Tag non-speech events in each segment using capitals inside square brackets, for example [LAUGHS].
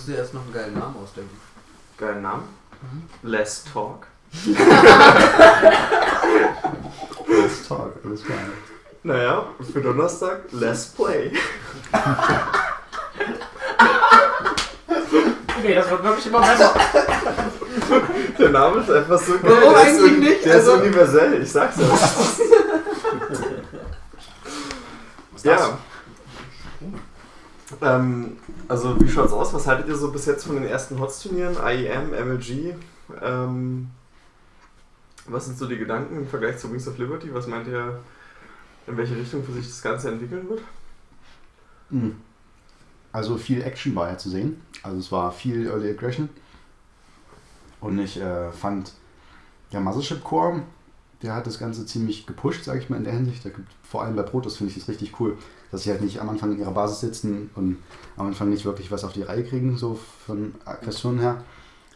musst dir erst noch einen geilen Namen ausdenken. Geilen Namen. Less Talk. Let's talk, alles klar. Naja, für Donnerstag Less Play. Okay, das wird wirklich immer besser. Der Name ist einfach so geil. Warum der ist eigentlich nicht? Der Also- ist universell, ich sag's ja. ja. Ähm, also wie schaut's aus? Was haltet ihr so bis jetzt von den ersten HOTS-Turnieren? IEM, MLG? Ähm, was sind so die Gedanken im Vergleich zu Wings of Liberty? Was meint ihr, in welche Richtung für sich das Ganze entwickeln wird? Hm. Also viel Action war ja zu sehen. Also es war viel Early Aggression. Und ich äh, fand der Mothership Core, der hat das Ganze ziemlich gepusht, sage ich mal in der Hinsicht. Da gibt, vor allem bei Protoss finde ich das richtig cool, dass sie halt nicht am Anfang in ihrer Basis sitzen und am Anfang nicht wirklich was auf die Reihe kriegen, so von Aggression her.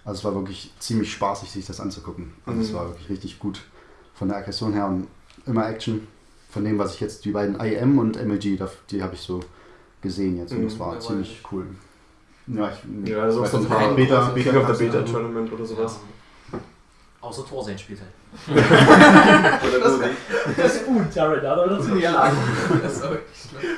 Also es war wirklich ziemlich spaßig, sich das anzugucken. Also es Mhm. war wirklich richtig gut von der Aggression her und immer Action. Von dem, was ich jetzt, die beiden IM und MLG, die habe ich so gesehen jetzt und das Mhm. war Ja, ziemlich cool. Ja, ich, Ja, also weiß so ein paar Beta, Beta, Beta, Beta Tournament oder sowas. Außer Torsen spielt halt. Oder so. Das ist gut, Jared, da hat er dazu geladen. Das ist aber wirklich schlimm.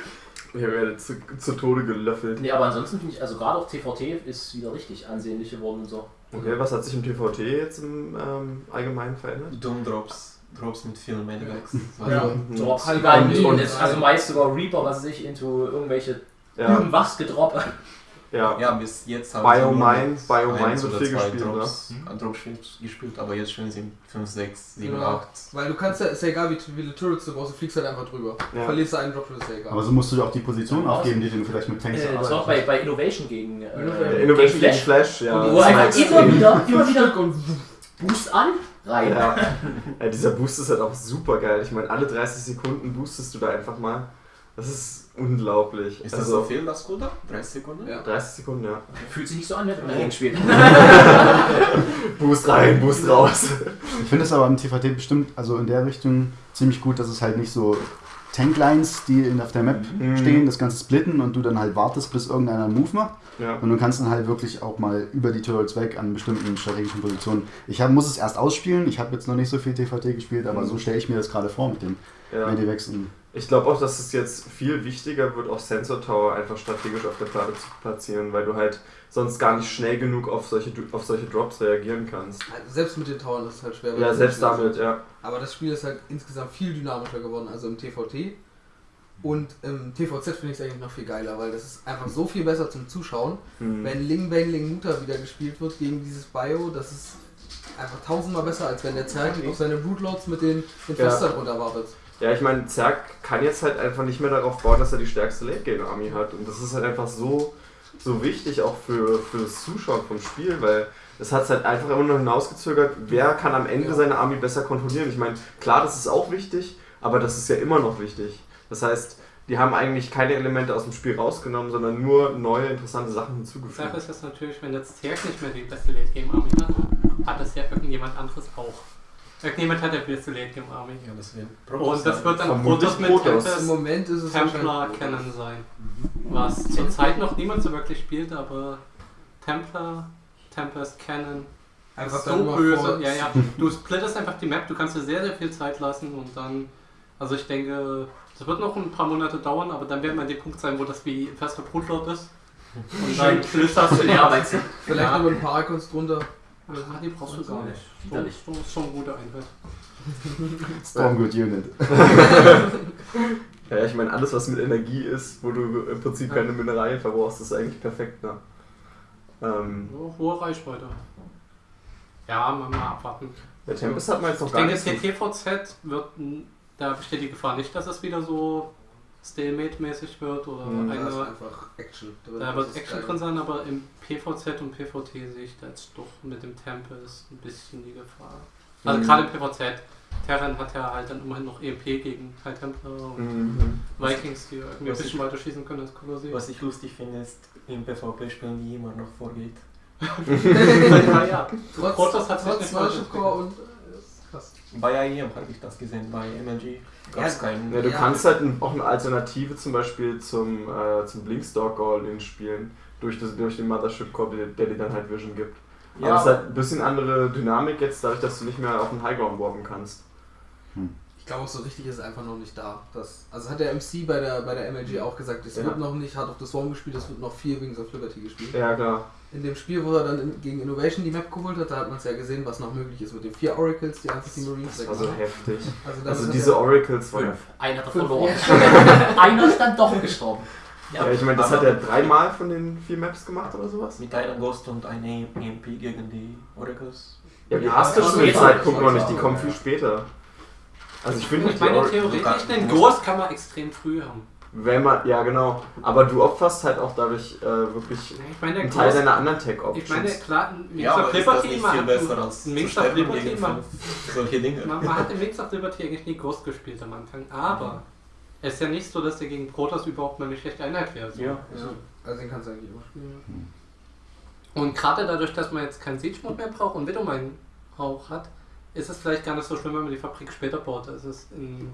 Ich werde zu, zu Tode gelöffelt. Nee, aber ansonsten finde ich, also gerade auch TVT ist wieder richtig ansehnlich geworden und so. Okay, was hat sich im TVT jetzt im ähm, Allgemeinen verändert? Doom Drops, Drops mit vielen Maniacs. Ja. Drops Halt und- und- also meist sogar Reaper, was weiß ich, into irgendwelche Ja, irgendwas gedroppt. Ja. Ja, bis jetzt haben Biomine, sie nur noch Biomine eins wird oder viel zwei gespielt, ne? Drops, an Drops gespielt, aber jetzt spielen sie 5, 6, 7, Genau. 8. Weil du kannst ja, ist ja egal wie viele Turrets du brauchst, du fliegst halt einfach drüber. Ja. Verlierst du einen Drop, ist ja egal. Aber so musst du dir auch die Position aufgeben, die du vielleicht mit Tanks Äh, das war auch bei, bei Innovation gegen, äh, Innovation. Innovation gegen Flash. Flash, ja. Und Wo einfach immer wieder, [LAUGHS] immer wieder Boost an, rein. Ja. ja, dieser Boost ist halt auch super geil. Ich meine, alle 30 Sekunden boostest du da einfach mal. Das ist unglaublich. Ist das also, so viel, das Cooldown? 30 Sekunden? Ja. 30 Sekunden, ja. Fühlt sich nicht so an, wenn man dagegen spielt. [LAUGHS] Boost rein, Boost raus. Ich finde es aber im TVT bestimmt, also in der Richtung ziemlich gut, dass es halt nicht so Tanklines, die in, auf der Map Mhm. stehen, das Ganze splitten und du dann halt wartest, bis irgendeiner einen Move macht. Ja. Und du kannst dann halt wirklich auch mal über die Turrets weg an bestimmten strategischen Positionen. Ich hab, muss es erst ausspielen, ich habe jetzt noch nicht so viel TVT gespielt, aber Mhm. so stelle ich mir das gerade vor mit dem ja. Medivacs. Und Ich glaube auch, dass es jetzt viel wichtiger wird, auch Sensor Tower einfach strategisch auf der Platte zu platzieren, weil du halt sonst gar nicht schnell genug auf solche, auf solche Drops reagieren kannst. Also selbst mit den Towern ist es halt schwer. Ja, selbst damit, sind. ja. Aber das Spiel ist halt insgesamt viel dynamischer geworden, also im TVT. Und im TVZ finde ich es eigentlich noch viel geiler, weil das ist einfach so viel besser zum Zuschauen. Hm. Wenn Ling Bang Ling Muta wieder gespielt wird gegen dieses Bio, das ist einfach tausendmal besser, als wenn der Zerg auf seine Brootlords mit den, den Ja. Festern runterwartet. Ja, ich meine, Zerg kann jetzt halt einfach nicht mehr darauf bauen, dass er die stärkste Late-Game-Army hat. Und das ist halt einfach so, so wichtig auch für, für das Zuschauen vom Spiel, weil es hat halt einfach immer noch hinausgezögert, wer kann am Ende Ja. seine Army besser kontrollieren. Ich meine, klar, das ist auch wichtig, aber das ist ja immer noch wichtig. Das heißt, die haben eigentlich keine Elemente aus dem Spiel rausgenommen, sondern nur neue, interessante Sachen hinzugefügt. Sache ist jetzt natürlich, wenn jetzt Zerg nicht mehr die beste Late Game Army hat, hat es ja irgendjemand anderes auch. Irgendjemand hat ja die Late Game Army. Ja, das Und das wird dann Protoss mit Protoss. Im Tempest, Moment ist es Templar Cannon sein. Was zurzeit noch niemand so wirklich spielt, aber Templar, Tempest Cannon Einfach so böse. Ja, ja. Du splittest einfach die Map, du kannst dir sehr, sehr viel Zeit lassen und dann, also ich denke, es wird noch ein paar Monate dauern, aber dann werden wir an dem Punkt sein, wo das wie ein fester Brutlord ist. Und dann flüsterst du [LAUGHS] Ja, meinst du? Vielleicht Ja. noch ein paar Icons drunter. Ach, die brauchst du gar nicht. Widerlich. Schon eine gute Einheit. [LAUGHS] Stormgood Unit. [LAUGHS] Ja, ich meine, alles, was mit Energie ist, wo du im Prinzip keine Mineralien verbrauchst, ist eigentlich perfekt. Ne? Ähm, So, hohe Reichweite. Ja, mal, mal abwarten. der Tempest hat man jetzt noch Ich gar denke, nicht. so- TTVZ wird, n- da besteht die Gefahr nicht, dass es wieder so Stalemate-mäßig wird oder Hm. Da ist eine. einfach Action drin. Da wird ist Action drin sein, aber im PVZ und PVT sehe ich da jetzt doch mit dem Tempest ein bisschen die Gefahr. Also Mhm. gerade im PVZ. Terran hat ja halt dann immerhin noch EMP gegen High Templar und Mhm. Vikings, die irgendwie ein bisschen weiter schießen können als Kolossi. Was ich lustig finde, ist, im PvP-Spielen die immer noch vorgeht. [LAUGHS] ja, ja. Trotz, trotz. Core und. Krass. Bei IEM habe ich das gesehen, bei MLG Ja, keinen. Ja, du Ja. kannst halt auch eine Alternative zum Beispiel zum, äh, zum Blinkstalk All-In spielen. Durch, das, durch den Mothership Core, der, der dir dann halt Vision gibt. Aber es ist halt ein bisschen andere Dynamik jetzt, dadurch, dass du nicht mehr auf den Highground warpen kannst. Ich glaube, so richtig ist es einfach noch nicht da. Das, also hat der MC bei der, bei der MLG auch gesagt, es Ja. wird noch nicht Heart of the Swarm gespielt, es wird noch viel Wings of Liberty gespielt. Ja, klar. In dem Spiel, wo er dann in, gegen Innovation die Map geholt hat, da hat man es ja gesehen, was noch möglich ist mit den vier Oracles, die Anti-Marines. Das war so heftig. Also, Also hat diese er- Oracles waren ja. Einer hat er Fünf, verloren. ja. [LAUGHS] Einer ist dann doch gestorben. Ja, ich meine, das hat er dreimal von den vier Maps gemacht oder sowas. Mit einem Ghost und einem EMP gegen die Oracles. Ja, die Ja, hast du dem geht Zeitpunkt schon. noch nicht, die kommen viel später. Also ich finde, Ich die meine, Or- theoretisch, den Ghost kann man extrem früh haben. Wenn man, ja genau, aber du opferst halt auch dadurch äh, wirklich Ich meine, der einen Teil deiner anderen Tech-Options. ich meine, klar, ein Wings Ja, of aber ist das Liberty, besser ein- of Liberty, fünf solche Dinge? man, man hat im Wings of Liberty eigentlich nie Ghost gespielt am Anfang, aber es ist ja nicht so, dass der gegen Protoss überhaupt mal eine schlechte Einheit wäre. So. Ja. Ja, also den kannst du eigentlich immer spielen. Und gerade dadurch, dass man jetzt keinen Siege mehr braucht und Widowmine auch hat, ist es vielleicht gar nicht so schlimm, wenn man die Fabrik später baut, als es in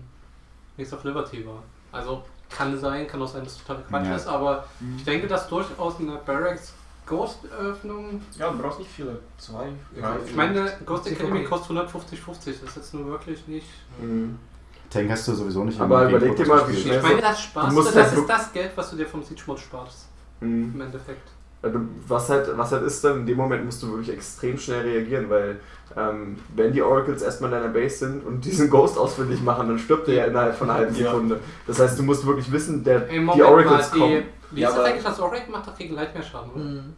Wings of Liberty war. Also kann sein, kann auch sein, dass es total Quatsch Ja. ist, aber ich denke, dass durchaus eine Barracks Ghost-Öffnung. Ja, du brauchst nicht viele. Zwei, drei. Ich meine, Ghost. Academy kostet 150-50, das ist jetzt nur wirklich nicht. Mhm. Tank hast du sowieso nicht. Aber überleg dir mal, wie schnell- Ich meine, das du Spaß, musst das ist das Geld, was du dir vom Siege Mode sparst, Mhm. im Endeffekt. Ja, du- Was halt, was halt ist dann, in dem Moment musst du wirklich extrem schnell reagieren, weil ähm, wenn die Oracles erstmal in deiner Base sind und diesen Ghost ausfindig machen, dann stirbt der ja innerhalb von einer halben Ja. Sekunde. Das heißt, du musst wirklich wissen, der, die Oracles mal, kommen. Wie Ja, ist das eigentlich, das Oracle macht doch gegen Light mehr Schaden, oder? Mhm.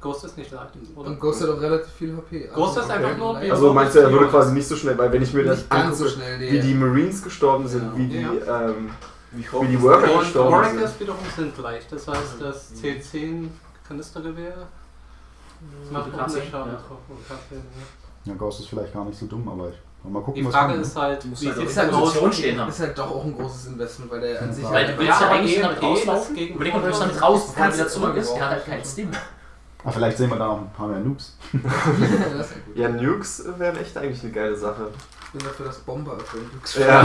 Ghost ist nicht Light, oder? Und Ghost hat auch relativ viel HP. Ghost ist einfach nur wie- Also meinst du, er würde quasi nicht so schnell, weil wenn ich mir das nicht ganz so angucke, schnell, nee. wie die Marines gestorben sind, Ja. wie die, Ja. ähm, Wie die Worker gestorben Oracles sind. wiederum sind leicht. Das heißt, das C10 Kanistergewehr macht K10, ordentlich Schaden. ja. Und K10, ja. Ja, Ghost ist vielleicht gar nicht so dumm, aber ich mal gucken, Die Frage ist halt, wie halt es ist halt? Position stehen haben. Ist halt doch auch ein großes Investment, weil der an sich Ja. Weil du halt- willst Ja, aber eigentlich damit rauslaufen. Überleg mal, du willst damit raus, bevor er Kannst wieder zurück ist. Der hat halt keinen schon. Stim. Ah, vielleicht sehen wir da noch ein paar mehr Noobs. [LAUGHS] [LAUGHS] das ist ja Nukes wären echt eigentlich eine geile Sache. Ich bin dafür, dass Bomber öffnen. [LAUGHS] Ja,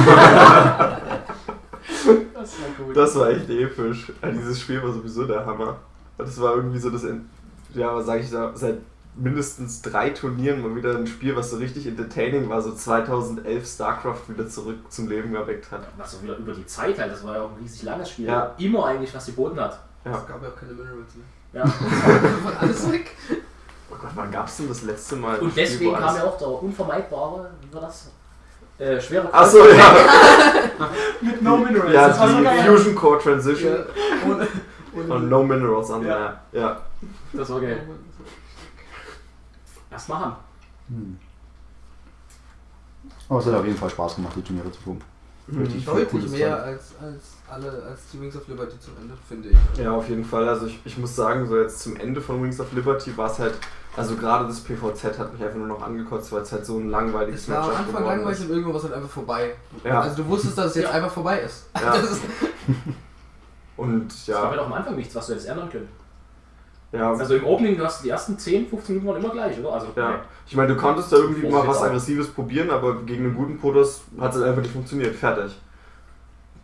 Das war gut. das war echt episch. Dieses Spiel war sowieso der Hammer. Das war irgendwie so das, in- ja, was sag ich da, seit mindestens drei Turnieren mal wieder ein Spiel, was so richtig entertaining war, so 2011 StarCraft wieder zurück zum Leben erweckt hat. Was auch wieder über die Zeit halt, das war ja auch ein riesig langes Spiel. Ja. Immer eigentlich, was geboten hat. Ja. Es gab ja auch keine Minerals mehr. Ja. Einfach [LAUGHS] alles weg. Oh Gott, wann gab's denn das letzte Mal? Und Spiel, deswegen kam ja auch der unvermeidbare, wie war das? Äh, schwere Achso, ja. [LAUGHS] Mit No Minerals. ja, das war so die. Fusion Core Transition ohne und No Minerals an Ja. der. Ja. Das war geil. Lass machen. Hm. Aber es hat auf jeden Fall Spaß gemacht, die Turniere zu gucken. Richtig viel Deutlich mehr als, als alle, als die Wings of Liberty zum Ende, finde ich. Ja, auf jeden Fall. Also ich, ich muss sagen, so jetzt zum Ende von Wings of Liberty war es halt, also gerade das PVZ hat mich einfach nur noch angekotzt, weil es halt so ein langweiliges Es war am Anfang langweilig ist. und irgendwann war es halt einfach vorbei. Ja. Also du wusstest, dass es jetzt Ja. einfach vorbei ist. Ja. [LAUGHS] [LAUGHS] Und Das war ja, auch am Anfang nichts, was du hättest ändern können. ja, Also im Opening, du hast die ersten 10, 15 Minuten waren immer gleich, oder? Also, ja. Ich meine, du konntest da irgendwie mal was Vorsicht auch. Aggressives probieren, aber gegen einen guten Protoss hat es einfach nicht funktioniert. Fertig.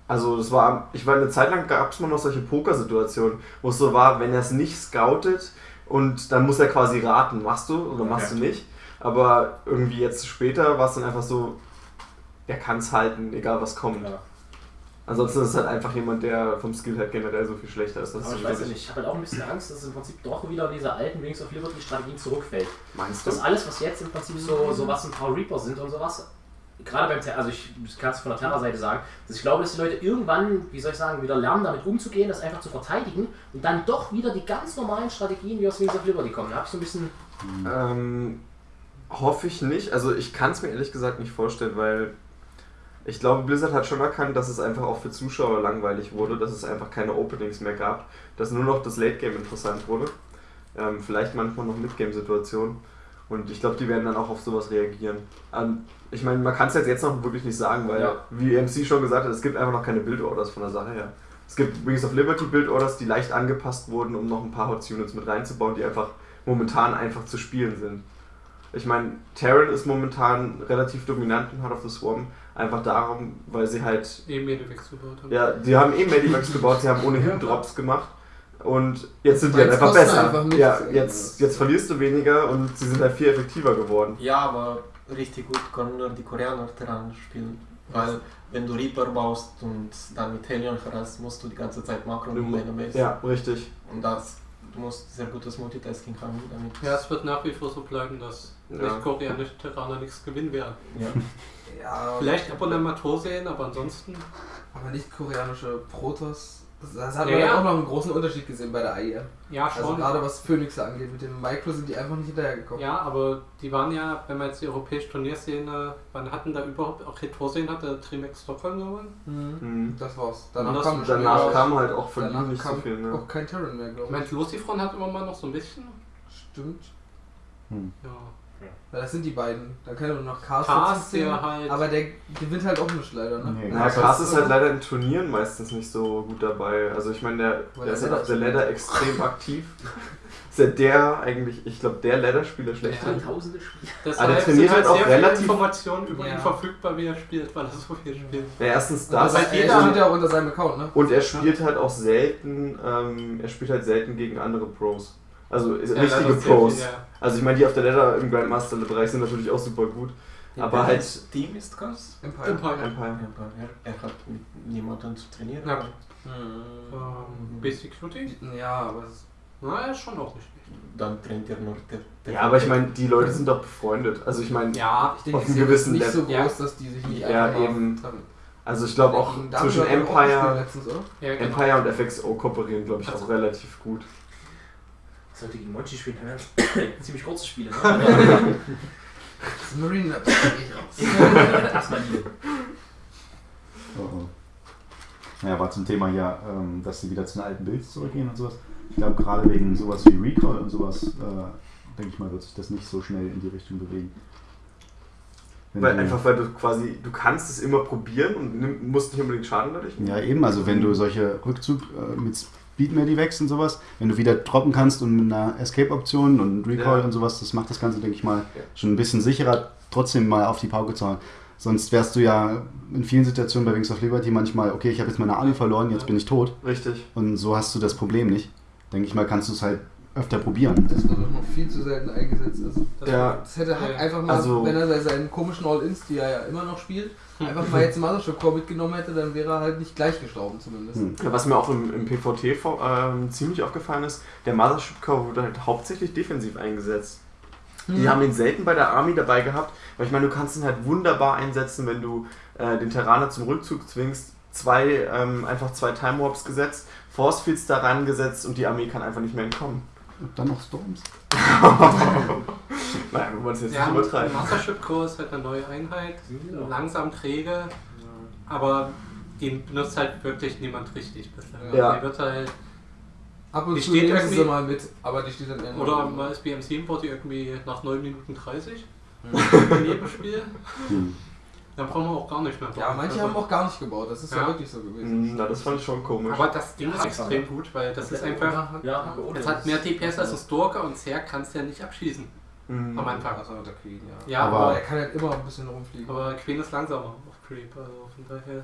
Also das war, ich war eine Zeit lang gab es mal noch solche Poker-Situationen, wo es so war, wenn er es nicht scoutet und dann muss er quasi raten, machst du oder machst Ja. du nicht. Aber irgendwie jetzt später war es dann einfach so, er kann es halten, egal was kommt. Ja. Ansonsten ist es halt einfach jemand, der vom Skill halt generell so viel schlechter ist. Aber ich weiß ja nicht, ich habe halt auch ein bisschen Angst, dass es im Prinzip doch wieder diese alten Wings of Liberty Strategien zurückfällt. Meinst du? Das alles, was jetzt im Prinzip so, so was ein paar Reaper sind und sowas, gerade beim, Ter- also ich kann es von der Terra-Seite sagen, dass ich glaube, dass die Leute irgendwann, wie soll ich sagen, wieder lernen, damit umzugehen, das einfach zu verteidigen und dann doch wieder die ganz normalen Strategien wie aus Wings of Liberty kommen. Da habe ich so ein bisschen, Ähm, hoffe ich nicht. Also ich kann es mir ehrlich gesagt nicht vorstellen, weil ich glaube, Blizzard hat schon erkannt, dass es einfach auch für Zuschauer langweilig wurde, dass es einfach keine Openings mehr gab, dass nur noch das Late Game interessant wurde. Ähm, vielleicht manchmal noch Mid-Game-Situationen. Und ich glaube, die werden dann auch auf sowas reagieren. Ähm, ich meine, man kann es jetzt, jetzt noch wirklich nicht sagen, weil, Ja. wie MC schon gesagt hat, es gibt einfach noch keine Build-Orders von der Sache her. Es gibt Wings of Liberty Build-Orders, die leicht angepasst wurden, um noch ein paar Hot Units mit reinzubauen, die einfach momentan einfach zu spielen sind. Ich meine, Terran ist momentan relativ dominant in Heart of the Swarm. Einfach darum, weil sie halt Eben Medivacs gebaut haben. Ja, die haben eh Medivacs gebaut, sie haben ohnehin Drops gemacht. Und jetzt sind die halt einfach besser. einfach ja, jetzt, jetzt verlierst du weniger und sie sind halt viel effektiver geworden. Ja, aber richtig gut können nur die Koreaner Terran spielen. Weil wenn du Reaper baust und dann mit Helion verrast, musst du die ganze Zeit Makro und Megamase. Ja, richtig. Und das, du musst sehr gutes Multitasking haben damit. Ja, es wird nach wie vor so bleiben, dass Ja. nicht-koreanische Terraner nichts gewinnen werden. Ja. [LAUGHS] Ja, Vielleicht ab und an mal Tor sehen, aber ansonsten. aber nicht koreanische Protoss. Das, das hat Ja, man ja ja. auch noch einen großen Unterschied gesehen bei der AIM. Ja, Also schon. gerade was Phoenix angeht, mit dem Micro sind die einfach nicht hinterhergekommen. Ja, aber die waren ja, wenn man jetzt die europäische Turnierszene, wann hatten da überhaupt auch Retorsehen hatte, Trimax Stockholm gewonnen? Mhm. Mhm. Das war's. Danach das- kam Danach kam halt auch von ihm nicht so viel. Ne? auch kein Terran mehr, Ich glaube meine, ich. Lucifron hat immer mal noch so ein bisschen. Stimmt. Ja. Ja, das sind die beiden. Da kann nur noch zählen, der halt. Aber der gewinnt halt auch nicht leider, ne? Nee, Cast Cast ist ist halt leider in Turnieren meistens nicht so gut dabei. Also ich meine, der, Weil der ist der halt auf der Ladder- extrem [LAUGHS] aktiv. Ist ja der eigentlich, ich glaube, der Ladder-Spieler schlechthin. Tausende Spiele. Deshalb Aber der sind trainiert halt auch sehr relativ- Informationen über Ja. ihn verfügbar, wie er spielt, weil er so viel spielt. Ja, erstens Und das. das heißt, er jeder- steht ja auch unter seinem Account, ne? Und er spielt halt auch selten, ähm, er spielt halt selten gegen andere Pros. Also ist Ja, richtige das Pros. ja. Also ich meine, die auf der Ladder im Grandmaster-Bereich sind natürlich auch super gut. Aber halt Welches Team ist das? Empire. Empire. Empire. Aber er, er hat mit niemandem zu trainieren. Ja. oder? Ähm, Basic Cutie? Ja, aber es Na, er ist schon auch nicht schlecht. Dann trainiert er nur der, der Ja, aber ich meine, die Leute sind doch befreundet. Also ich meine, Ja, ich denke, Auf einem gewissen nicht so Level. groß, dass die sich nicht Ja, eben. also ich glaube auch zwischen er auch Empire, letztens, ja genau. Empire und FXO kooperieren, glaube ich, Also- auch relativ gut. Sollte gegen Monchi spielen, dann wären [COUGHS] ziemlich kurze Spiele. Ne? [LAUGHS] Das Marine Labs gehe ich raus. [LAUGHS] Erstmal die. Oh, oh. Naja, war zum Thema ja, ähm, dass sie wieder zu den alten Builds zurückgehen und sowas. Ich glaube, gerade wegen sowas wie Recall und sowas, äh, denke ich mal, wird sich das nicht so schnell in die Richtung bewegen. Wenn Weil du- einfach, weil du quasi, du kannst es immer probieren und nimm, musst nicht unbedingt Schaden dadurch. Ja, eben, also wenn du solche Rückzug äh, mit Speed Medivacs und sowas, wenn du wieder droppen kannst und mit einer Escape-Option und Recall Ja. und sowas, das macht das Ganze, denke ich mal, Ja. schon ein bisschen sicherer, trotzdem mal auf die Pauke zu hauen. Sonst wärst du ja in vielen Situationen bei Wings of Liberty manchmal, okay, ich habe jetzt meine Army verloren, jetzt bin ich tot. Richtig. Und so hast du das Problem nicht. Denke ich mal, kannst du es halt öfter probieren. Das wird doch noch viel zu selten eingesetzt. Also, Das Ja, das hätte halt Ja. einfach mal, Also- wenn er bei seinen komischen All-Ins, die er ja immer noch spielt, einfach mal jetzt Mothership Core mitgenommen hätte, dann wäre er halt nicht gleich gestorben zumindest. Hm. Ja, was mir auch im, im PvT vor- ähm, ziemlich aufgefallen ist, der Mothership Core wurde halt hauptsächlich defensiv eingesetzt. Die Hm. haben ihn selten bei der Army dabei gehabt, weil ich meine, du kannst ihn halt wunderbar einsetzen, wenn du äh, den Terraner zum Rückzug zwingst, zwei, ähm, einfach zwei Time Warps gesetzt, Force Fields daran gesetzt und die Armee kann einfach nicht mehr entkommen. Und dann noch Storms. Naja, wenn man es jetzt Ja, nicht übertreiben. Mastership Core ist halt eine neue Einheit, Ja. langsam träge, aber den benutzt halt wirklich niemand richtig bislang. Ja. Die wird halt, Ab und Die zu steht nehmen sie irgendwie- sie mal mit, aber die steht dann immer. oder mal ist BMC import die irgendwie nach 9 Minuten 30 in jedem Spiel. Hm. Dann brauchen wir auch gar nicht mehr bauen. Ja, manche Also- haben auch gar nicht gebaut, das ist ja, Ja. wirklich so gewesen. Hm, Na, das fand ich schon komisch. Aber das Ding ist Ja, extrem gut, weil das ist einfach. Ja, Es hat mehr DPS als ein Stalker und Zerg kannst du ja nicht abschießen Hm. am Anfang. Also der Queen, ja. Ja, Aber- Aber er kann halt immer ein bisschen rumfliegen. aber Queen ist langsamer auf Creep, also von daher.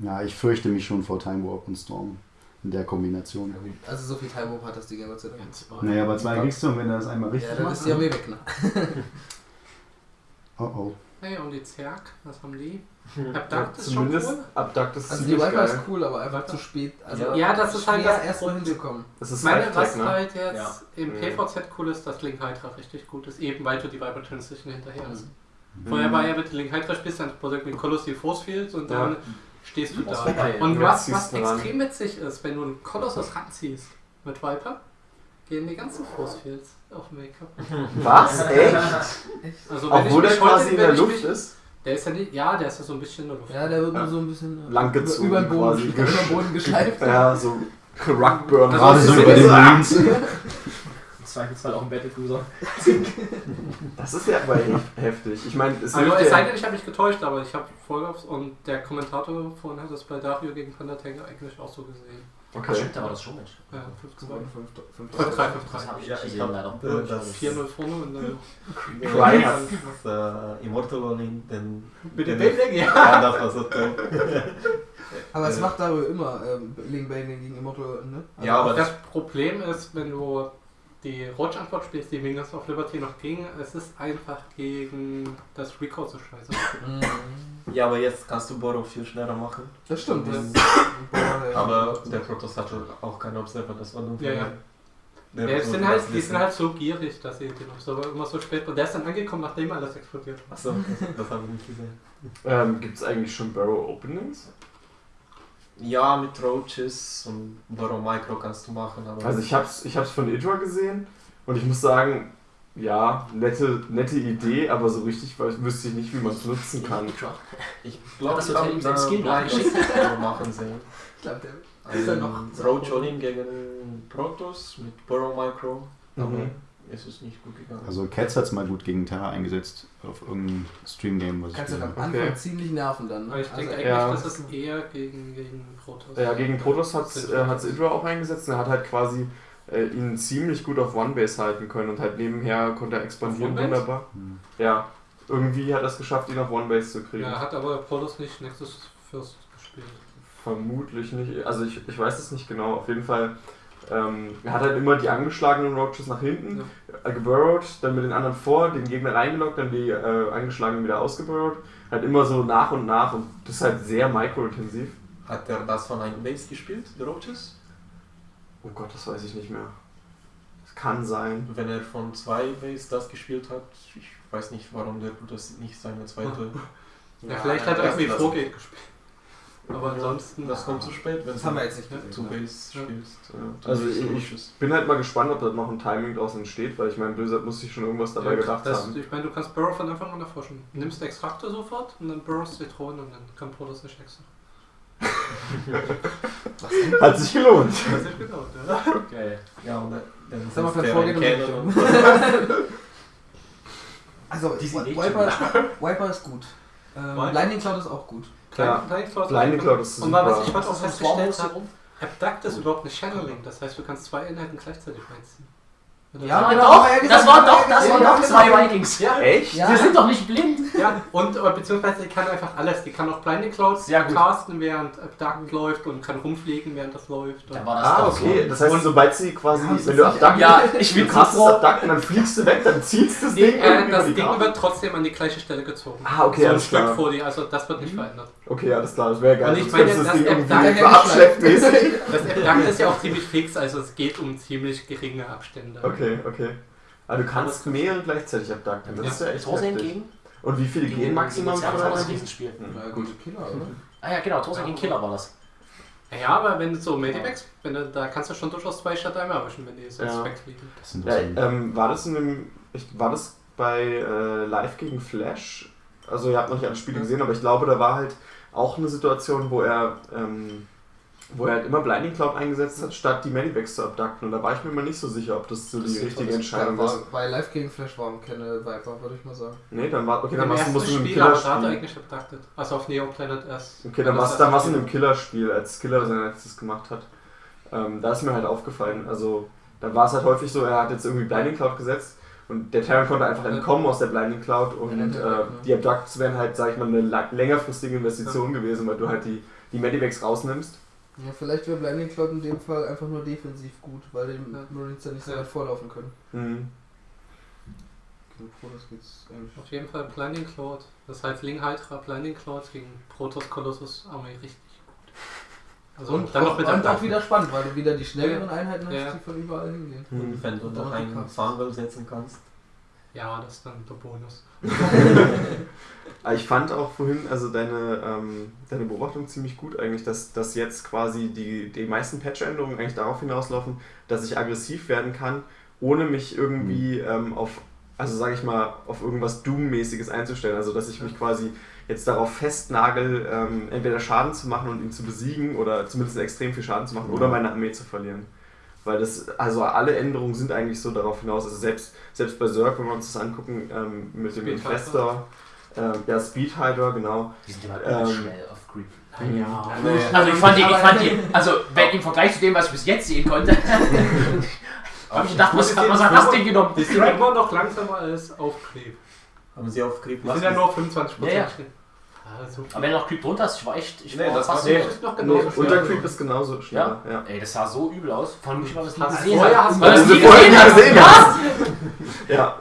Ja, ich fürchte mich schon vor Time Warp und Storm in der Kombination. Also so viel Time Warp hat das Ding ja Gott sei Dank. Ja. Naja, aber zwei kriegst du und wenn er das einmal richtig Ja, dann macht. ist die Armee weg, ne? [LAUGHS] Oh oh. Hey, und die Zerg, was haben die? Ja, Abduct ist schon cool. Abduct ist Also die Viper ist geil. cool, aber einfach zu spät. Also Ja, das ist halt das- erst mal hinzukommen. Das ist Meine, was ne? halt jetzt Ja. im Mhm. PVZ cool ist, dass Link Hydra richtig gut ist, eben weil du die Viper Transition hinterher hast. Mhm. Vorher war ja, du Link Hydra spielst, dann produziert mit Colossal Force Field und dann Ja. stehst du Das da. Und was, was extrem witzig ist, wenn du einen Kolossus ranziehst mit Viper, gehen die ganzen Force Fields auf kaputt. [LAUGHS] Was? Echt? Also Obwohl der quasi in der Luft mich, ist? Der ist ja nicht, ja, der ist ja so ein bisschen in der Luft. Ja, der wird nur so ein bisschen äh, Langgezogen über, über den Boden, quasi. [LAUGHS] über den Boden geschleift. Ja, so. Also Gerade so über den. [LAUGHS] Im Zweifelsfall auch ein Battlecruiser. Das ist ja aber hef- heftig. Ich meine, es Also es sei denn, ich habe mich getäuscht, aber ich habe Vollgaps und der Kommentator vorhin hat das bei Dario gegen Thundertank eigentlich auch so gesehen. Ach, Okay. stimmt, da war das schon mit. Ja, 15 2, 5, 5, 3, 5, 3. Das habe ich Ja, nicht ich gesehen, glaub, leider. äh, das- 4-0 vorne und dann. Cry hat. Äh, Immortal Olin, den. Mit dem den- Bilding, ja. Ja, das war so toll. Aber es Äh. macht darüber immer ähm, Link Bane gegen Immortal, ne? Also Ja, aber Das Problem ist, wenn du die Roach-Antwort spielst, die Wingers of Liberty noch ging, es ist einfach gegen das Recall so scheiße. Mhm. Ja, aber jetzt kannst du Borrow viel schneller machen. Das stimmt. Das Aber der Protoss hatte auch keinen Observer, das war dumm. Ja, ja. Der Ja, muss sind halt, die sind halt so gierig, dass sie den Observer immer so spät. Und der ist dann angekommen, nachdem alles explodiert war. Achso, das, das habe ich nicht gesehen. Ähm, Gibt es eigentlich schon Barrow Openings? Ja, mit Roaches und Borrow Micro kannst du machen, aber. Also ich hab's, ich hab's von Idra gesehen und ich muss sagen, ja, nette, nette Idee, aber so richtig weiß- wüsste ich nicht, wie man es nutzen kann. ich glaube, das habe ihm nachgeschickt? das machen sehen. Ich glaube, der ist ja noch. Ein Roach Olin gegen Protoss mit Borrow Micro, aber Es ist nicht gut gegangen. Also Cats hat es mal gut gegen Terra eingesetzt auf irgendeinem Stream-Game, was ich Kannst du gesehen am habe. Anfang Okay. ziemlich nerven dann. Ne? Aber ich denke Also, eigentlich, ja. das ist eher gegen, gegen Protoss. Ja, gegen Protoss hat's, äh, hat's Idra auch eingesetzt und er hat halt quasi äh, ihn ziemlich gut auf One-Base halten können und halt nebenher konnte er expandieren wunderbar. Hm. Ja, irgendwie hat er es geschafft, ihn auf One-Base zu kriegen. Ja, hat aber Protoss nicht Nexus First gespielt. Vermutlich nicht. Also ich, ich weiß es nicht genau. Auf jeden Fall. Ähm, er hat halt immer die angeschlagenen Roaches nach hinten äh, geburrowed, dann mit den anderen vor, den Gegner reingeloggt, dann die äh, angeschlagenen wieder ausgeburrowed. Halt immer so nach und nach und das ist halt sehr micro-intensiv. Hat er das von einem Base gespielt, die Roaches? Oh Gott, das weiß ich nicht mehr. Das kann sein. Wenn er von zwei Base das gespielt hat, ich weiß nicht, warum der Protoss nicht seine zweite. [LAUGHS] Ja, vielleicht hat er das- irgendwie das- Vorgate gespielt. Aber ansonsten. Das kommt zu spät, wenn Das haben wir du jetzt nicht gesehen. zu ne? Base Ja. spielst. Ja, Also ich- Roaches. Bin halt mal gespannt, ob da noch ein Timing draus entsteht, weil ich meine, Blizzard muss sich schon irgendwas dabei Ja, gedacht das, haben. Ich meine, du kannst Burrow von Anfang an erforschen. Nimmst Extrakte sofort und dann Burrows Zitronen und dann kann Protoss nicht extra. [LAUGHS] Hat sich gelohnt. Das ist genau, ja. Geil. Ja, und dann er einen und Cannon [LAUGHS] und Also, Die sind nicht Wiper, Wiper ist gut. Ähm? Blinding Cloud ist auch gut. Ja. Blind Cloud, Blinding Cloud ist Und mal, was super. ich heute auch festgestellt habe, Abduct ist überhaupt nicht Channeling. Das heißt, du kannst zwei Einheiten gleichzeitig reinziehen. Ja, Ah, genau, doch, ja das gesagt, waren doch, das ja waren gesagt, doch ja, zwei genau. Vikings. Ja, Echt? Ja. Wir sind doch nicht blind. ja, und äh, beziehungsweise die kann einfach alles. Die kann auch Blinding Clouds casten, während Abduct läuft und kann rumfliegen, während das läuft. Da war das Ah, doch okay. so. Das heißt, sobald sie quasi, Ja, wenn du abducken Ja, [LAUGHS] ich es froh. abduckt und dann fliegst du weg, dann ziehst du das Nee, Ding äh, das Ding wird trotzdem an die gleiche Stelle gezogen. Ah, okay, so ein Stück klar. vor dir, also das wird nicht Mhm. verändert. Okay, alles klar, das wäre geil. Und ich Sonst meine, das das Ding irgendwie Abduct- so abschleppmäßig. Das Abduct ist ja auch ziemlich fix, also es geht um ziemlich geringe Abstände. Okay, okay. Aber du kannst mehrere gleichzeitig abducten. Das Ja. ist ja echt Torsen heftig. entgegen. Und wie viele gehen maximal Ja, von das war einer? Riesenspiel. Ja, gut, Killer, oder? Ah ja, genau, Torsen gegen Killer war das. Ja, aber wenn du so Medivacs, wenn du, da kannst du schon durchaus zwei statt einmal erwischen, wenn die sonst Ja. wegfliegen. Das sind Ja, so ähm, war das in dem. Ich, war das bei äh, Live gegen Flash? Also ihr habt noch nicht alle Spiele gesehen, aber ich glaube, da war halt auch eine Situation, wo er ähm, wo er halt immer Blinding Cloud eingesetzt hat, statt die Medivacs zu abducten. Und da war ich mir immer nicht so sicher, ob das so Das die richtige Entscheidung war, ist. Bei Live gegen Flash waren keine Viper, würde ich mal sagen. Nee, dann war okay, Im dann warst du musst du Spiel, eigentlich abducted. Also auf Neo Planet S. Okay, dann war's dann in einem Killerspiel, als Killer sein letztes gemacht hat. Ähm, da ist mir halt aufgefallen, also da war es halt häufig so, er hat jetzt irgendwie Blinding Cloud gesetzt und der Terran konnte einfach entkommen aus der Blinding Cloud und äh, die Abducts wären halt, sag ich mal, eine längerfristige Investition gewesen, weil du halt die, die Medivacs rausnimmst. Ja, vielleicht wäre Blinding Cloud in dem Fall einfach nur defensiv gut, weil die Ja. Marines ja nicht so weit vorlaufen können. Mhm. Froh, das geht's eigentlich. Auf jeden Fall Blinding Cloud. Das heißt Ling Hydra Blinding Cloud gegen Protoss Colossus Armee richtig gut. Also und dann auch, noch mit und auch wieder spannend, weil du wieder die schnelleren Einheiten hast, Ja. die von überall hingehen. Mhm. wenn du noch einen Funwell setzen kannst. Ja, das ist dann der Bonus. Aber ich fand auch vorhin, also deine, ähm, deine Beobachtung ziemlich gut eigentlich, dass, dass jetzt quasi die, die meisten Patch-Änderungen eigentlich darauf hinauslaufen, dass ich aggressiv werden kann, ohne mich irgendwie ähm, auf, also sage ich mal, auf irgendwas Doom-mäßiges einzustellen. Also dass ich mich quasi jetzt darauf festnagel, ähm, entweder Schaden zu machen und ihn zu besiegen oder zumindest extrem viel Schaden zu machen oder meine Armee zu verlieren. Weil das, also alle Änderungen sind eigentlich so darauf hinaus, also selbst, selbst bei Zerg, wenn wir uns das angucken, ähm, mit dem Speed Infestor, ähm, ja, Speed Hydra, genau. Die sind immer Ähm, schnell auf Creep. Ja, Also ich fand die, ich fand die, [LAUGHS] also wenn im Vergleich zu dem, was ich bis jetzt sehen konnte, [LAUGHS] habe ich gedacht, was, was hat das Ding genommen? Die sind immer noch langsamer als auf Creep. Haben sie auf Creep Die sind ja nur auf 25 Ja, ja. Ah, so Aber wenn du noch Creep drunter hast, ich war echt, ich Nee, war das war fasziniert. ist noch Nee, genauso schnell. unter Creep ist genauso schnell. Ja. Ey, das sah so übel aus. Vor allem ich mal das nie Hast- gesehen vorher hast du das das nie gesehen gesehen Ja! ja.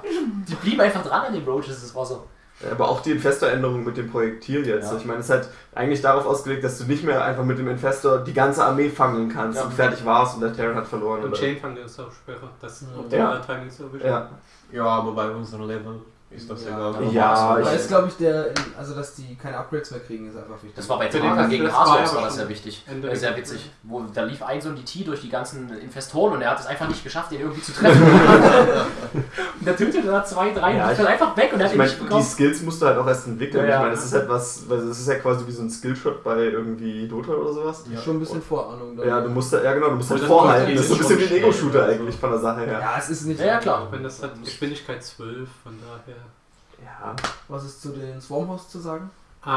Die blieben einfach dran an den Roaches, das war so. Aber auch die Infestor-Änderung mit dem Projektil jetzt. Ja. Ich meine, es ist halt eigentlich darauf ausgelegt, dass du nicht mehr einfach mit dem Infestor die ganze Armee fangen kannst Ja. und fertig warst und der Terran hat verloren. Und? Chainfang ist auch schwerer. Das Ja. optimale Timing zu erwischen. Ja. Ja, aber bei unserem Level ist das Ja, egal. Ja, ich- Da ist, glaube ich, der, also dass die keine Upgrades mehr kriegen, ist einfach wichtig. Das war bei Kampf, gegen das war Hasos war das sehr wichtig. Ende Äh, sehr witzig. Wo, da lief ein so ein DT durch die ganzen Investoren und er hat es einfach nicht geschafft, den irgendwie zu treffen. [LAUGHS] [LAUGHS] und der tötete da zwei, drei Ja, und dann einfach weg und er hat ihn meine, nicht die bekommen. Skills musst du halt auch erst entwickeln. Ja, ja. Ich meine, es ist halt was, weil es ist ja quasi wie so ein Skillshot bei irgendwie Dota oder sowas. Ja. Schon ein bisschen Vorahnung. da. Ja, du musst da, ja genau, du musst halt das vorhalten. macht Das ist so ein bisschen wie ein Ego-Shooter eigentlich von der Sache her. Ja, es ist nicht. Ja, klar. Wenn das hat Geschwindigkeit 12, von daher. Ja. Was ist zu den Swarmhosts zu sagen? Ähm,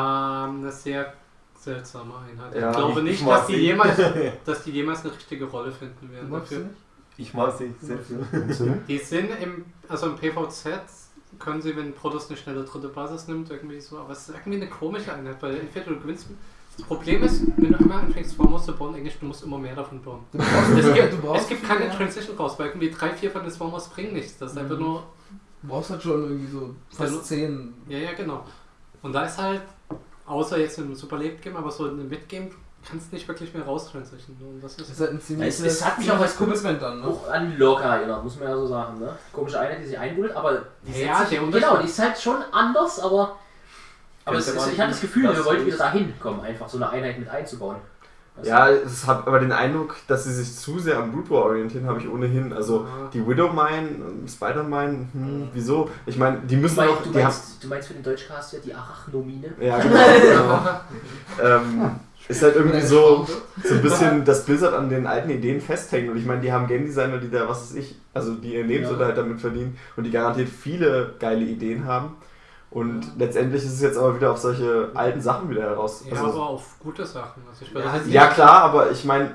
eine sehr seltsame Einheit. Ja, ich glaube ich- nicht, ich dass die, jemals, [LAUGHS] dass die jemals eine richtige Rolle finden werden dafür. nicht? Ich mag sie sehr viel. Die sind im, also im PVZ können sie, wenn Protoss eine schnelle dritte Basis nimmt, irgendwie so, aber es ist irgendwie eine komische Einheit, weil entweder du gewinnst. Das Problem ist, wenn du einmal anfängst, Swarmhosts zu bauen, eigentlich, du musst immer mehr davon bauen. Du brauchst, Es gibt, du brauchst es gibt keine. Transition raus, weil irgendwie drei, vier von den Swarmhosts bringen nichts. Das ist einfach Mhm. nur Du brauchst halt schon irgendwie so fast 10. Ja, ja, genau. Und da ist halt, außer jetzt im Super Late Game, aber so in einem Mid-Game kannst du nicht wirklich mehr raustransitionen. Und das Das ist ist halt ein ziemliches Es- es hat mich auch als Commitment dann, ne? Auch an Lorca erinnert, muss man ja so sagen. Ne? Komische Einheit, die sich einbuddelt, aber die Ja, setzt sich, genau, die ist halt schon anders, aber, aber es ist, man ich habe das Gefühl, wir wollten wieder dahin kommen, einfach so eine Einheit mit einzubauen. Weißt Ja, es hat aber den Eindruck, dass sie sich zu sehr am Brute War orientieren, habe ich ohnehin. Also Ja. die Widow Mine, Spider-Mine, hm, wieso? Ich meine, die du, müssen auch. du, Die haben, meinst, du meinst für den Deutschcast ja die Arachnomine? ja, [LAUGHS] genau. ähm, ist halt irgendwie so, so ein bisschen das Blizzard an den alten Ideen festhängen. Und ich meine, die haben Game Designer, die da, was weiß ich, also die ihr Lebensunterhalt damit verdienen und die garantiert viele geile Ideen haben. Und letztendlich ist es jetzt aber wieder auf solche alten Sachen wieder heraus. Ja, also, aber auf gute Sachen. Also Ja, das jetzt Ja klar, aber ich meine,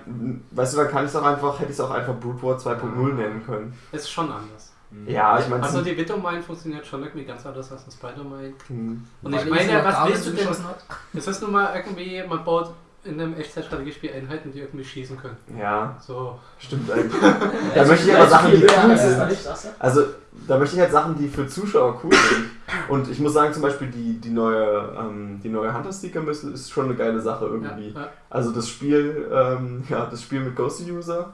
weißt du, dann kann ich es auch einfach, hätte ich es auch einfach Brute War 2.0 nennen können. ist schon anders. Ja, ich meine, Also die Widow Mine funktioniert schon irgendwie ganz anders als ein Spider-Mine. hm, Und Weil ich die meine, was willst du denn? hat. Es ist nun mal irgendwie, man baut in einem Echtzeitstrategiespiel Einheiten, die irgendwie schießen können. ja, So. stimmt eigentlich. [LAUGHS] da möchte ich aber Sachen, die cool sind. Also, da möchte ich halt Sachen, die für Zuschauer cool sind. Und ich muss sagen, zum Beispiel die, die neue, ähm, die neue Hunter Missile ist schon eine geile Sache Ja, irgendwie. ja. Also das Spiel, ähm, [LAUGHS] ja, das Spiel mit Ghost User,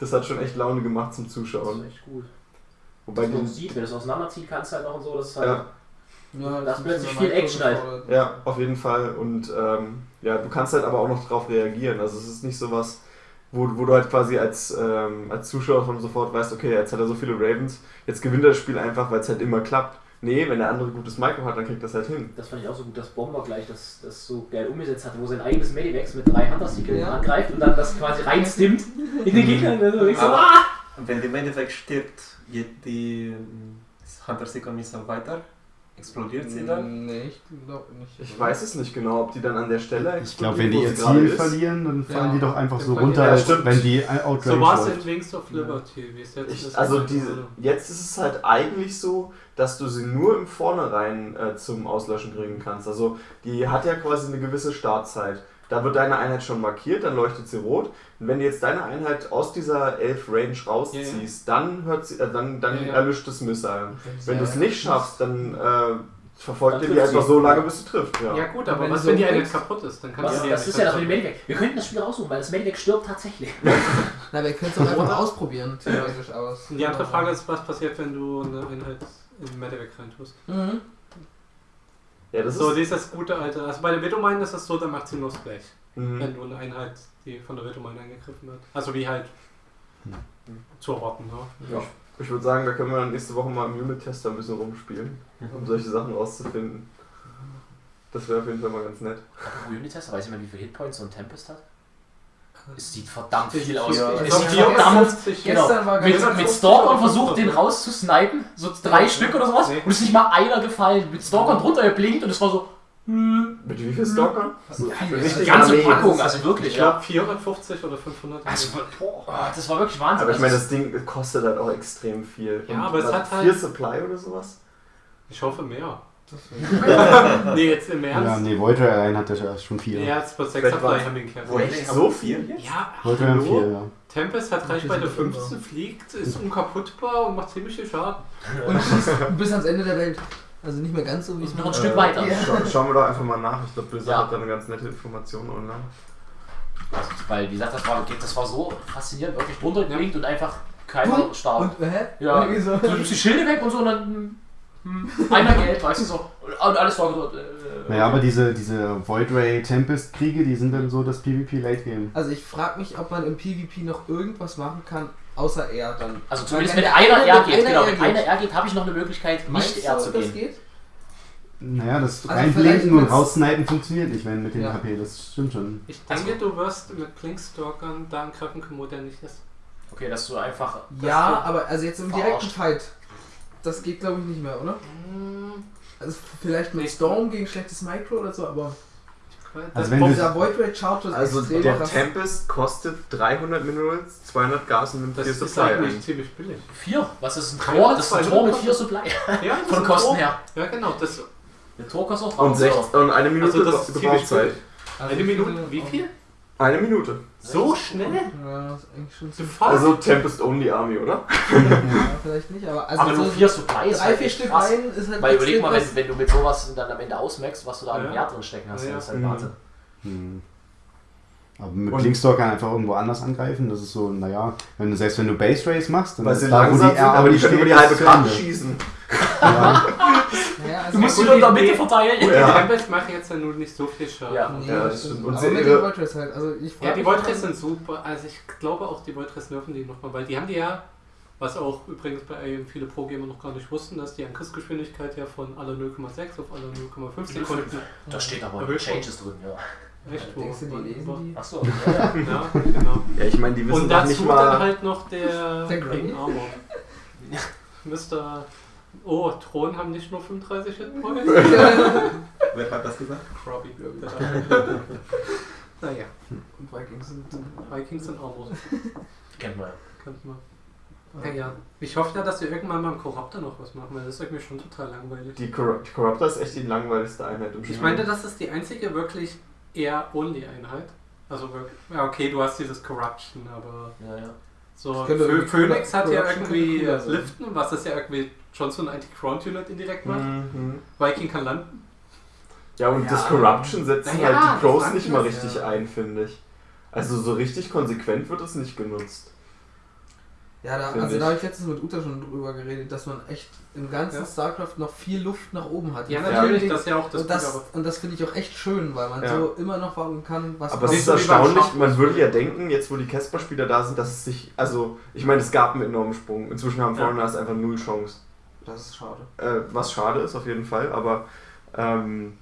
das hat schon echt Laune gemacht zum Das Zuschauen. ist echt gut. Wobei Wenn du die, sieht, wenn du es auseinanderziehen kannst, halt noch und so, das ist halt. ja, Ja, Das ist ein plötzlich viel Action halt. ja, auf jeden Fall. Und ähm, ja, du kannst halt aber auch noch drauf reagieren. Also es ist nicht so was, wo, wo du halt quasi als, ähm, als Zuschauer schon sofort weißt, okay, jetzt hat er so viele Ravens, jetzt gewinnt er das Spiel einfach, weil es halt immer klappt. Nee, wenn der andere gutes Micro hat, dann kriegt das halt hin. Das fand ich auch so gut, dass Bomber gleich das, das so geil umgesetzt hatte, wo sein eigenes Medivacs mit drei hunter Ja. angreift und dann das quasi reinstimmt in den Gegner. Und dann so, ah! Wenn die Medivac stirbt, geht die ähm, Hunter Seeker Missile weiter? Explodiert sie dann? Nee, ich glaube nicht. Ich weiß es nicht genau, ob die dann an der Stelle Ich glaube, wenn die ihr Ziel ist. verlieren, dann fallen Ja, die doch einfach so runter, Ja, als stimmt. wenn die Outrange So war es in Wings of Liberty, wie es jetzt Ich, ist. also diese, jetzt ist es halt eigentlich so, dass du sie nur im Vornherein äh, zum Auslöschen bringen kannst. Also die hat ja quasi eine gewisse Startzeit. Da wird deine Einheit schon markiert, dann leuchtet sie rot. Und wenn du jetzt deine Einheit aus dieser 11 Range rausziehst, dann hört sie, äh, dann, dann Ja, ja. erlischt das Missile. Wenn du es Ja, nicht schaffst, dann äh, verfolgt Dann ihr die einfach so lange, bis sie trifft. Ja. Ja gut, aber wenn was, du wenn so die eine denkst- kaputt ist? Dann kannst Was, du die das ist ja das mit dem kaputt Medivac. Wir könnten das Spiel raussuchen, weil das Medivac stirbt tatsächlich. [LAUGHS] Na, wir können es auch einfach ausprobieren, theoretisch aus. machen. Die andere Frage ist, was passiert, wenn du eine Einheit in Medivac reintust? Mhm. Ja, das So, ist. dieses gute alte. Also bei der Widow-Mine ist es so, da macht sie nur Splash. Mhm. Wenn du eine Einheit, die von der Widow-Mine angegriffen wird. Also wie halt zu erwarten, ne? Ja. Ich würde sagen, da können wir dann nächste Woche mal im Unit-Tester ein bisschen rumspielen, um solche Sachen rauszufinden. Das wäre auf jeden Fall mal ganz nett. Unitester, weiß ich mal, wie viele Hitpoints so ein Tempest hat? Es sieht verdammt viel Ja. aus. Ja. Es Ich sieht verdammt 54 Genau. Mit, mit Stalkern versucht, den rauszusnipen, so drei Ja. Stück oder sowas, Nee. und es ist nicht mal einer gefallen. Mit Stalkern drunter geblinkt und es war so, Mit wie viel Stalker? So, Die richtig ganze Armee. Packung, also wirklich, Ich ja. glaube 450 oder 500. Also, boah, das war wirklich Wahnsinn. Aber ich meine, Also, das Ding kostet halt auch extrem viel. Ja, Und aber es hat halt- Vier Supply oder sowas? Ich hoffe mehr. Das [LAUGHS] nee, jetzt im Ja, Ernst. nee, Void Ray allein hat ja schon vier. Ja, jetzt bei 6 Vielleicht war- Supply haben wir ihn Wo kämpfen. ich So viel? Ja, Ray haben hallo? vier, ja. Tempest hat Reichweite sind wir 15, fliegt, ist unkaputtbar und macht ziemlich viel Schaden. Und schießt bis ans Ende der Welt. Also nicht mehr ganz so wie Ist es noch ein Stück weiter. Ja. Schau, schauen wir doch einfach mal nach. Ich glaube, Blizzard Ja. hat da eine ganz nette Information online. Weil, wie gesagt, das war, das war so faszinierend, wirklich drunter gelegt und einfach keiner starb. Und, hä? Ja. Du nimmst die Schilde weg und so und dann hm, einer Geld, weißt du so. Und alles war dort. Äh, Naja, aber diese, diese Void Ray Tempest Kriege, die sind dann so das PvP Late Game. Also ich frage mich, ob man im PvP noch irgendwas machen kann, außer er dann. Also zumindest wenn einer eine R mit geht, einer genau, wenn geht. einer R geht, habe ich noch eine Möglichkeit, nicht du, R zu das gehen. geht? Naja, das Also reinblinken und raussnipen funktioniert nicht, wenn mit den Ja. HP, das stimmt schon. Ich denke, du wirst mit Blinkstalkern da angreifen können, wo der nicht ist. Okay, dass du einfach. Ja, aber also jetzt im direkten. Fight. Das geht glaube ich nicht mehr, oder? Hm, Also vielleicht mit. Storm gegen schlechtes Micro oder so, aber Das Also wenn dieser Void Rate Charge ist Also extrem der. Tempest kostet 300 Minerals, 200 Gas und nimmt das 4 ist Supply eigentlich ein. ziemlich billig. Vier? Was ist ein Tor? Das ist ein Tor mit Minuten vier Supply. Ja, das [LAUGHS] Von ist Kosten her. Ja, genau. Das, Der Tor kostet auch Und, 300 sech, und eine Minute Also das ist ziemlich Gebrauchszeit. Also eine ich Minute, wie viel? Eine Minute. So schnell? Ja, das ist eigentlich schon Du ziemlich. Fuck. Also Tempest Only Army, oder? [LAUGHS] Ja, vielleicht nicht, aber also Aber nur so vier Supply ist drei, halt vier Stück krass. rein ist halt Weil überleg mal, wenn, wenn du mit sowas dann am Ende ausmaxst, was du da Ja. im Jahr drin stecken hast, Ja, das ist halt Mhm. Wahnsinn. Hm. Aber mit Und- Blinkstalker einfach irgendwo anders angreifen, das ist so, naja, wenn du selbst wenn du Base Race machst, dann Weil ist sie da, wo die sind, aber die können über die halbe zu Karte schießen. Ja, [LAUGHS] [LAUGHS] Naja, also Du musst in der die- Mitte verteilen. Die Ja. Tempest machen jetzt ja nun nicht so viel Schaden. Ja. Nee, Ja, das stimmt. Und Aber mit den Void Rays halt. Also ich Ja, die mal- Rays sind super. Also ich glaube auch, die Void Rays nerven die nochmal, weil die haben die ja, was auch übrigens bei IM viele Pro-Gamer noch gar nicht wussten, dass die Angriffsgeschwindigkeit ja von alle 0,6 auf alle 0,5 Sekunden. Da steht aber Erhöht Changes drin, ja. Echt wo? Denkst du, die lesen die? Achso, ja, ja. [LAUGHS] Ja, genau. Ja, ich meine, die wissen Und dazu nicht dann mal. halt noch der, Der? King Armor. [LAUGHS] Mr. Oh, Thron haben nicht nur 35 Hitpoints. [LAUGHS] Wer hat das gesagt? Krobby. [LAUGHS] naja, Und Vikings sind. Vikings und Armor. Kennt man ja. Könnte man. Ja, ja. Ich hoffe ja, dass wir irgendwann mal im Corruptor noch was machen, weil das ist irgendwie schon total langweilig. Die, Corrupt, die Corruptor ist echt die langweiligste Einheit im Spiel. Ich meinte, das ist die einzige wirklich eher Only-Einheit. Also wirklich, ja okay, du hast dieses Corruption, aber Ja, ja. So Phoenix hat ja irgendwie äh. Liften, was das ja irgendwie schon so ein Anti-Ground-Unit indirekt macht. Mhm. Viking kann landen. Ja, und Ja. das Corruption setzen Naja, halt die Pros nicht ich mal richtig ja. ein, finde ich. Also so richtig konsequent wird es nicht genutzt. Ja, da, also ich. da habe ich letztens mit Uta schon drüber geredet, dass man echt im ganzen Ja. StarCraft noch viel Luft nach oben hat. Ja, natürlich, vielen das ist ja auch das und das, und das finde ich auch echt schön, weil man Ja. so immer noch wagen kann, was Aber es nicht ist erstaunlich, man würde ja denken, jetzt wo die Casper-Spieler da sind, dass es sich, also ich meine, es gab einen enormen Sprung. Inzwischen haben Ja. Foreigners einfach null Chance. Das ist schade. Äh, was schade ist auf jeden Fall, aber ähm,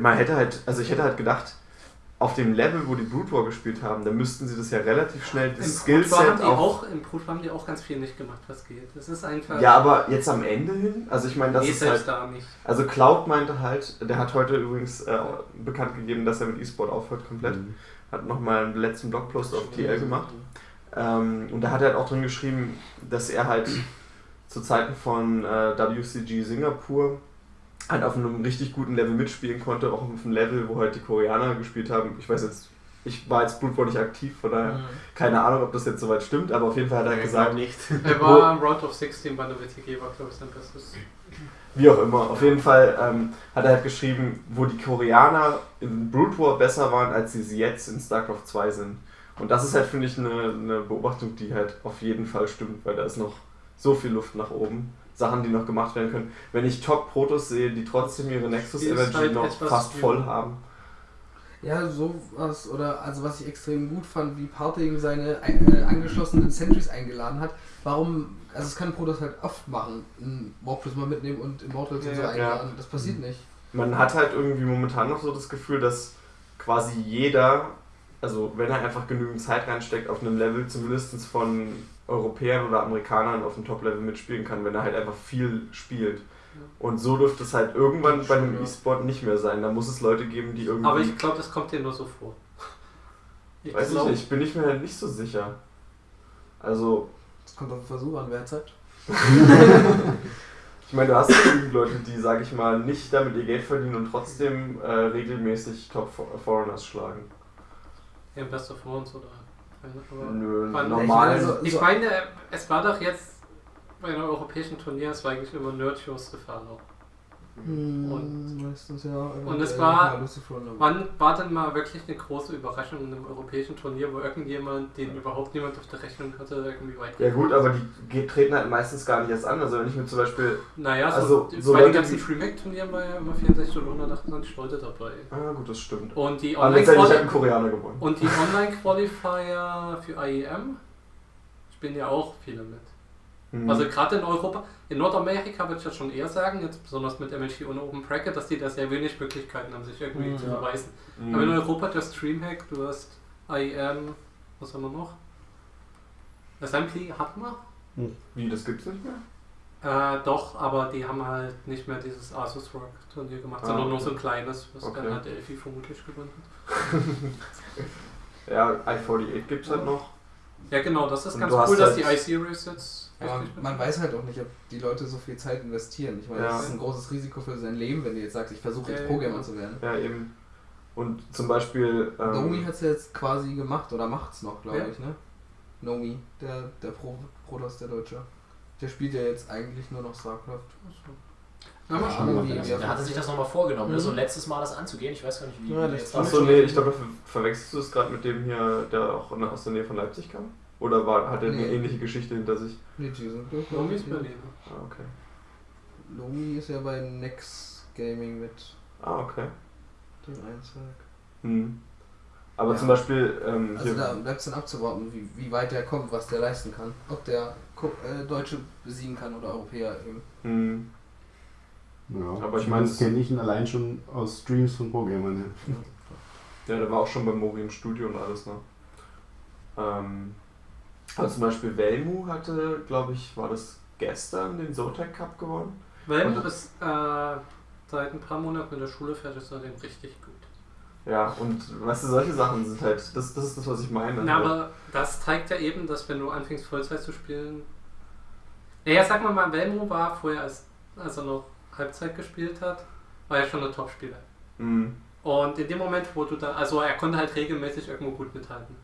man hätte halt, also ich hätte halt gedacht, auf dem Level, wo die Brood War gespielt haben, da müssten sie das ja relativ schnell, Im das haben Skillset die auch auch, Im Brutwar haben die auch ganz viel nicht gemacht, was geht. Das ist einfach. Ja, aber jetzt am Ende hin, also ich meine, das nee, ist selbst halt, da nicht. also Cloud meinte halt, der hat heute übrigens äh, bekannt gegeben, dass er mit E-Sport aufhört komplett, Mhm. hat nochmal einen letzten Blogpost auf TL gemacht ähm, und da hat er halt auch drin geschrieben, dass er halt zu Zeiten von äh, WCG Singapur halt auf einem richtig guten Level mitspielen konnte, auch auf einem Level, wo halt die Koreaner gespielt haben. Ich weiß jetzt, ich war jetzt Blood Bowl nicht aktiv, von daher keine Ahnung, ob das jetzt soweit stimmt, aber auf jeden Fall hat er Ich gesagt, nicht. [LAUGHS] Er war am Round of 16 bei der WTG, war glaube ich sein bestes. Wie auch immer. Auf jeden Fall ähm, hat er halt geschrieben, wo die Koreaner in Brood War besser waren, als sie sie jetzt in StarCraft 2 sind. Und das ist halt, finde ich, eine, eine Beobachtung, die halt auf jeden Fall stimmt, weil da ist noch so viel Luft nach oben. Sachen, die noch gemacht werden können. Wenn ich Top-Protos sehe, die trotzdem ihre Nexus Energy halt noch fast voll haben. Ja, sowas, oder also was ich extrem gut fand, wie Parting seine äh, angeschlossenen Sentries eingeladen hat. Warum, also das kann Protoss halt oft machen, in Warcraft mal mitnehmen und Immortals und so Ja, einladen. Das passiert nicht. Man hat halt irgendwie momentan noch so das Gefühl, dass quasi jeder, also wenn er einfach genügend Zeit reinsteckt, auf einem Level zumindest von Europäern oder Amerikanern auf dem Top-Level mitspielen kann, wenn er halt einfach viel spielt. Und so dürfte es halt irgendwann bei einem ja. E-Sport nicht mehr sein. Da muss es Leute geben, die irgendwie. Aber ich glaube, das kommt dir nur so vor. [LAUGHS] Ich weiß ich glaub- nicht, bin ich mir halt nicht so sicher. Also, Das kommt auf den Versuch an, wer hat Zeit. [LAUGHS] ich meine, du hast genügend Leute, die, sag ich mal, nicht damit ihr Geld verdienen und trotzdem äh, regelmäßig Top Foreigners schlagen. Ja, Best of Ones oder. Aber Nö, normal. Also, ich so- meine, es war doch jetzt bei einem europäischen Turnier, es war eigentlich immer Nerdshow Stefano. Und Und- meistens ja. und es war-. Wann war denn mal wirklich eine große Überraschung in einem europäischen Turnier, wo irgendjemand, den überhaupt niemand auf der Rechnung hatte, irgendwie weit Ja gut, aber die treten halt meistens gar nicht erst an. Also wenn ich mir zum Beispiel... Naja, so, Also, so bei den ganzen DreamHack-Turnieren war ja immer 64 oder 128 Leute dabei. Ah gut, das stimmt. Und die Aber letztendlich hat ein Online-Quali- Koreaner gewonnen. und die Online-Qualifier für IEM spielen ja auch viele mit. Mhm. Also gerade in Europa, in Nordamerika würde ich das schon eher sagen, jetzt besonders mit MLG und Open Bracket, dass die da sehr wenig Möglichkeiten haben, sich irgendwie Mhm. zu Ja. beweisen. Mhm. Aber in Europa, du hast Dreamhack, du hast IEM, was haben wir noch? Assembly hatten wir. Wie, das gibt's nicht mehr? Äh, doch, aber die haben halt nicht mehr dieses Asus Rock Turnier gemacht, Ah, sondern nur okay. so ein kleines, was Okay. dann halt Delphi vermutlich gewonnen [LAUGHS] Ja, i48 gibt's halt noch. hat. Ja genau, das ist Und ganz cool, dass die halt- i-Series jetzt Aber richtig man weiß halt auch nicht, ob die Leute so viel Zeit investieren. Ich meine, Ja. das ist ein großes Risiko für sein Leben, wenn du jetzt sagst, ich versuche jetzt Ja, Pro-Gamer ja. zu werden. Ja, eben. Und zum Beispiel. Ähm, Nomi hat es jetzt quasi gemacht oder macht es noch, glaube Ja. ich, ne? Nomi, der, der Pro Protoss, der Deutsche. Der spielt ja jetzt eigentlich nur noch StarCraft. Na, mal Ja, schauen. wie- der hatte sich das nochmal vorgenommen, Mhm. ne? so ein letztes Mal das anzugehen. Ich weiß gar nicht, wie Ja, Achso, nee, ich glaube, ver verwechselst du es gerade mit dem hier, der auch aus der Nähe von Leipzig kam? Oder war, hat er eine Nee. ähnliche Geschichte hinter sich? Nee, die sind durch. Nomi ist Berlin. Ah, okay. Lomi ist ja bei Nex Gaming mit Ah, okay. dem Einzweig. Hm. Aber Ja. zum Beispiel, ähm, Also da bleibt es dann abzuwarten, wie, wie weit der kommt, was der leisten kann. Ob der Ko- äh, Deutsche besiegen kann oder Europäer eben. hm, Ja, Aber ich meine, das kenne ich ihn allein schon aus Streams von Pro-Gamern. Ja. ja, der war auch schon bei Mori im Studio und alles, ne? Ähm, also zum Beispiel Velmu hatte, glaube ich, war das gestern den Zotac Cup gewonnen. Velmo Und- ist äh, seit ein paar Monaten in der Schule fertig, seitdem richtig gut. Ja, und weißt du, solche Sachen sind halt, das, das ist das, was ich meine. Na, aber das zeigt ja eben, dass wenn du anfängst Vollzeit zu spielen. Naja, sag mal, mal, Velmo war vorher, als, als er noch Halbzeit gespielt hat, war er schon ein Top-Spieler. Hm, Und in dem Moment, wo du da, also er konnte halt regelmäßig irgendwo gut mithalten.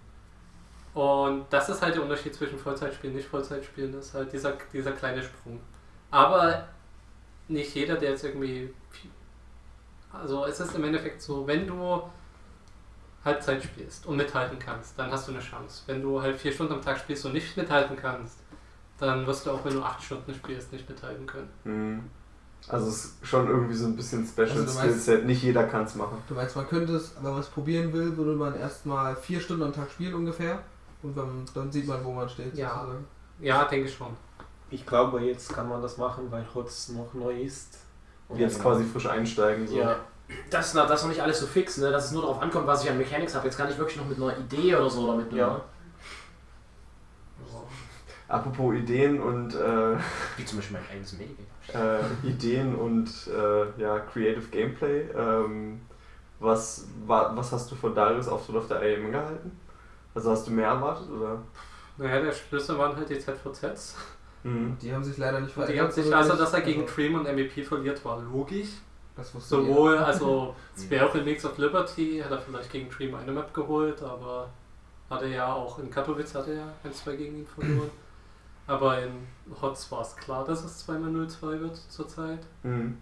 Und das ist halt der Unterschied zwischen Vollzeitspielen und nicht Vollzeitspielen, das ist halt dieser, dieser kleine Sprung. Aber nicht jeder, der jetzt irgendwie. Also es ist im Endeffekt so, wenn du Halbzeit spielst und mithalten kannst, dann hast du eine Chance. Wenn du halt vier Stunden am Tag spielst und nicht mithalten kannst, dann wirst du auch, wenn du acht Stunden spielst, nicht mithalten können. hm. Also es ist schon irgendwie so ein bisschen Special Also Skillset. Nicht jeder kann es machen. Du meinst, man könnte es, wenn man es probieren will, würde man erstmal vier Stunden am Tag spielen ungefähr. Und dann, dann sieht man, wo man steht. Ja. sozusagen. Ja, denke ich schon. Ich glaube, jetzt kann man das machen, weil HOTS noch neu ist. Und Jetzt quasi frisch einsteigen. So. Ja. Das ist, noch, das ist noch nicht alles so fix, ne? dass es nur darauf ankommt, was ich an Mechanics habe. Jetzt kann ich wirklich noch mit einer Idee oder so damit. ne? Ja. Apropos Ideen und äh, Wie zum Beispiel mein eigenes Medikament. äh, Ideen und äh, ja, Creative Gameplay. Ähm, was, wa, was hast du von Darius Auftritt auf der AM gehalten? Also hast du mehr erwartet oder? Naja, der Schlüssel waren halt die ZVZs. Mhm. Die haben sich leider nicht Und die verändert. haben sich, so also dass er gegen Also, Dream und MVP verliert, war logisch. Das wusste jeder. Sowohl, also [LAUGHS] Spare Remix of Liberty hat er vielleicht gegen Dream eine Map geholt, aber hat er ja auch in Katowice hat er ja 1-2 gegen ihn verloren. [CLEARS THROAT] Aber in Hots war es klar, dass es 2x0-2 wird zurzeit. Mhm.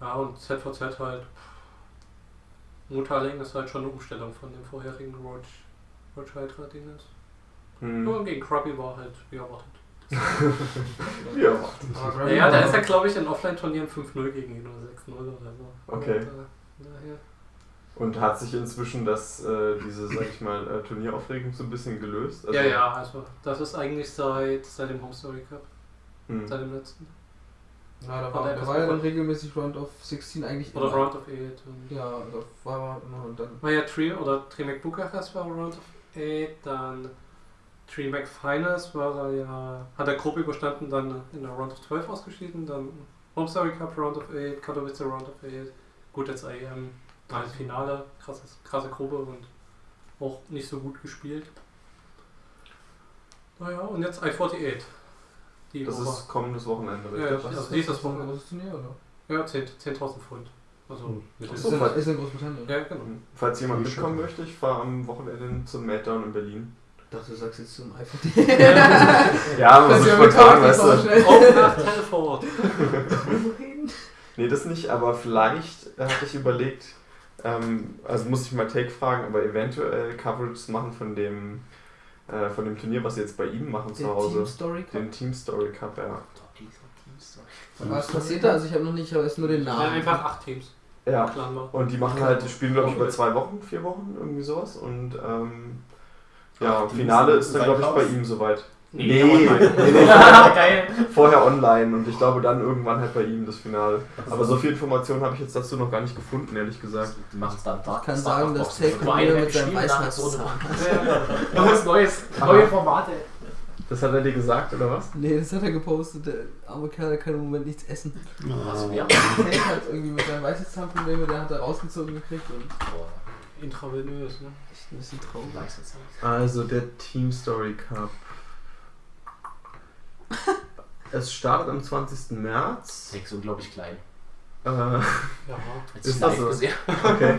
Ja, und ZVZ halt. Mutaling ist halt schon eine Umstellung von dem vorherigen Roach, Roach Hydra Dingens. Mhm. Nur gegen Krabby war halt wie erwartet. Ja. [LAUGHS] Aber Gravity Ja, da war- ist er glaube ich in Offline-Turnieren 5-0 gegen ihn oder 6-0 oder so. Okay. Und, äh. Und hat sich inzwischen das, äh, diese, sag ich mal, äh, Turnieraufregung so ein bisschen gelöst? Also, ja, ja, also das ist eigentlich seit, seit dem Home Story Cup, Mhm. seit dem letzten. Ja, da war, da war ja dann regelmäßig Round of 16 eigentlich Oder immer. Round of 8. Und Ja, da war man immer und dann. war ja Tree oder Trimac Bukarest war Round of 8, dann Trimac Finals war er ja, hat er grob überstanden, dann in der Round of 12 ausgeschieden, dann Home Story Cup Round of 8, Katowice Round of 8. Gut, jetzt IEM, alles Finale, krasses, krasse Gruppe und auch nicht so gut gespielt. Naja, und jetzt I48. Die Das Woche. ist kommendes Wochenende, richtig? ja. Das dieses ist ein Wochenende. Ja, 10 10.000 Pfund. Also, mittel- Ist in, ist in Großbritannien. Ja, genau. Falls jemand mitkommen möchte, ich fahre am Wochenende zum Meltdown in Berlin. Ich dachte, du sagst jetzt zum iPhone. [LAUGHS] Ja, aber so spontan, weißt du. Auch nach Telford. [LAUGHS] Nee, das nicht, aber vielleicht hatte ich überlegt, ähm, also muss ich mal Take fragen, aber eventuell Coverage machen von dem, äh, von dem Turnier, was sie jetzt bei ihm machen zu Hause. Team Story Cup. Den Team Story Cup, ja. Was passiert da? Also ich habe noch nicht, ich habe erst nur den Ja, Namen. einfach acht Teams. Ja. Clan war. Und die machen halt, die spielen glaube ich über zwei Wochen, vier Wochen, irgendwie sowas. Und ähm, ja, Ach, Finale ist dann glaube ich bei ihm soweit. Nee, Nee, online. nee, nee, [LAUGHS] Geil. vorher online und ich glaube dann irgendwann halt bei ihm das Finale. Aber so viel Informationen habe ich jetzt dazu noch gar nicht gefunden, ehrlich gesagt. Die machen es dann da. Ich kann sagen, dass Take mit seinem gespielt, dann so Weisheitszahn. Neues, neues, neue Formate. Das hat er dir gesagt, oder was? Nee, das hat er gepostet. Der arme Kerl der kann im Moment nichts essen. Also, wir Take hat irgendwie mit seinem Weisheitszahnprobleme, der hat er rausgezogen gekriegt und Intravenös, ne? echt ein bisschen traurig. Also der Team Story Cup. Es startet am 20. März. Sex unglaublich klein. Äh, Ja. Jetzt Ist das so? okay.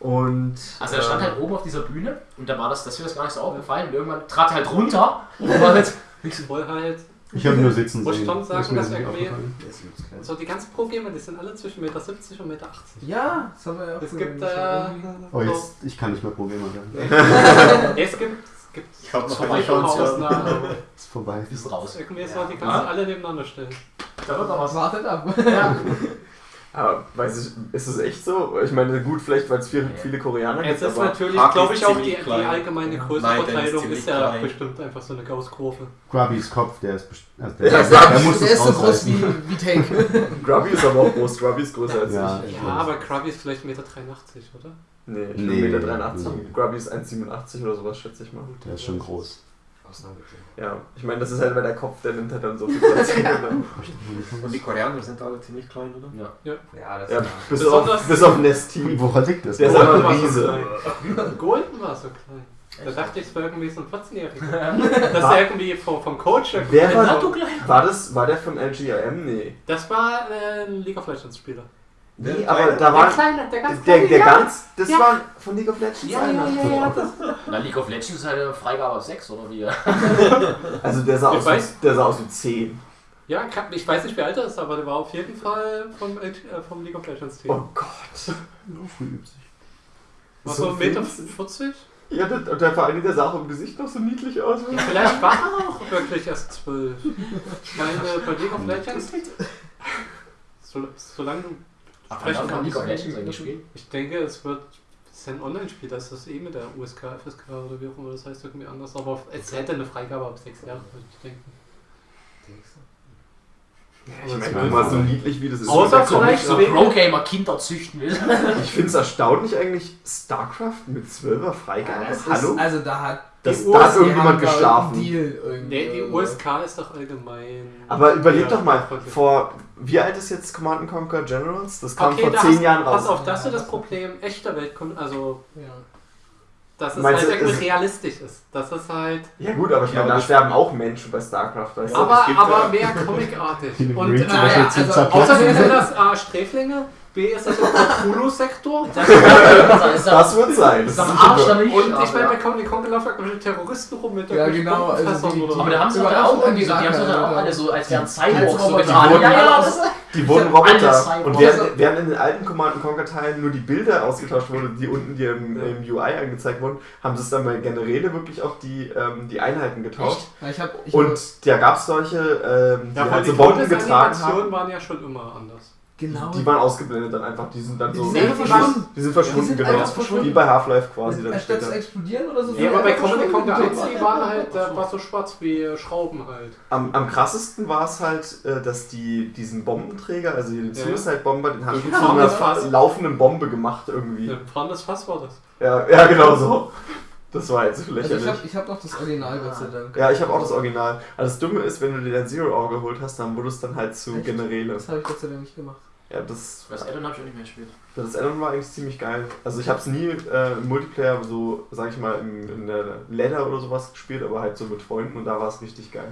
Und. Also er stand äh, halt oben auf dieser Bühne und da war das, das ist mir das gar nicht so aufgefallen und irgendwann trat er halt runter und war jetzt Ich wohl halt, Ich habe nur sitzen Muss ich sehen. schon sagen, Ist mir dass irgendwie- so die ganzen Pro-Gamer, die sind alle zwischen 1,70 Meter und 1,80 Meter. Ja, das haben wir ja auch Es gibt, äh, Oh, jetzt, ich kann nicht mehr Probleme werden. [LAUGHS] Es gibt, es gibt Ich hab noch ja. Ausnahmen, [LAUGHS] aber Ist vorbei. ist raus. irgendwie so, die kannst du alle nebeneinander stellen. Da wird noch was. Wartet ab. Ja. [LAUGHS] Aber weiß ich, ist es echt so? Ich meine, gut, vielleicht weil es viele, viele Koreaner Jetzt gibt, ist aber natürlich, glaube ist ich, auch die, die allgemeine Ja. Größenverteilung der ist ist ja klein. bestimmt einfach so eine Gaußkurve. Grubbys Kopf, der ist also Ja, der, der der muss Der es ist so groß wie, wie Take. [LAUGHS] Grubby ist aber auch groß. Grubby ist größer als Ja. ich. Ja, aber Krabby ist vielleicht 1,83 Meter, oder? Nee, ich Nee, bin 1,83 nee. m. Grubby ist 1,87 oder sowas, schätze ich mal. Der ist schon groß. Ja, ich meine, das ist halt, weil der Kopf, der nimmt halt dann so viel Platz. [LAUGHS] ein. Und die Koreaner sind alle ziemlich klein, oder? Ja. Ja, das ja, bis Besonders- auf, bis auf Nesty. Woran liegt das? Der ist einfach war ein so Riese. klein. Golden war so klein. Da dachte ich, es wäre irgendwie so ein 14-Jähriger. Das ist irgendwie vom, vom Coach. Wer war-? War, das, war der von LGIM? Nee. Das war äh, ein League of Legends Spieler. Nee, Der aber Kleine? da war. Kleine, der ganz Der, Kleine, der ja. ganz. Das Ja. war von League of Legends Ja, einer. ja, ja, ja. Na, League of Legends ist halt eine Freigabe auf 6 oder wie? [LAUGHS] Also der sah, Ich aus, weiß- wie- der sah aus wie 10. ja, ich weiß nicht, wie alt er ist, aber der war auf jeden Fall vom, äh, vom League of Legends Team. Oh Gott. [LAUGHS] Nur früh übt sich. War so so 1,40 Meter? winzig. 40? Ja, der, und der Verein, der sah auch im Gesicht noch so niedlich aus. Vielleicht war er auch wirklich erst 12. Ich meine, bei League of Legends, so, solange du Ach, sprechen kann man League of Legends eigentlich spielen? ich denke, es wird es ist ein Online-Spiel, das ist das eh mit der USK, FSK oder wie auch immer das heißt, irgendwie anders. Aber es hätte eine Freigabe ab 6 Jahren, würde ich denken. Ich meine, mal, so niedlich wie das ist. Außer vielleicht So Pro-Gamer Kinder züchten will. Ich finde es erstaunlich eigentlich, StarCraft mit 12er Freigabe. das ist, Hallo? Also da hat Das, die da hat irgendjemand geschlafen. Nee, die. USK ist doch allgemein. Aber überleg Ja, doch mal, vor wie alt ist jetzt Command Conquer Generals? Das kam Okay, vor da 10 hast, Jahren pass raus. auf, das ist das Problem echter Welt, also Ja. dass es Meinst halt irgendwie realistisch ist. Das ist halt. Ja gut, aber ich meine, da sterben auch Menschen bei StarCraft, weißt du? Aber, aber ja- mehr comicartig. [LAUGHS] Und äh, ja, also außerdem sind das A Sträflinge, B ist das im Cthulhu-Sektor. [LAUGHS] Das ist Das wird sein. Das ist Arsch da nicht. Und ich aber meine, bei ja. Comic Con laufen irgendwelche Terroristen rum mit Ja, irgendwelchen genau, also die- oder so. Aber da haben sie doch auch irgendwie so, die haben sie doch auch alle so, als wären Cyborgs so getan. Die wurden- Ja, ja, das Die wurden Roboter. Und während, während in den alten Command Conquer Teilen nur die Bilder ausgetauscht wurden, die unten dir im, Ja. im UI angezeigt wurden, haben sie es dann bei Generäle wirklich auch die, ähm, die Einheiten getauscht. Ja, ich hab, ich Und da gab es solche, ähm, die Ja, halt die so Bomben getragen haben. waren ja schon immer anders. Genau. Die waren ausgeblendet dann einfach. Die sind dann so. Die sind einfach verschwunden. Die sind verschwunden, Die sind genau. verschwunden. Wie bei Half-Life quasi dann Anstatt zu explodieren oder so. Ja, aber bei Comic Con verschwunden. 1, die waren halt, äh, war so schwarz wie Schrauben halt. Am, am krassesten war es halt, äh, dass die diesen Bombenträger, also den Ja. Suicide Bomber, den haben die Ja, zu einer laufenden Bombe gemacht irgendwie. Ein brannendes Fass war das. Ja, ja genau so. Das war halt so Also lächerlich. ich habe ich hab noch das Original, Gott sei Dank. ja, ich habe auch das Original. Also das Dumme ist, wenn du dir dein Zero Hour geholt hast, dann wurde es dann halt zu Echt? Generäle. Das habe ich Gott sei Dank nicht gemacht. Ja, das, Das Addon habe ich auch nicht mehr gespielt. das Addon war eigentlich ziemlich geil. Also ich habe es nie äh, im Multiplayer so, sag ich mal, in, in der Ladder oder sowas gespielt, aber halt so mit Freunden und da war es richtig geil.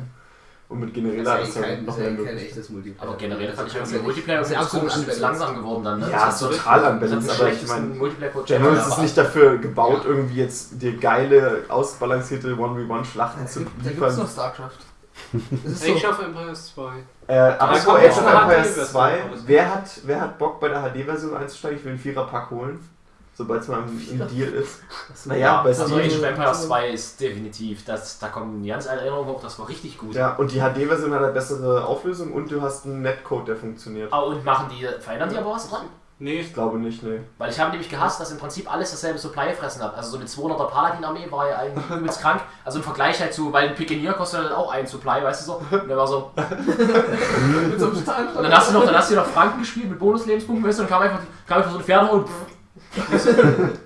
Und mit Generäle Das ist es ja kein, noch ja mehr eh kein möglich. echtes Multiplayer. Aber generell fand ich irgendwie ja Multiplayer das ist ja absolut komisch, langsam geworden dann, ne? Ja, Das so ist total unbalanced, aber ich meine, General ist nicht dafür gebaut, irgendwie jetzt dir geile, ausbalancierte 1v1-Schlachten zu Da gibt es noch liefern. StarCraft. [LAUGHS] Ist so, of Empires 2. Äh, kommt Age of Empires HD-Version 2, raus. wer hat, wer hat Bock bei der HD-Version einzusteigen? Ich will einen Vierer-Pack holen, sobald es mal im, im Deal ist. Naja, bei Also. Age of Empires 2 ist definitiv, das, da kommen die ganz alte Erinnerungen hoch, das war richtig gut. Ja, und die HD-Version hat eine bessere Auflösung und du hast einen Netcode, der funktioniert. Ah, und machen die, verändern die aber was dran? Nee, Ich glaube nicht, ne. Weil ich habe nämlich gehasst, dass im Prinzip alles dasselbe Supply gefressen hat. Also so eine 200er Paladin-Armee war ja eigentlich [LAUGHS] übelst krank. Also im Vergleich halt zu, weil ein Pikenier kostet halt auch ein Supply, weißt du so. Und der war so. mit [LAUGHS] so einem Stahl. Und dann hast du noch, dann hast du noch Franken gespielt mit Bonuslebenspunkten, weißt du, und kam einfach, kam einfach so ein Pferd und [LAUGHS]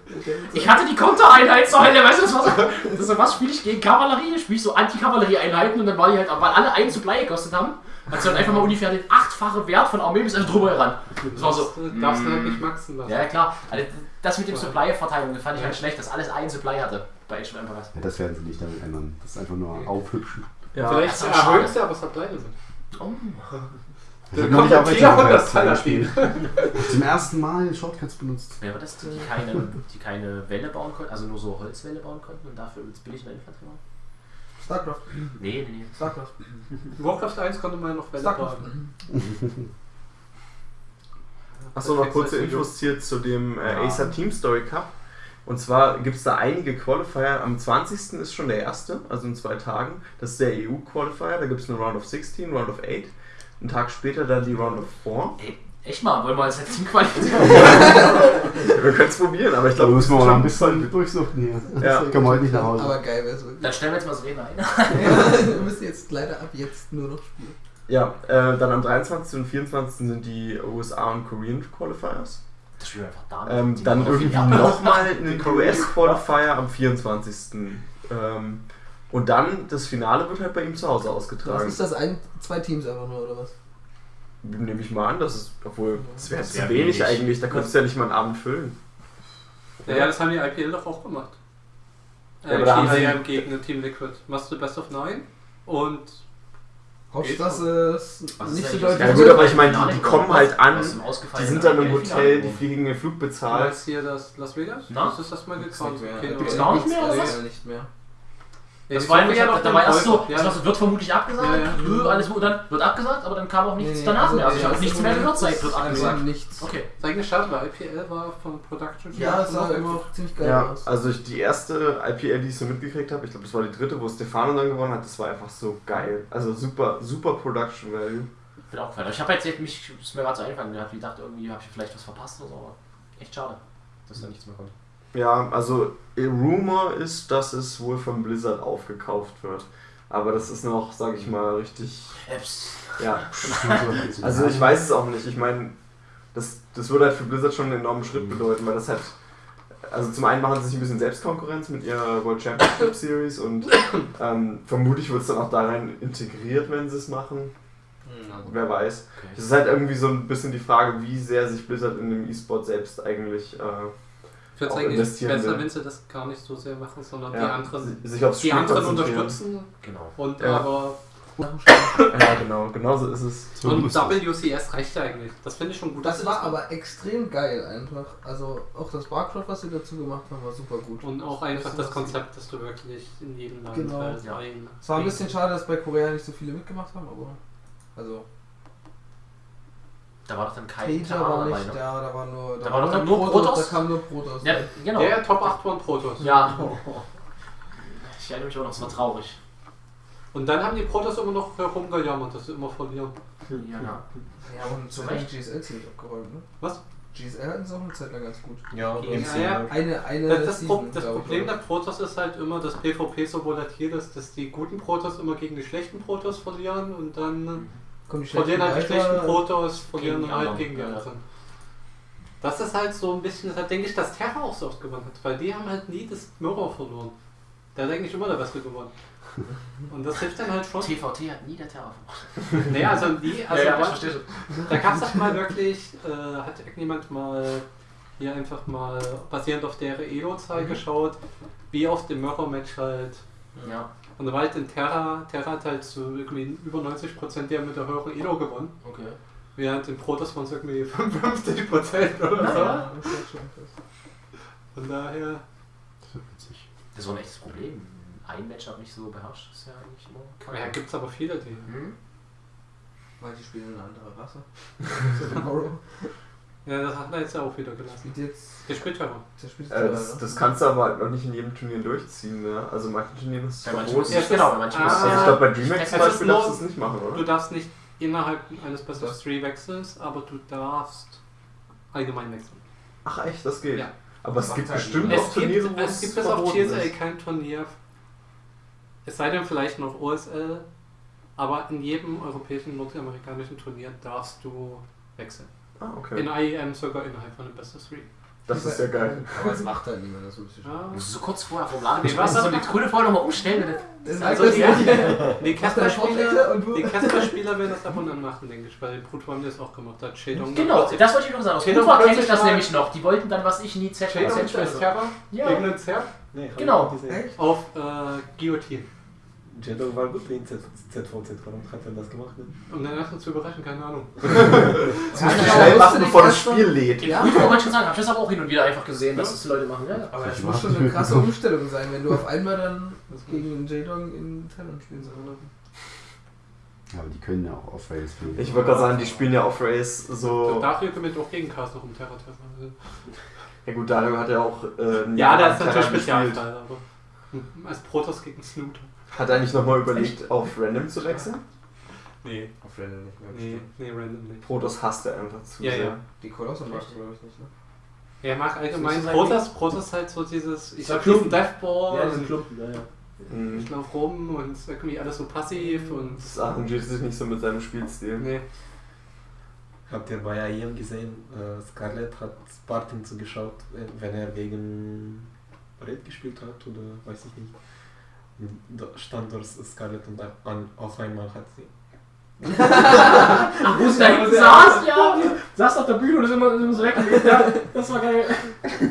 Ich hatte die Kontereinheit zur Hölle, weißt du, das war so, das ist so was spiele ich gegen Kavallerie, spiele ich so Anti-Kavallerie-Einheiten und dann war die halt, weil alle einen Supply gekostet haben, hat sie dann einfach mal ungefähr den achtfache Wert von Armee bis einfach drüber heran. Das war so. du darfst du halt nicht maxen lassen. Ja, klar. Also das mit dem Supply-Verteilung fand ich halt schlecht, dass alles einen Supply hatte bei Age of Empires. Ja, das werden sie nicht damit ändern. Das ist einfach nur aufhübschen. Ja, Vielleicht das schade. sie, aber es hat pleite sind. Oh. Ich Da hab noch kommt ein Empires 400 2 Paladin. gespielt. Zum ersten Mal Shortcuts benutzt. Wer war das, die keine, die keine Welle bauen konnten, also nur so Holzwelle bauen konnten und dafür übelst billig eine Infanterie waren? StarCraft. Nee, nee, nee. StarCraft. Warcraft 1 konnte man ja noch Welle StarCraft. Achso, noch kurze Infos hier zu dem äh, Acer Team Story Cup. Und zwar gibt es da einige Qualifier. Am 20. ist schon der erste, also in zwei Tagen. Das ist der EU-Qualifier. Da gibt es eine Round of 16, Round of 8. Einen Tag später dann die Round of 4. Ey, echt mal, wollen wir uns jetzt Team qualifizieren? [LAUGHS] Wir können es probieren, aber ich Da glaube, müssen wir mal schon noch ein bisschen durchsuchen hier. Ja. Ich komme heute nicht nach Hause. Aber geil wäre es wirklich. Dann stellen wir jetzt mal das Reden ein. Ja, [LAUGHS] wir müssen jetzt leider ab jetzt nur noch spielen. Ja, äh, dann am 23. und 24. sind die USA und Korean Qualifiers. Das spielen wir einfach da. Ähm, dann irgendwie nochmal einen US-Qualifier am 24. Ähm, und dann das Finale wird halt bei ihm zu Hause ausgetragen. ist das? Ein, zwei Teams einfach nur, oder was? Nehme ich mal an, das ist, obwohl, das wäre Das zu wär wenig wenig. eigentlich, da könntest du ja nicht mal einen Abend füllen. Ja, ja, das haben die IPL doch auch gemacht. Ja, aber da haben sie- IPL gegen Team Liquid. Machst du Best of Nine und Hauptsache es ist Was ist nicht so deutlich. Ja gut, aber ich meine, die, die kommen halt an, die sind dann im? Hotel, die fliegen den Flug bezahlt. meinst hier das Las Vegas? Na? Das ist das mal. Okay, Gibt's oder? gar nicht mehr, oder Ja, was? nicht mehr. Ja, Das war ja noch da war erst so, Käufer. das wird vermutlich abgesagt, Ja, ja. Nö, alles, und dann wird abgesagt, aber dann kam auch nichts Nee, danach also mehr. Also ich habe das nichts mehr gehört, seit wird das abgesagt. nichts. Okay. Das eigentlich schade, weil IPL war von Production Ja, es sah noch immer ziemlich geil Ja, aus. also ich, die erste IPL, die ich so mitgekriegt habe, ich glaube, das war die dritte, wo Stefano dann gewonnen hat, das war einfach so geil. Also super, super Production Value. Bin auch gefallen. Ich habe jetzt mich, ist mir gerade so eingefallen, ich gedacht, irgendwie habe ich vielleicht was verpasst oder so, aber echt schade, dass da nichts mehr kommt. Ja, also äh, Rumor ist, dass es wohl von Blizzard aufgekauft wird. Aber das ist noch, sag ich mal, richtig. Apps. Ja. [LAUGHS] Also ich weiß es auch nicht. Ich meine, das, das würde halt für Blizzard schon einen enormen Schritt bedeuten, weil das halt. Also zum einen machen sie sich ein bisschen Selbstkonkurrenz mit ihrer World Championship Series und [COUGHS] ähm, vermutlich wird es dann auch da rein integriert, wenn sie es machen. Wer weiß. Okay. Es ist halt irgendwie so ein bisschen die Frage, wie sehr sich Blizzard in dem E-Sport selbst eigentlich äh, Ich würde sagen, will. wenn sie das gar nicht so sehr machen, sondern die ja, anderen, si- sich aufs die Spiel anderen unterstützen Genau. und Ja. aber Ja, genau, genau so ist es. So und. WCS reicht ja eigentlich. Das finde ich schon gut. Das war aber extrem geil einfach. Also auch das Barcraft, was sie dazu gemacht haben, war super gut. Und auch einfach Das das Konzept, dass du wirklich in jedem Land Genau. Ja. ein- Es war ein bisschen schade, dass bei Korea nicht so viele mitgemacht haben, aber. Also, Da war doch dann kein Terraner war dabei, nicht ne? da, da war nur. Da war doch dann nur Protoss? Da kam nur Protoss. Ja, genau. Ja, ja, Top 8 waren Protoss. Ja. [LAUGHS] Ich erinnere mich auch noch, es war traurig. Und dann haben die Protoss immer noch herumgejammert, dass sie immer verlieren. Ja, ja. Ja, und Zu Recht. GSL ziemlich abgeräumt, ne? Was? GSL hatten sie auch eine Zeit lang ganz gut. Ja, Ja, MC. ja. Eine, eine Das, das, Season, das ich, Problem oder? der Protoss ist halt immer, dass PvP so volatil ist, dass die guten Protoss immer gegen die schlechten Protoss verlieren und dann Kommen die verlieren halt die schlechten Protoss, verlieren halt gegen die anderen. Das ist halt so ein bisschen, deshalb denke ich, dass Terra auch so oft gewonnen hat, weil die haben halt nie das Mirror verloren. Der hat eigentlich immer der Beste gewonnen. Und das hilft dann halt schon. TVT hat nie der Terror Nee, also nie, also ja, ja, ich was- verstehe schon. Da gab es doch mal wirklich, äh, hat irgendjemand mal hier einfach mal basierend auf der Elo-Zahl geschaut, wie oft im Mirror-Match halt. Ja, Und da war halt in Terra, Terra hat halt so irgendwie über 90% der mit der höheren Elo gewonnen, okay. während in Protoss waren es irgendwie [LAUGHS] 55% oder so. Ja, das ist schon krass. Von daher, Das wird witzig. Das war ein echtes Problem. Ein Matchup nicht so beherrscht, ist ja eigentlich immer ja, gibt es aber viele, die. Hm? Weil die spielen eine andere Rasse. [LAUGHS] Ja, das hat er jetzt ja auch wieder gelassen. Spielt jetzt. Der spielt Terra. Der spielt Äh, das, das kannst du aber halt noch nicht in jedem Turnier durchziehen, ne? Also in manchen Turnieren ist es manchen verboten. ich, genau, bei manchen Ah. Also ich ja. glaube bei DreamHack zum Beispiel darfst du es nicht machen, Du oder? darfst nicht innerhalb eines Best of Three wechseln, aber du darfst allgemein wechseln. Ach echt, das geht. Ja. Aber es Das gibt halt bestimmt auch Es Turniere, gibt, wo es gibt bis auf ist. kein Turnier, es sei denn vielleicht noch OSL, aber in jedem europäischen, nordamerikanischen Turnier darfst du wechseln. Ah, In okay. IEM sogar innerhalb von dem Best of Three. Das ist ja geil. Aber es macht halt niemand, das ist Ja. Musst du so kurz vorher vom Laden Nee, was? so die Tröde vorher nochmal umstellen. Das ist Also die, die der und die Casper-Spieler werden das ab und an machen, denke ich, weil Pluto haben die das auch gemacht. Da hat Shadong Genau, das wollte ich noch sagen. Aus Kufa kenne ich das nämlich noch. Die wollten dann, was ich nie Z Shadong Z spielt Terra Ja. gegen den Zerg Nee, hab Genau. auf äh, Guillotine. Jeddo war gut in Z- ZVZ, warum hat er das gemacht? Ne? Um den ersten zu überraschen, keine Ahnung. Das musst du genau, schnell machen, bevor das Spiel lädt. In Kufa wollte ich schon sagen, hab ich das aber auch hin und wieder einfach gesehen, dass das die Leute machen. Ja, ja. Aber das Ich muss schon eine krasse. Umstellung sein, wenn du auf einmal dann gegen den J-Dong in Talent spielen sollst. Ja, aber die können ja auch Off-Rails spielen. Ich wollte gerade sagen, die spielen ja Off-Race so. Dario gewinnt auch gegen Cast noch um Terra Terra. Also, Ja gut, Dario hat ja auch. Äh, Ja, das ist natürlich. Spezialfall, aber hm, als Protoss gegen Snoot. Hat er nicht nochmal überlegt, auf Random zu wechseln? Nee, Auf Random nicht mehr. nee, nee, random nicht. Protoss hasst er einfach zu Ja, sehr. ja. Die Kolosse macht glaube ich nicht, ne? Er mag allgemein ist Protoss, Protoss halt so dieses, ich So hab diesen Deathball Ja, diese und Klumpen, ja, ja. Mhm. ich lauf rum und irgendwie alles so passiv und Das arrangiert sich nicht so mit seinem Spielstil. nee. Habt ihr bei IEM gesehen, äh, Scarlett hat Spartan zugeschaut, wenn- wenn er gegen Red gespielt hat oder weiß ich nicht. Da stand dort Scarlett und an, auf einmal hat sie. Ach, wo sie da saß, ja. Saß auf der Bühne und ist immer, ist immer so weg. Ja, das war geil.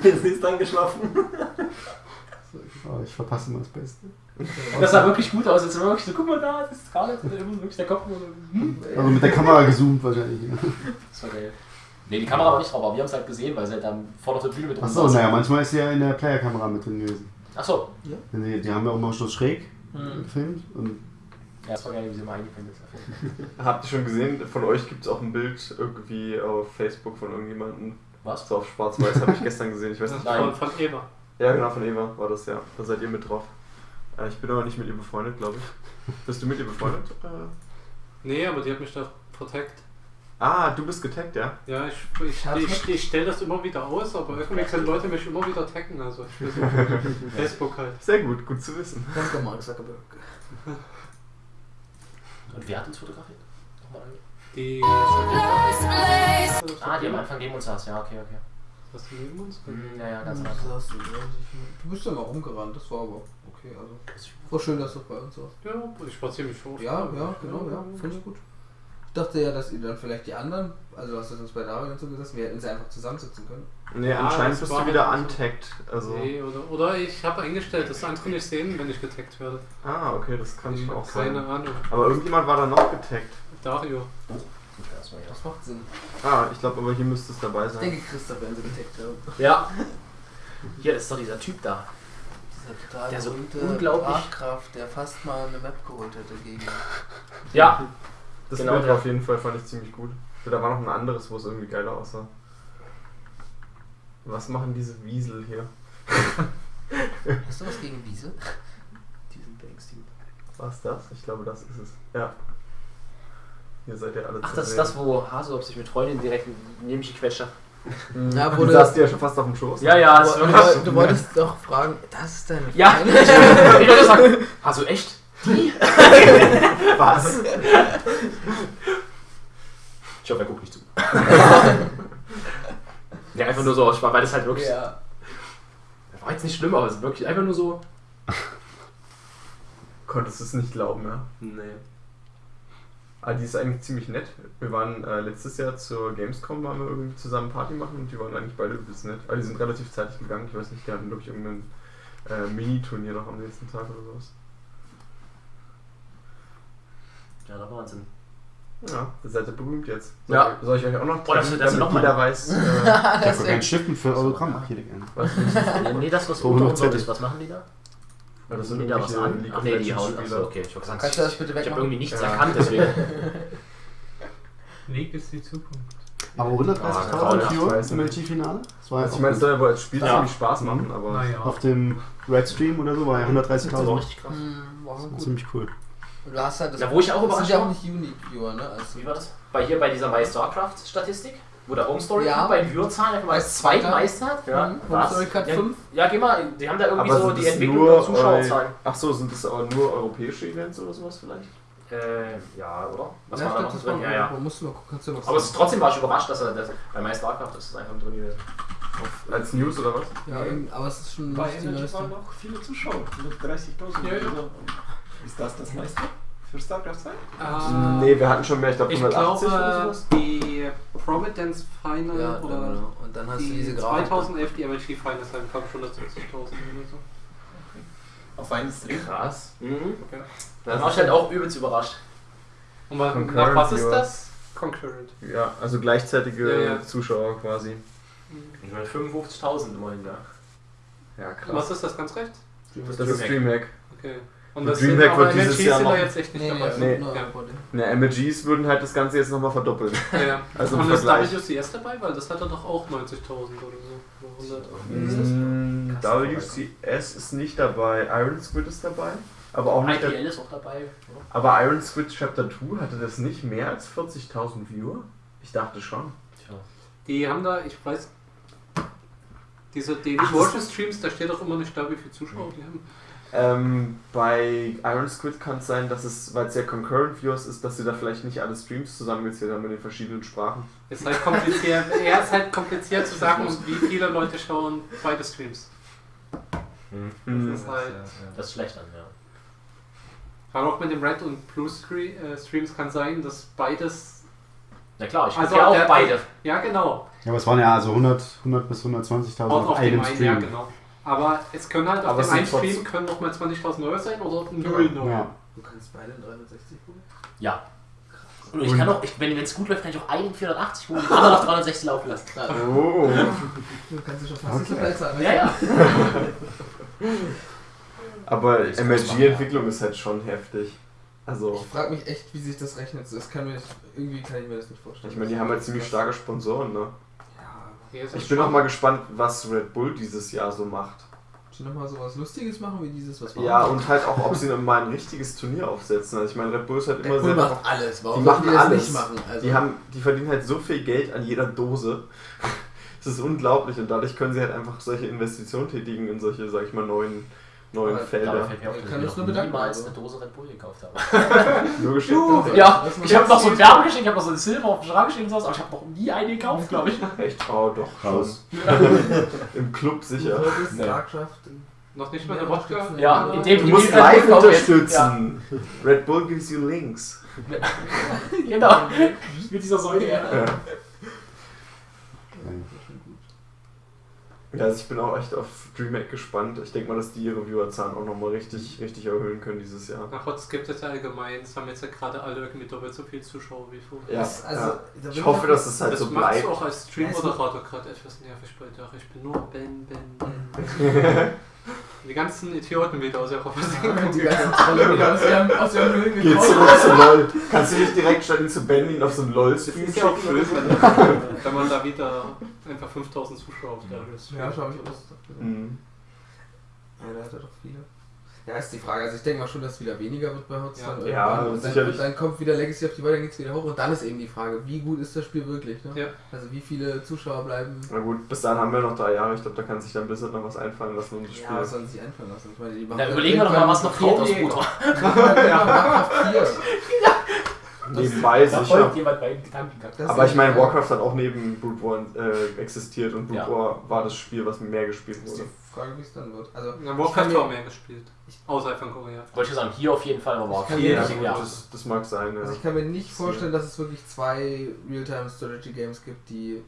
sie ist eingeschlafen. Oh, ich verpasse immer das Beste. Das sah wirklich gut aus. Jetzt war wirklich so, guck mal da, das ist Scarlett. Und dann immer wirklich der Kopf. hm. Also mit der Kamera gezoomt wahrscheinlich. Ja. Das war geil. Nee, die Kamera war nicht drauf, aber wir haben es halt gesehen, weil sie halt dann vorne auf der Bühne mit uns Achso, naja, manchmal ist sie ja in der Player-Kamera mit drin gewesen. Achso. Denn Die, die haben ja auch mal so schräg Hm. gefilmt. Und Ja, das war geil, wie sie mal eingeblendet hat. [LAUGHS] Habt ihr schon gesehen, von euch gibt es auch ein Bild irgendwie auf Facebook von irgendjemandem. Was? So auf schwarz-weiß habe ich gestern gesehen. Ich weiß nicht. Nein. von, von Eva. Ja, genau, von Eva war das, ja. Da seid ihr mit drauf. Äh, ich bin aber nicht mit ihr befreundet, glaube ich. Bist du mit ihr befreundet? Äh, Nee, aber die hat mich da protect. Ah, du bist getaggt, ja? Ja, ich, ich, ich, ich stelle das immer wieder aus, aber irgendwie können Leute mich immer wieder taggen. Also ich will so [LAUGHS] Facebook halt. Sehr gut, gut zu wissen. Danke, Mark Zuckerberg. [LAUGHS] Und wer hat uns fotografiert? Nochmal. Die. Ah, die am Anfang neben uns saß. Ja, okay, okay. Was du neben uns? Hm, ja, ja, ganz Anfang. saßt du, ja, ich- du bist ja mal rumgerannt, das war aber okay. Also, war schön, dass du bei uns warst. Ja, ich spaziere mich schon. Ja, ja, genau, ja, finde ich gut. Ich dachte ja, dass ihr dann vielleicht die anderen, also hast du uns bei Dario und so gesagt, wir hätten sie einfach zusammensitzen können. Nee, Ja, anscheinend bist du wieder halt so. untaggt. Also. Nee, oder, oder ich habe eingestellt, dass andere nicht sehen, wenn ich getaggt werde. Ah, okay, das kann Ich ich auch keine sein. Ahnung. Aber irgendjemand war da noch getaggt. Dario. Das macht Sinn. Ah, ich glaube aber hier müsste es dabei Ich sein. denke, Christoph werden sie getaggt haben. Ja. [LAUGHS] Hier ist doch dieser Typ da. Dieser total Der so unglaublich- Sprachkraft, der fast mal eine Map geholt hätte gegen. Ja. Das Genau, Bild der. auf jeden Fall fand ich ziemlich gut. Da war noch ein anderes, wo es irgendwie geiler aussah. Was machen diese Wiesel hier? [LAUGHS] Hast du was gegen Wiese? Diesen Banks-Team. Was das? Ich glaube, das ist es. Ja. Ihr seid ja alle Ach, das ist das, wo Haselob sich mit Freundin direkt neben mich gequetscht hat. Mhm. Ja, du saßt ja schon fast auf dem Schoß. Ja, ja, das ist du, du, du wolltest doch fragen, das ist deine Ja, Freundin? ich, [LAUGHS] ich wollte sagen, also echt? Was? Ich hoffe, er guckt nicht zu. [LAUGHS] ja, Einfach nur so aus Spaß, weil das halt wirklich. Ja. War jetzt nicht schlimm, aber es ist wirklich einfach nur so. [LAUGHS] Konntest du es nicht glauben, ja. Nee. Ah, die ist eigentlich ziemlich nett. Wir waren äh, letztes Jahr zur Gamescom, waren wir irgendwie zusammen Party machen und die waren eigentlich beide übelst nett. Aber die sind relativ zeitig gegangen. Ich weiß nicht, die hatten, glaube ich, irgendein äh, Mini-Turnier noch am nächsten Tag oder sowas. Ja, da Wahnsinn. Ja, ihr seid ja berühmt jetzt. Soll, Ja. soll ich euch auch noch Oh, das- treffen, das sind damit noch mal- jeder weiß, äh, Ich habe ein Stiften für. Ach, hier was nicht [LAUGHS] Nee, das was unter noch uns ist. Was machen die da? Ja, das sind Die da was an? Ach nee, die hauen. Achso, okay. Ich hab gesagt, Kannst du das bitte ich habe wegmachen? irgendwie nichts Ja. erkannt, deswegen. League ist die Zukunft. Aber Ah, 130.000 grauenhaft, für weiß im. LG-Finale? Das ja Also ich meine, es soll ja wohl als Spiel Ja. ziemlich Spaß machen, aber Naja. Auf dem Red Stream oder so war ja Das war 130.000. richtig krass. Hm, war Das ziemlich cool. Du hast halt das. Ja, wo ich auch das überrascht ja war. nicht Unique-Viewer, ne? Also, Wie war das? Bei hier bei dieser My StarCraft-Statistik? Wo der Home Story Ja. bei den Viewerzahlen einfach mal Als das Zweiter. zweitmeiste hat? Ja. Home Was? Story Cut ja, 5. ja, geh mal, die haben da irgendwie aber so die das Entwicklung nur der Zuschauerzahlen. Ach so, sind das aber nur europäische Events oder sowas vielleicht? Äh, ja, oder? Was ja, war da noch das drin? war Ja, ja. Musst du mal gucken, kannst du ja noch Aber es, trotzdem war ich überrascht, dass er das, bei My StarCraft ist es einfach drin gewesen. Auf, als News oder was? Ja, irgend- aber es ist schon Bei Energy waren auch viele Zuschauer, 130.000. Ja, ja. Ist das das meiste für StarCraft 2? Äh, nee, wir hatten schon mehr, ich glaube Ich 180 oder glaube, sowas. die Providence Final Ja, oder genau. Und dann hast du die diese Grafik. 2011 die MLG Finals haben, glaube ich, 170.000 oder so. Auf einen Stream? Krass. Mhm. Okay. Da war ich halt auch übelst überrascht. Und wa- Concurrent nach was ist Viewers. das? Concurrent. Ja, also gleichzeitige Ja, ja. Zuschauer quasi. Ich meine 55.000 immerhin, ja. Ja, Was krass. ist das ganz recht? Das ist Dreamhack. Okay. Und Und das Dreamhack sind aber wird dieses MLGs Jahr noch- jetzt echt nicht Nee, dabei. nee, Nee. Ja. Ne, MLGs würden halt das Ganze jetzt nochmal verdoppeln. Ja. [LAUGHS] Also Und ist. WCS dabei? Weil das hatte doch auch 90.000 oder so. Oder 100. Mm, WCS ist nicht dabei. Iron Squid ist dabei. Aber auch nicht. IPL ist auch dabei, oder? Aber Iron Squid Chapter 2 hatte das nicht mehr als 40.000 Viewer? Ich dachte schon. Tja. Die haben da, ich weiß, diese Daily Worship Streams, da steht doch immer nicht da, wie viele Zuschauer die haben. Ähm, bei Iron Squid kann es sein, dass es, weil es ja Concurrent Viewers ist, dass sie da vielleicht nicht alle Streams zusammengezählt haben in den verschiedenen Sprachen. Ist halt kompliziert, ja, [LAUGHS] ist halt kompliziert zu sagen, wie viele Leute schauen beide Streams. Mhm. Das ist halt, Das ist schlecht an, ja. aber auch mit dem Red und Blue Screen, äh, Streams kann sein, dass beides, Na klar, ich Also ja auch der- beide. ja genau, Ja, aber es waren ja also 100, 100 bis 120.000 auch auf einem einen, ja Stream. genau. Aber es können halt auf dem einen sind Stream trotz- können noch mal 20.000 Euro sein oder 0 Euro. Ja. Du kannst beide in 360 gucken? Ja. Und ich kann auch, ich, wenn es gut läuft, kann ich auch einen 480 holen und den anderen auf 360 laufen lassen. Oh. Du kannst dich schon fast Okay. besser. Ja, ja. [LAUGHS] Aber MLG-Entwicklung ist halt schon heftig. Also, Ich frage mich echt, wie sich das rechnet. Das kann mir, irgendwie kann ich mir das nicht vorstellen. ich meine, die haben halt ziemlich starke Sponsoren, ne? Ja, Ich bin auch mal gespannt, was Red Bull dieses Jahr so macht. schon nochmal so was Lustiges machen wie dieses, was wir Ja, haben. und halt auch, ob sie mal ein richtiges Turnier aufsetzen. Also ich meine, Red Bull ist halt immer Red Bull sehr... macht alles. Warum Die machen die das alles. nicht machen? Also, Die, haben, die verdienen halt so viel Geld an jeder Dose. [LAUGHS] Das ist unglaublich und dadurch können sie halt einfach solche Investitionen tätigen in solche, sag ich mal, neuen, neuen Aber Felder. Ich dass kann ich uns nur bedanken, niemals also. eine Dose Red Bull gekauft habe. [LAUGHS] Nur geschenkt. Ja, ich habe noch so ein Werbegeschenk, ich habe noch so ein Silber auf dem Schrank stehen und sowas, aber ich habe noch nie eine gekauft, glaube ich. [LAUGHS] Echt? Oh, doch schon. Raus. [LAUGHS] Im Club sicher. Nee. Noch nicht mal eine Wodka? Ja, Ja. indem Du musst live unterstützen. Red Bull gives you links. Genau. Mit dieser Säule. Ja. Ja. Also ich bin auch echt auf DreamHack gespannt. Ich denke mal, dass die ihre Viewerzahlen auch nochmal richtig, richtig erhöhen können dieses Jahr. Nach Hotz gibt es ja allgemein, es haben jetzt ja gerade alle irgendwie doppelt so viel Zuschauer wie vorher. Ja, Das- also, ja. Ich hoffe, dass es halt das so macht bleibt. auch als Stream-Moderator gerade etwas nervig bei der. Ich bin nur Ben, Ben, Ben. [LAUGHS] [LAUGHS] Die ganzen Idioten wieder aus ihrer Die Versenkung. [LAUGHS] ganzen Trolle wieder aus ihrem, aus ihrem Höhlen Geh zurück zu LOL. Kannst du nicht direkt statt ihn zu Benny auf so ein LOL-Stream Ist ja auch schön, schicken? [LAUGHS] wenn, wenn man da wieder einfach 5000 Zuschauer auf der Höhe Ja, schau ich aus. Mhm. Ja, da hat er doch viele. Ja, ist die Frage. Also ich denke mal schon, dass es wieder weniger wird bei Hotz Ja. Ja, und dann, sicherlich. dann kommt wieder Legacy of the Void, dann geht es wieder hoch und dann ist eben die Frage, wie gut ist das Spiel wirklich? Ne? Ja. Also wie viele Zuschauer bleiben. Na gut, bis dahin haben wir noch drei Jahre. Ich glaube, da kann sich dann Blizzard noch was einfallen lassen um das Spiel. Ja, was sollen sie sich einfallen lassen? Ich meine, die machen Da dann überlegen wir doch mal, was noch fehlt aus. Bruder. [LAUGHS] Die Warcraft 4. [LAUGHS] nebenbei sicher. Aber ich meine, Warcraft hat auch neben Brood War äh, existiert und Brood Ja. War war das Spiel, was mehr gespielt wurde. Frage, wie es dann wird. Also, Ja, ich kann Warcraft mir- war mehr gespielt. Außerhalb von Korea. Wollte ich sagen, hier auf jeden Fall, aber war Ich kann viel, mir- Ja, ja, das, das mag sein, ja. Also ich kann mir nicht vorstellen, dass es wirklich zwei Real-Time-Strategy-Games gibt, die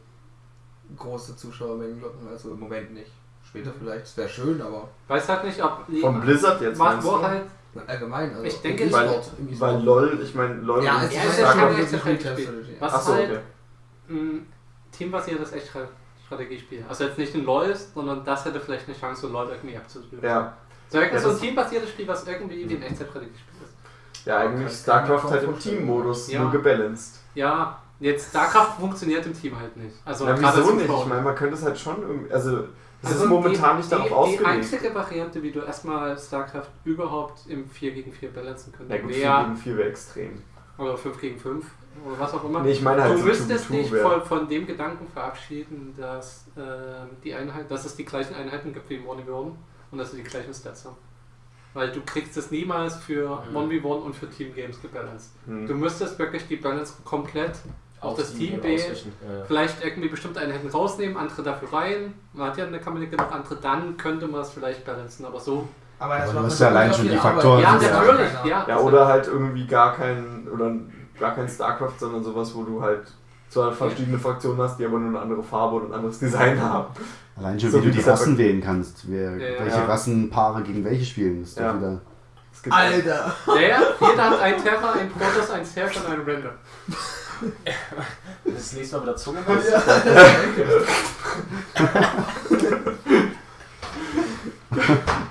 große Zuschauermengen locken. Also im Moment nicht. Später vielleicht. Es wäre schön, aber Weiß halt nicht, ob. Von Blizzard jetzt Macht meinst War du? halt. allgemein. Also Ich denke, Weil, im weil. LOL, ich meine, LOL Ja, es Ja, ist ist ja schon Strategy. Real-Time-Strategy. Was Achso, halt okay. ein teambasiertes Echtstrategiespiel. Also jetzt nicht ein LOL ist, sondern das hätte vielleicht eine Chance, so LOL irgendwie abzulösen. Ja, So Ja, so ein teambasiertes Spiel, was irgendwie wie ein Echtzeitstrategiespiel ist. ja, eigentlich StarCraft halt im. Team-Modus, Ja. nur gebalanced. Ja, jetzt StarCraft funktioniert im Team halt nicht. Also Ja, wieso nicht? Ich meine, man könnte es halt schon irgendwie, also es Also ist momentan die, nicht darauf die, ausgelegt. Die einzige Variante, wie du erstmal StarCraft überhaupt im 4 gegen 4 balancen Ja könntest, gut, 4 wäre, gegen 4 wäre extrem. oder 5 gegen 5, oder was auch immer. Nee, ich meine halt du so müsstest 2v2 dich von, von dem Gedanken verabschieden, dass, ähm, die Einheit, dass es die gleichen Einheiten gibt wie im 1v1 und dass sie die gleichen Stats haben. Weil du kriegst es niemals für Mhm. 1v1 und für Team Games gebalanced. Hm. Du müsstest wirklich die Balance komplett auf das Team B. Ja. vielleicht irgendwie bestimmte Einheiten rausnehmen, andere dafür rein. Man hat ja eine Kampagne genug andere, dann könnte man es vielleicht balancen, aber so. Aber, das Aber du macht hast ja allein schon die. Faktoren, Ja, Ja, natürlich, keiner. ja. Ja, oder halt irgendwie gar kein, oder gar kein StarCraft, sondern sowas, wo du halt zwar verschiedene Fraktionen hast, die aber nur eine andere Farbe und ein anderes Design haben. Allein schon, So wie du wie die das ja Rassen wählen kannst. Wer, Ja, ja. welche Ja. Rassenpaare gegen welche spielen. Das ist Ja. wieder. Alter! Der, jeder hat ein Terra, ein Protoss, ein Zerg und ein Render. [LAUGHS] Das nächste Mal wieder Zunge. [LAUGHS] Ja, [LAUGHS]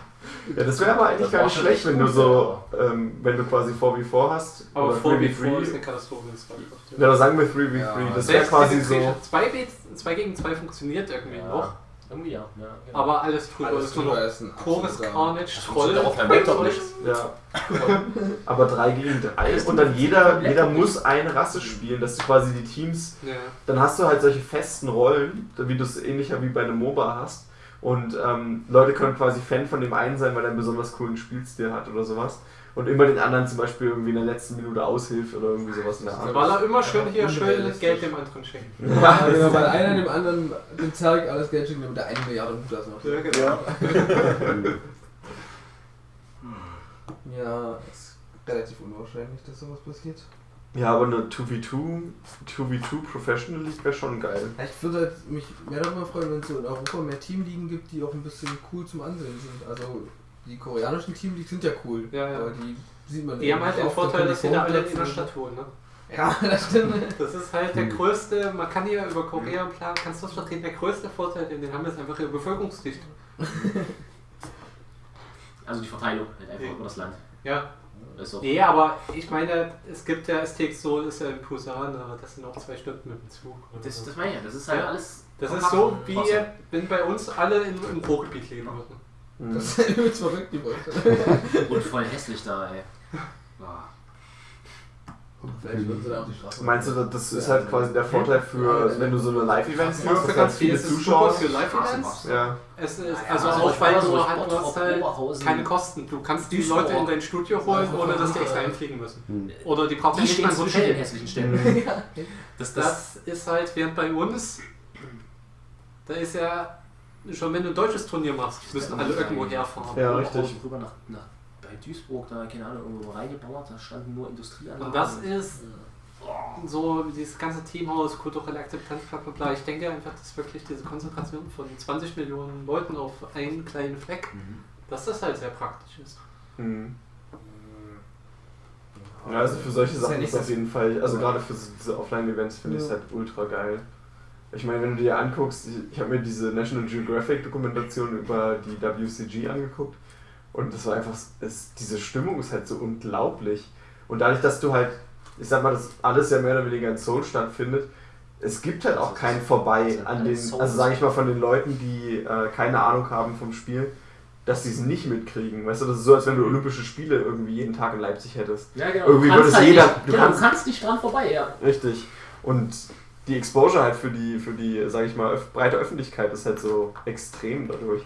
das wäre aber eigentlich Das gar nicht schlecht, echt wenn du so, ähm, wenn du quasi 4v4 hast. Aber oder 4 wie 3v3. 4 ist eine Katastrophe. Ja, da sagen wir 3v3. Ja. das wäre quasi so. Kriege- 2, B, 2 gegen 2 funktioniert irgendwie Ja. noch, Irgendwie ja. ja genau. aber alles drüber Alles ist nur ist ein pures Carnage, Troll. funktioniert auf meinem Laptop Zeug. nicht. Ja. [LAUGHS] Aber 3 gegen 3 und dann jeder, jeder muss eine Rasse spielen, dass du quasi die Teams Ja. dann hast du halt solche festen Rollen, wie du es ähnlicher wie bei einem MOBA hast. Und ähm, Leute können quasi Fan von dem einen sein, weil er einen besonders coolen Spielstil hat oder sowas. Und immer den anderen zum Beispiel irgendwie in der letzten Minute aushilft oder irgendwie sowas in der Art. Weil er immer schön hier Ja, schön unrealistisch. Geld dem anderen schenkt. Ja, genau, [LAUGHS] weil einer dem anderen dem Zerg alles Geld schenkt, damit er eine Milliarde Mutas macht. Ja, genau. [LAUGHS] Ja, ist relativ unwahrscheinlich, dass sowas passiert. Ja, aber eine 2v2, 2v2 Professional League wäre schon geil. Ja, Ich würde halt mich mehr darüber freuen, wenn es in Europa mehr Teamligen gibt, die auch ein bisschen cool zum Ansehen sind. Also die koreanischen Teamligen sind ja cool, Ja, ja. aber die sieht man Die haben halt den oft, Vorteil, dass sie da alle in der Stadt wohnen. Ne? Ja, [LAUGHS] das stimmt. Das ist halt der Hm. größte, man kann hier über Korea planen, kannst du das vertreten, der größte Vorteil, den wir haben, ist einfach ihre Bevölkerungsdichte. [LAUGHS] Also die Verteilung halt einfach über das Land. Ja. Ist Nee, aber ich meine, es gibt ja STX Seoul, ist ja in Busan, aber das sind auch zwei Stunden mit dem Zug. Das, so. das meine ich ja. Das ist halt Ja. alles. Das ist so, wie Trotzdem. wenn bei uns alle in, im Ruhrgebiet leben würden. Mhm. Das ist [LAUGHS] übelst verrückt, die Leute. Und voll hässlich da, ey. [LAUGHS] Boah. Vielleicht würden sie da auf die Straße. Meinst du, das ist halt quasi der Vorteil für, wenn du so eine Live-Events machst, dass halt ganz viele viele Zuschauer. für Live-Events. Ja, Es ist, also also auch weil du so halt, du hast halt keine Kosten. Du kannst die. Leute in dein Studio holen, ohne dass die extra hinfliegen müssen. Hm. Oder die brauchen Die nicht stehen mal den Hotel. [LAUGHS] ja. Das, das, ist halt, während bei uns, da ist ja, schon wenn du ein deutsches Turnier machst, müssen alle irgendwo herfahren. Ja, richtig. Rüber nach, nach, bei Duisburg, da, keine Ahnung, irgendwo reingebaut, da standen nur Industrieanlagen. Und das ist so dieses ganze Teamhaus, kulturelle Akzeptanz, bla bla bla. Ich denke einfach, dass wirklich diese Konzentration von 20 Millionen Leuten auf einen kleinen Fleck, Mhm. dass das halt sehr praktisch ist. Mhm. Ja, also für solche Das ist ja Sachen ist auf das- jeden Fall, also gerade für so- diese Offline-Events finde ich es Ja. halt ultra geil. Ich meine, wenn du dir anguckst, ich- ich habe mir diese National Geographic-Dokumentation über die WCG angeguckt und das war einfach, es, diese Stimmung ist halt so unglaublich. Und dadurch, dass du halt, ich sag mal, das alles ja mehr oder weniger in Seoul stattfindet, es gibt halt auch kein Vorbei an den, also sage ich mal von den Leuten, die äh, keine Ahnung haben vom Spiel, dass sie es nicht mitkriegen. Weißt du, das ist so, als wenn du Olympische Spiele irgendwie jeden Tag in Leipzig hättest. Ja, genau. Irgendwie würde es halt jeder- Nicht, du genau, kannst- du kannst nicht dran vorbei, ja. Richtig. Und die Exposure halt für die, für die, sag ich mal, breite Öffentlichkeit ist halt so extrem dadurch.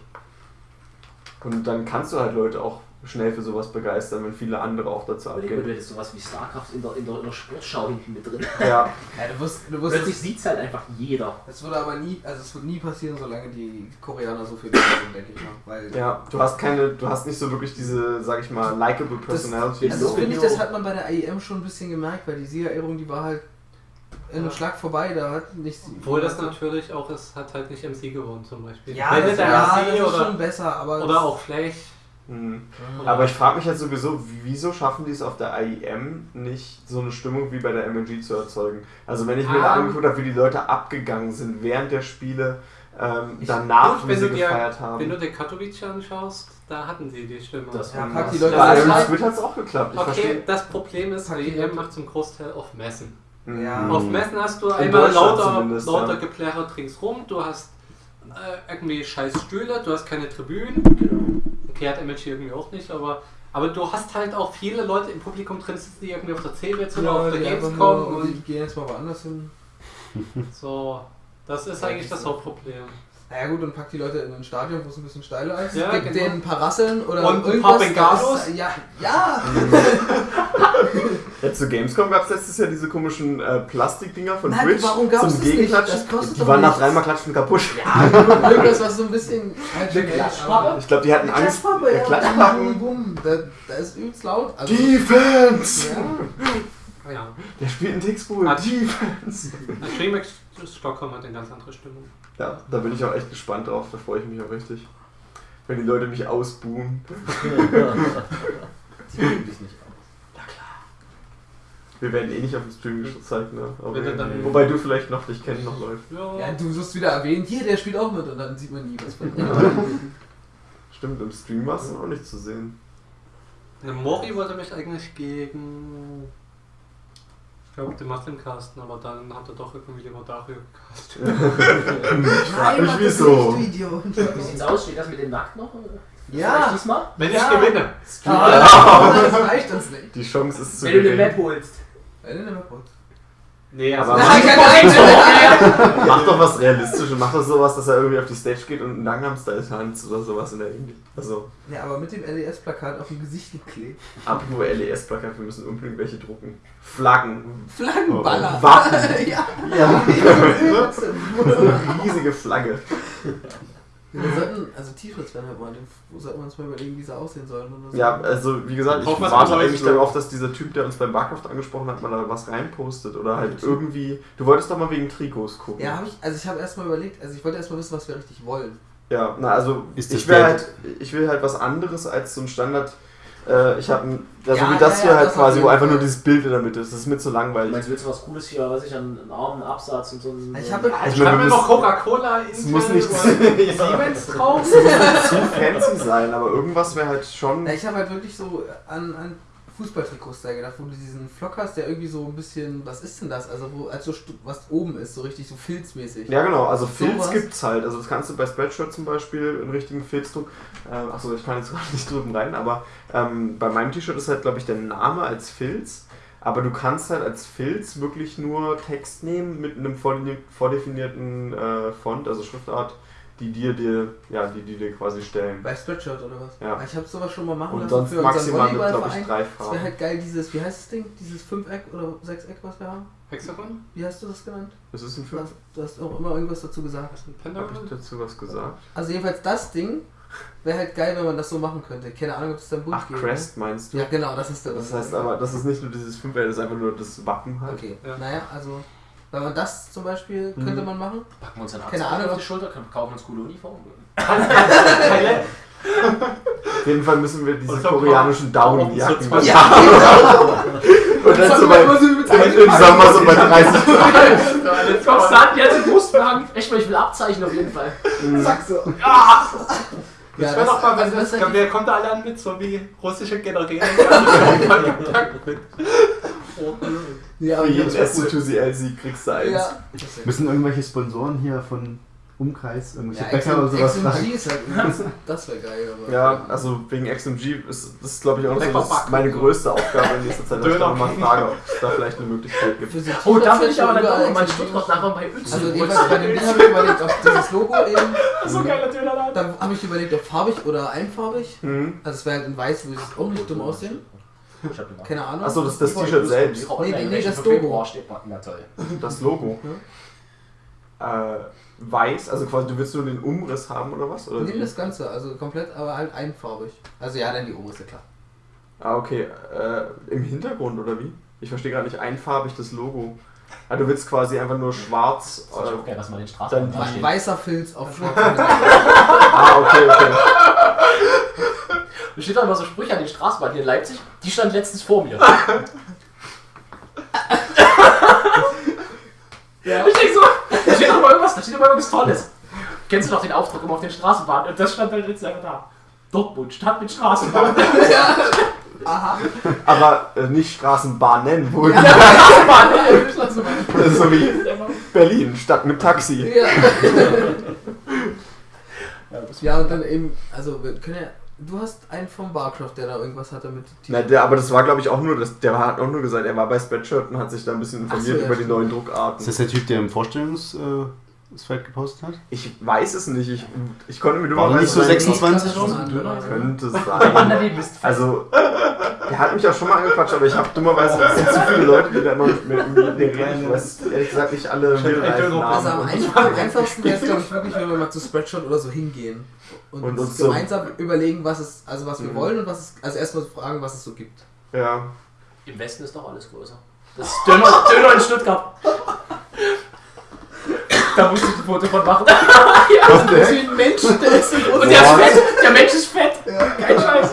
Und dann kannst du halt Leute auch schnell für sowas begeistern, wenn viele andere auch dazu Überleg mal, du abgehen. hättest sowas wie StarCraft in der, in der, in der Sportschau hinten mit drin. Ja, [LAUGHS] Ja, du wirst, du wirst Plötzlich sieht es halt einfach jeder. Es würde aber nie, also es wird nie passieren, solange die Koreaner so viel sind, denke ich mal. Weil ja, du hast keine, du hast nicht so wirklich diese, sag ich mal, likable Personality. Also das Video- finde ich, das hat man bei der AEM schon ein bisschen gemerkt, weil die Siegerehrung, die war halt in einem Ja. Schlag vorbei, da hat nicht... Obwohl das natürlich auch ist, hat halt nicht MC gewonnen zum Beispiel. Ja, Wenn das, der ja, MC das ist oder, schon besser, aber... oder auch Flash. Mhm. Ja. Aber ich frage mich halt sowieso, wieso schaffen die es auf der IEM nicht, so eine Stimmung wie bei der MLG zu erzeugen? Also wenn ich mir da Ah. angeguckt habe, wie die Leute abgegangen sind während der Spiele, ähm, Ich- danach, Gut, wie wenn sie du dir- gefeiert haben. Wenn du den Katowice anschaust, da hatten sie die Stimme. Das Ja, pack die. Leute bei das Squid hat es auch geklappt. Ich okay, verstehe. das Problem ist, die WM Leute- macht zum Großteil auf Messen. Ja. Mhm. Auf Messen hast du In einmal lauter, lauter ja. Geplärre ringsrum, du hast äh, irgendwie scheiß Stühle, du hast keine Tribünen. Genau. Okay, hat MLG irgendwie auch nicht, aber, aber du hast halt auch viele Leute im Publikum drin sitzen, die irgendwie auf der CeBIT oder auf der Gamescom nur- und die gehen jetzt mal woanders hin. so. Das ist Ja, eigentlich das Hauptproblem. Naja gut, und pack die Leute in ein Stadion, wo es ein bisschen steiler ist. Ja, Gib genau. denen ein paar Rasseln oder Und ein irgendwas. paar Bengalos. das- Ja, ja! [LAUGHS] Ja, zu Gamescom gab es letztes Jahr diese komischen äh, Plastikdinger von Nein, Twitch warum gab's zum das nicht? Gegenklatschen. Das kostet Die waren nach dreimal Klatschen kaputt. Ja, irgendwas, was so ein bisschen. Ich glaube, die hatten Angst. Klatschpappe, ja. Klatschpappen. Bumm, da, da ist übelst laut. Also, Defense! ja. Ja. Der spielt in Tixpool. Ah. Defense! DreamHack Stockholm hat eine ganz andere Stimmung. Ja, da bin ich auch echt gespannt drauf. Da freue ich mich auch richtig. Wenn die Leute mich ausbuhen. [LAUGHS] Die mögen dich nicht aus. Wir werden eh nicht auf dem Stream gezeigt, ne? Aber Wenn du dann- wobei du vielleicht noch dich kennen noch Leute. Ja, ja, du wirst wieder erwähnt, hier, der spielt auch mit und dann sieht man nie was von ihm. [LAUGHS] Stimmt, im Stream war es auch nicht zu sehen. Der Mori wollte mich eigentlich gegen. Ich glaube, den Muslim casten, aber dann hat er doch irgendwie lieber Dario gecastet. Ich frage mich wieso. du. Wie sieht's aus? Steht das mit dem Nackt noch? Ja, diesmal? Wenn Ja. ich gewinne! ah, das reicht uns nicht. Die Chance ist zu Wenn du eine. Map holst. Äh, nimm mal kurz. Nee, Aber- also. Nein, keine Ahnung. [LAUGHS] Mach doch was Realistisches. Mach doch sowas, dass er irgendwie auf die Stage geht und einen Gangnam Style tanzt oder sowas in der Indie. Also, Ja, aber mit dem LES-Plakat auf dem Gesicht geklebt. apropos LES-Plakat, wir müssen unbedingt welche drucken. Flaggen. Flaggenballer. Oh, Waffen. [LAUGHS] ja. Ja. [LAUGHS] Übelste. Riesige Flagge. Wir sollten, also T-Shirts werden halt mal, wo sollten wir uns mal überlegen, wie sie aussehen sollen oder so. Ja, also wie gesagt, ich Hoffen wir, es warte eigentlich darauf, dass dieser Typ, der uns beim Barcraft angesprochen hat, mal da was reinpostet. Oder halt irgendwie. Du wolltest doch mal wegen Trikots gucken. Ja, habe ich, also ich habe erstmal überlegt, also ich wollte erstmal wissen, was wir richtig wollen. Ja, na also ich will halt, ich will halt was anderes als so ein Standard. Äh, ich habe ein, ja, so Ja, wie das ja, hier ja, halt das quasi, wo einfach nur dieses Bild in der Mitte ist. Das ist mir zu langweilig. meine, willst du was Cooles hier, weiß ich, an einen Armen, Absatz und so. ein- Ich habe- Ich Schreib meine, mir noch Coca-Cola, Es [LAUGHS] Intel muss nicht Siemens drauf. zu fancy sein, aber irgendwas wäre halt schon. Ja, ich habe halt wirklich so an, an Fußballtrikots da gedacht, wo du diesen Flock hast, der irgendwie so ein bisschen, was ist denn das? Also wo, als so stu- was oben ist, so richtig so filzmäßig. Ja genau, also So Filz was? gibt's halt. Also das kannst du bei Spreadshirt zum Beispiel einen richtigen Filzdruck. Äh, achso, ich kann jetzt [LAUGHS] gerade nicht drüben rein, aber ähm, bei meinem T-Shirt ist halt, glaube ich, der Name als Filz. Aber du kannst halt als Filz wirklich nur Text nehmen mit einem vordefini- vordefinierten äh, Font, also Schriftart, die dir, dir, ja, die, die dir quasi stellen. Bei Spreadshirt oder was? Ja. Ich habe sowas schon mal machen Und lassen sonst für unseren maximal mit, glaube ich, drei Das wäre Farben. halt geil, dieses, wie heißt das Ding? Dieses Fünfeck oder Sechseck, was wir haben? Hexagon? Wie hast du das genannt? Das ist ein Du Fünf. hast, du hast auch immer irgendwas dazu gesagt. Was ist ein Hab Pentagon? ich dazu was gesagt? Also jedenfalls das Ding wäre halt geil, wenn man das so machen könnte. Keine Ahnung, ob es dann bunt Ach, geht. Crest meinst du? Ne? Ja, genau, das ist der. Das heißt aber, das ist nicht nur dieses Fünfer, das ist einfach nur das Wappen halt. Okay, Ja. naja, also wenn man das zum Beispiel Mhm. könnte man machen. Packen wir uns dann Keine Ahnung. auf die Schulter, kaufen uns coole Uniformen. Auf jeden Fall müssen wir diese koreanischen Downjacken. Zu Ja, Und dann so bei, im Sommer so bei 30 [LAUGHS] Jetzt kommst du an, die hat den Brustwagen. Echt mal, ich will Abzeichen auf jeden Fall. Zack so. Ja, Ja, das wäre doch mal, also wenn das wer kommt da alle an mit, so wie russische Generäle. [LAUGHS] Ja, Für aber jeden das wär cool. S2CL-Sieg kriegst du eins. Ja. Müssen irgendwelche Sponsoren hier von Umkreis irgendwelche Ja, Bäcker oder sowas fragen. Ist halt, [LAUGHS] das, wäre geil, aber. Ja, also wegen XMG ist das glaube ich auch noch so das meine größte Aufgabe in nächster Zeit, dass ich da mal frage, ob es da vielleicht eine Möglichkeit gibt. So Oh, da will T-Shirts ich aber dann noch mal. Stuttgart nachher bei Uzi. Also jeweils bei dem Ding habe ich überlegt, ob dieses Logo eben. so geiler Dönerladen. Dann habe ich überlegt, ob farbig oder einfarbig. Hm. Also es wäre halt in weiß, würde es auch nicht dumm aussehen. Ich hab gemacht. Keine Ahnung. Achso, das ist das T-Shirt selbst. Nee, nee, nee, das Logo. toll. Das Logo. Äh, weiß, also quasi du willst nur den Umriss haben oder was? Oder Nimm wie? das Ganze, also komplett, aber halt einfarbig. Also ja, dann die Umrisse, klar. Ah, okay. Äh, Im Hintergrund oder wie? Ich verstehe gerade nicht einfarbig das Logo. Ah, du willst quasi einfach nur schwarz. Das ist auch Äh, geil, was man den Dann Straßen Ein weißer Filz auf [LAUGHS] schwarz. ah, okay, okay. Da steht doch immer so Sprüche an den Straßenbahnen hier in Leipzig. Die stand letztens vor mir. [LAUGHS] Ja. Ich denk so, da steht doch mal irgendwas, da steht immer irgendwas Tolles. Kennst du noch den Aufdruck immer auf den Straßenbahnen? Und das stand halt jetzt einfach da. Dortmund, Stadt mit Straßenbahn. [LAUGHS] Aha. Aber äh, nicht Straßenbahnen, wohl. [LAUGHS] Straßenbahn, Das ist so wie Berlin, Stadt mit Taxi. Ja. ja, und dann eben, also wir können ja. Du hast einen vom Barcroft, der da irgendwas hatte mit Na, der, aber das war glaube ich auch nur, das, der hat auch nur gesagt, er war bei Spreadshirt und hat sich da ein bisschen Ach so, informiert ja, über die stimmt. neuen Druckarten. Ist das der Typ, der im Vorstellungsfeld gepostet hat? Ich weiß es nicht, ich, ich konnte mir War der nicht so dummerweise- 26 schon? Könnte sein. [LAUGHS] Also, der hat mich auch schon mal angequatscht, aber ich habe dummerweise, es sind zu viele Leute, die da immer mit mir reden. Ich weiß ehrlich gesagt nicht alle hilfreichen Also am einfachsten wäre es, glaube ich, wirklich, wenn wir mal zu Spreadshot oder so hingehen. Und, Und uns uns so- gemeinsam überlegen, was es, also was wir Mhm. wollen und was es, also erstmal fragen, was es so gibt. Ja. Im Westen ist doch alles größer. Das ist [LAUGHS] Döner, Döner in Stuttgart. Da musst du ein Foto von machen. [LAUGHS] Was Das ist wie ein Mensch, der ist so groß. Und der ist fett. Der Mensch ist fett. Kein Scheiß.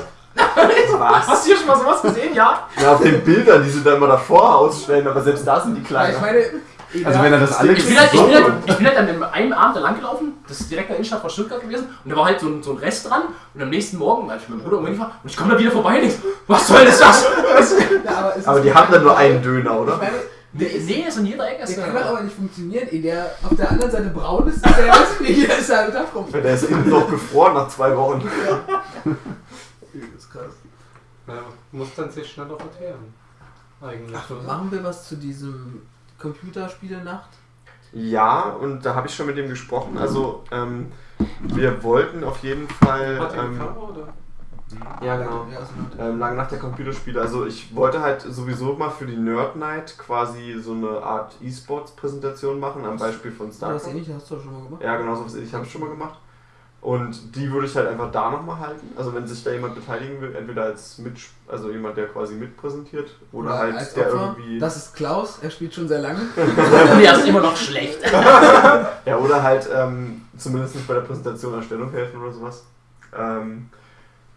Was? Hast du hier schon mal sowas gesehen? Ja. Ja, auf den Bildern, die sie da immer davor ausstellen, aber selbst da sind die Ja, kleiner. ich meine, Also wenn er das alle Ich bin, halt, ich, bin halt, ich bin halt an dem einen Abend da lang gelaufen, das ist direkt in der Innenstadt von Stuttgart gewesen, und da war halt so ein, so ein Rest dran, und am nächsten Morgen, als ich mit meinem Bruder umgefahren, und ich komme da wieder vorbei und denk, was soll das? das? ja, aber, Aber die haben dann nur einen Ich Döner, oder? meine, der ist, Nee, ist in jeder Ecke. der kann der aber nicht funktionieren, ehe der auf der anderen Seite braun ist, ist der weiß ich nicht, jeder ist Tag rum. Der ist innen noch gefroren nach zwei Wochen. Das ist krass. Ja, muss dann sich schneller verteeren. Eigentlich. Ach, machen wir was zu diesem Computerspiele-Nacht? Ja, und da habe ich schon mit dem gesprochen. Also, ähm, wir wollten auf jeden Fall. Hat Ähm, Kamera oder? Ja, genau. Ja, Ähm, lange nach der Computerspiele. Also ich wollte halt sowieso mal für die Nerd Night quasi so eine Art E-Sports-Präsentation machen, am Beispiel von das StarCraft. ähnlich hast du schon mal gemacht. Ja, genau, so was ich habe es schon mal gemacht. Und die würde ich halt einfach da nochmal halten. Also wenn sich da jemand beteiligen will, entweder als mit, also jemand, der quasi mitpräsentiert, oder, Oder halt als der Opfer. irgendwie. Das ist Klaus, er spielt schon sehr lange. [LAUGHS] Und er ist immer noch schlecht. [LAUGHS] Ja, oder halt ähm, zumindest nicht bei der Präsentation Erstellung helfen oder sowas. Ähm,